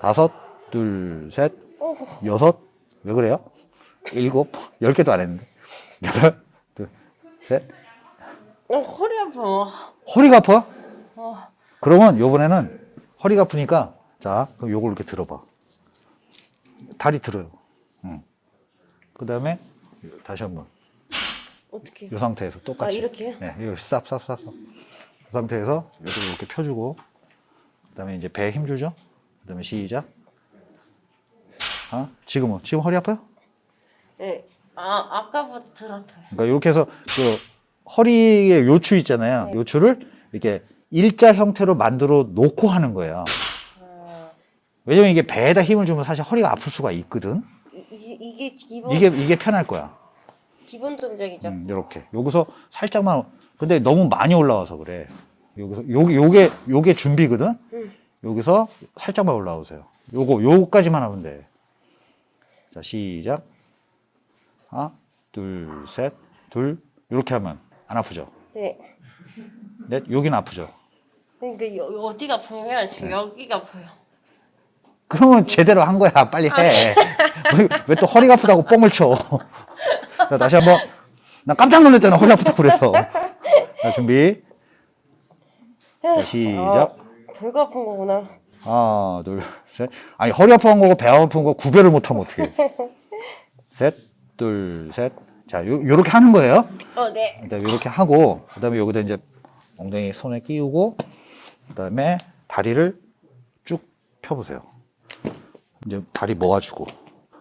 다섯, 둘, 셋, 어, 여섯, 왜 그래요? 일곱, 열 개도 안 했는데. 여덟, 둘, 셋. 어, 허리 아파. 허리가 아파? 어, 그러면 요번에는 허리가 아프니까, 자, 그럼 요걸 이렇게 들어봐. 다리 들어요. 응. 그 다음에 다시 한 번. 어떻게? 이 상태에서 똑같이. 아, 이렇게요? 네, 이거 쌉, 쌉, 쌉, 쌉. 이 상태에서 이렇게, 이렇게 펴주고, 그 다음에 이제 배에 힘 주죠? 그 다음에 시작. 아, 지금은? 지금 허리 아파요? 네. 아, 아까보다 덜 아파요. 그러니까 이렇게 해서 그 허리의 요추 있잖아요. 네. 요추를 이렇게 일자 형태로 만들어 놓고 하는 거예요. 아, 왜냐면 이게 배에다 힘을 주면 사실 허리가 아플 수가 있거든. 이, 이, 이게 기본, 이게, 이게 편할 거야. 기본 동작이죠. 음, 이렇게. 여기서 살짝만, 근데 너무 많이 올라와서 그래. 여기서, 요게, 요게, 요게 준비거든? 음. 여기서 살짝만 올라오세요. 요거, 요거까지만 하면 돼. 자, 시작. 하나, 둘, 셋, 둘. 요렇게 하면 안 아프죠? 네. 넷, 여긴 아프죠? 그러니까 여, 어디가 네. 지금 여기가 아파요. 그러면 제대로 한 거야. 빨리 해. 왜 또 허리가 아프다고 뻥을 쳐. 자, 다시 한 번. 나 깜짝 놀랐잖아. 허리 아프다고 그래서. 자, 준비. 자, 시작. 배가 아픈 거구나. 하나, 둘, 셋. 아니, 허리 아픈 거고 배 아픈 거 구별을 못하면 어떡해. 셋, 둘, 셋. 자, 요, 요렇게 하는 거예요. 어, 네. 일단 이렇게 하고, 그 다음에 여기다 이제 엉덩이 손에 끼우고, 그 다음에 다리를 쭉 펴보세요. 이제 다리 모아주고,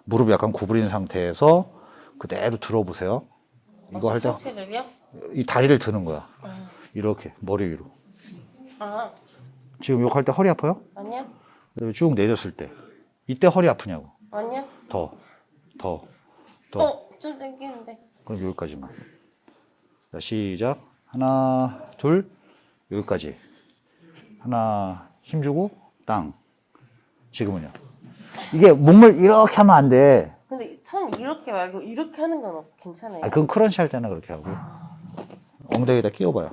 무릎 약간 구부린 상태에서 그대로 들어보세요. 이거 할 때? 이 다리를 드는 거야. 아, 이렇게, 머리 위로. 아, 지금 이거 할때 허리 아파요? 아니요? 그 다음에 쭉 내렸을 때. 이때 허리 아프냐고. 아니요? 더, 더, 더. 어, 좀 당기는데. 그럼 여기까지만. 자, 시작. 하나, 둘, 여기까지. 하나, 힘주고, 땅. 지금은요. 이게 몸을 이렇게 하면 안 돼. 근데 손 이렇게 말고 이렇게 하는 건 괜찮아요. 아, 그건 크런치 할 때나 그렇게 하고. 엉덩이에다 끼워봐요.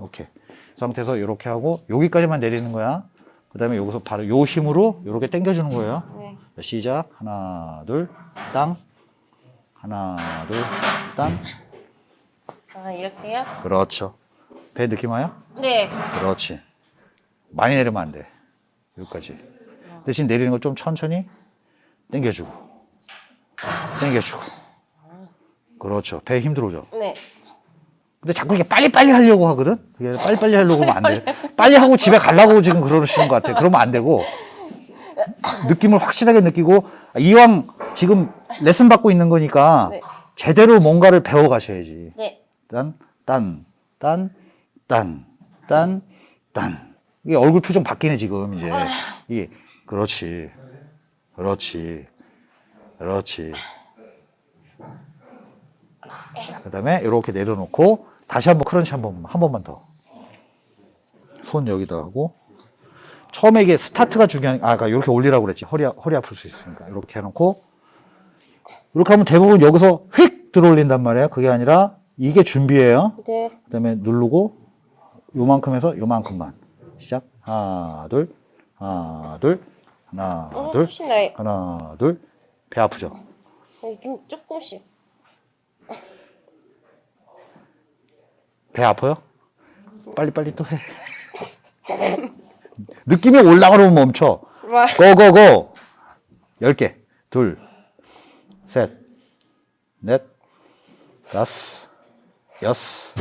오케이. 이 상태에서 이렇게 하고, 여기까지만 내리는 거야. 그 다음에 여기서 바로 요 힘으로 이렇게 당겨주는 거예요. 네. 자, 시작. 하나, 둘, 땅. 하나, 둘, 땅. 아, 이렇게요? 그렇죠. 배 느낌 와요? 네. 그렇지. 많이 내리면 안 돼. 여기까지. 대신 내리는 걸 좀 천천히 당겨주고. 당겨주고. 그렇죠. 배 힘 들어져. 네. 근데 자꾸 이게 빨리빨리 하려고 하거든? 그게 빨리빨리 하려고 하면 안 돼. 빨리 하고 집에 가려고 지금 그러시는 것 같아. 그러면 안 되고. 느낌을 확실하게 느끼고, 아, 이왕 지금 레슨 받고 있는 거니까 네. 제대로 뭔가를 배워 가셔야지. 네. 딴, 딴, 딴, 딴, 딴, 딴. 이게 얼굴 표정 바뀌네, 지금, 이제. 이게, 그렇지. 그렇지. 그렇지. 그 다음에 이렇게 내려놓고, 다시 한번 크런치 한 번, 한 번만 더. 손 여기다 하고. 처음에 이게 스타트가 중요한, 아, 아까 이렇게 올리라고 그랬지. 허리, 아- 허리 아플 수 있으니까. 이렇게 해놓고. 이렇게 하면 대부분 여기서 휙 들어 올린단 말이에요. 그게 아니라 이게 준비예요. 네. 그 다음에 누르고 요만큼 해서 요만큼만. 시작. 하나, 둘, 하나, 둘, 하나, 어, 둘. 하나, 둘. 배 아프죠? 어, 좀 조금씩. 배 아파요? 빨리빨리 또 해. 느낌이 올라가면 멈춰. 와. 고고고. 열 개. 둘, 셋, 넷, 다섯, 여섯,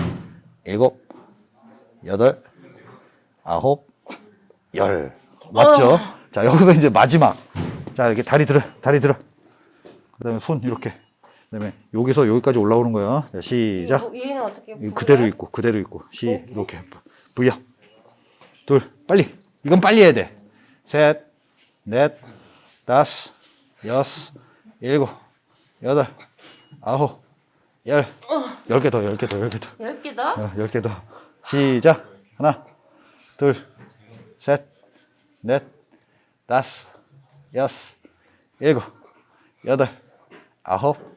일곱, 여덟, 아홉, 열. 맞죠? 자, 여기서 이제 마지막. 자, 이렇게 다리 들어, 다리 들어. 그 다음에 손 이렇게. 그 다음에 여기서 여기까지 올라오는 거예요. 자, 시작. 얘는 어떻게 그대로 있고 그대로 있고. 시 네. 이렇게 V야. 둘 빨리. 이건 빨리 해야 돼 셋 넷 다섯 여섯 일곱 여덟 아홉 열 열 개 더 열 개 더 열 개 더. 열 개 더? 어, 열개 더. 시작. 하나 둘 셋 넷 다섯 여섯 일곱 여덟 아홉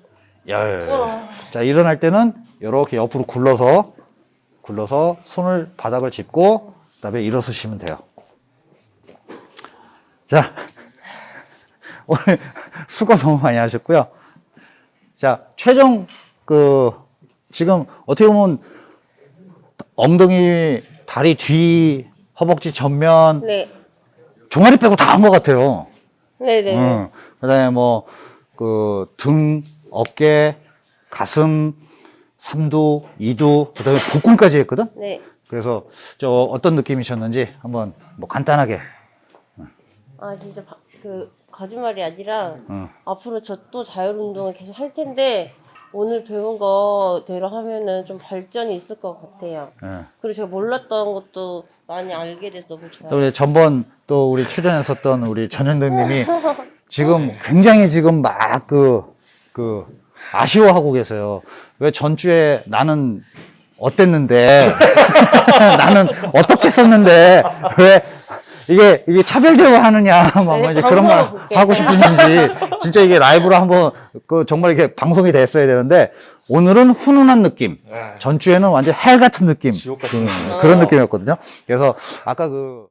열 자, 일어날 때는 이렇게 옆으로 굴러서, 굴러서 손을 바닥을 짚고, 그 다음에 일어서시면 돼요. 자, 오늘 수고 너무 많이 하셨고요. 자, 최종 그 지금 어떻게 보면 엉덩이, 다리 뒤, 허벅지 전면, 네. 종아리 빼고 다 한 것 같아요. 네네. 응. 그다음에 뭐 그 등, 어깨, 가슴, 삼두, 이두, 그 다음에 복근까지 했거든. 네. 그래서 저 어떤 느낌이셨는지 한번 뭐 간단하게. 아 진짜 바- 그 거짓말이 아니라 응. 앞으로 저 또 자율 운동을 계속 할 텐데 오늘 배운 거대로 하면은 좀 발전이 있을 것 같아요. 예. 그리고 제가 몰랐던 것도 많이 알게 돼서 너무 좋아요. 또 우리 전번 또 우리 출연했었던 우리 전현덕님이 지금 굉장히 지금 막 그 그 아쉬워하고 계세요. 왜 전주에 나는 어땠는데? 나는 어떻게 썼는데? 왜 이게 이게 차별 대우하느냐? 막 네, 이제 그런 말 볼게요. 하고 싶은지. 진짜 이게 라이브로 한번 그 정말 이렇게 방송이 됐어야 되는데 오늘은 훈훈한 느낌. 네. 전주에는 완전 헬 같은 느낌. 같은 그, 그런 느낌이었거든요. 그래서 아까 그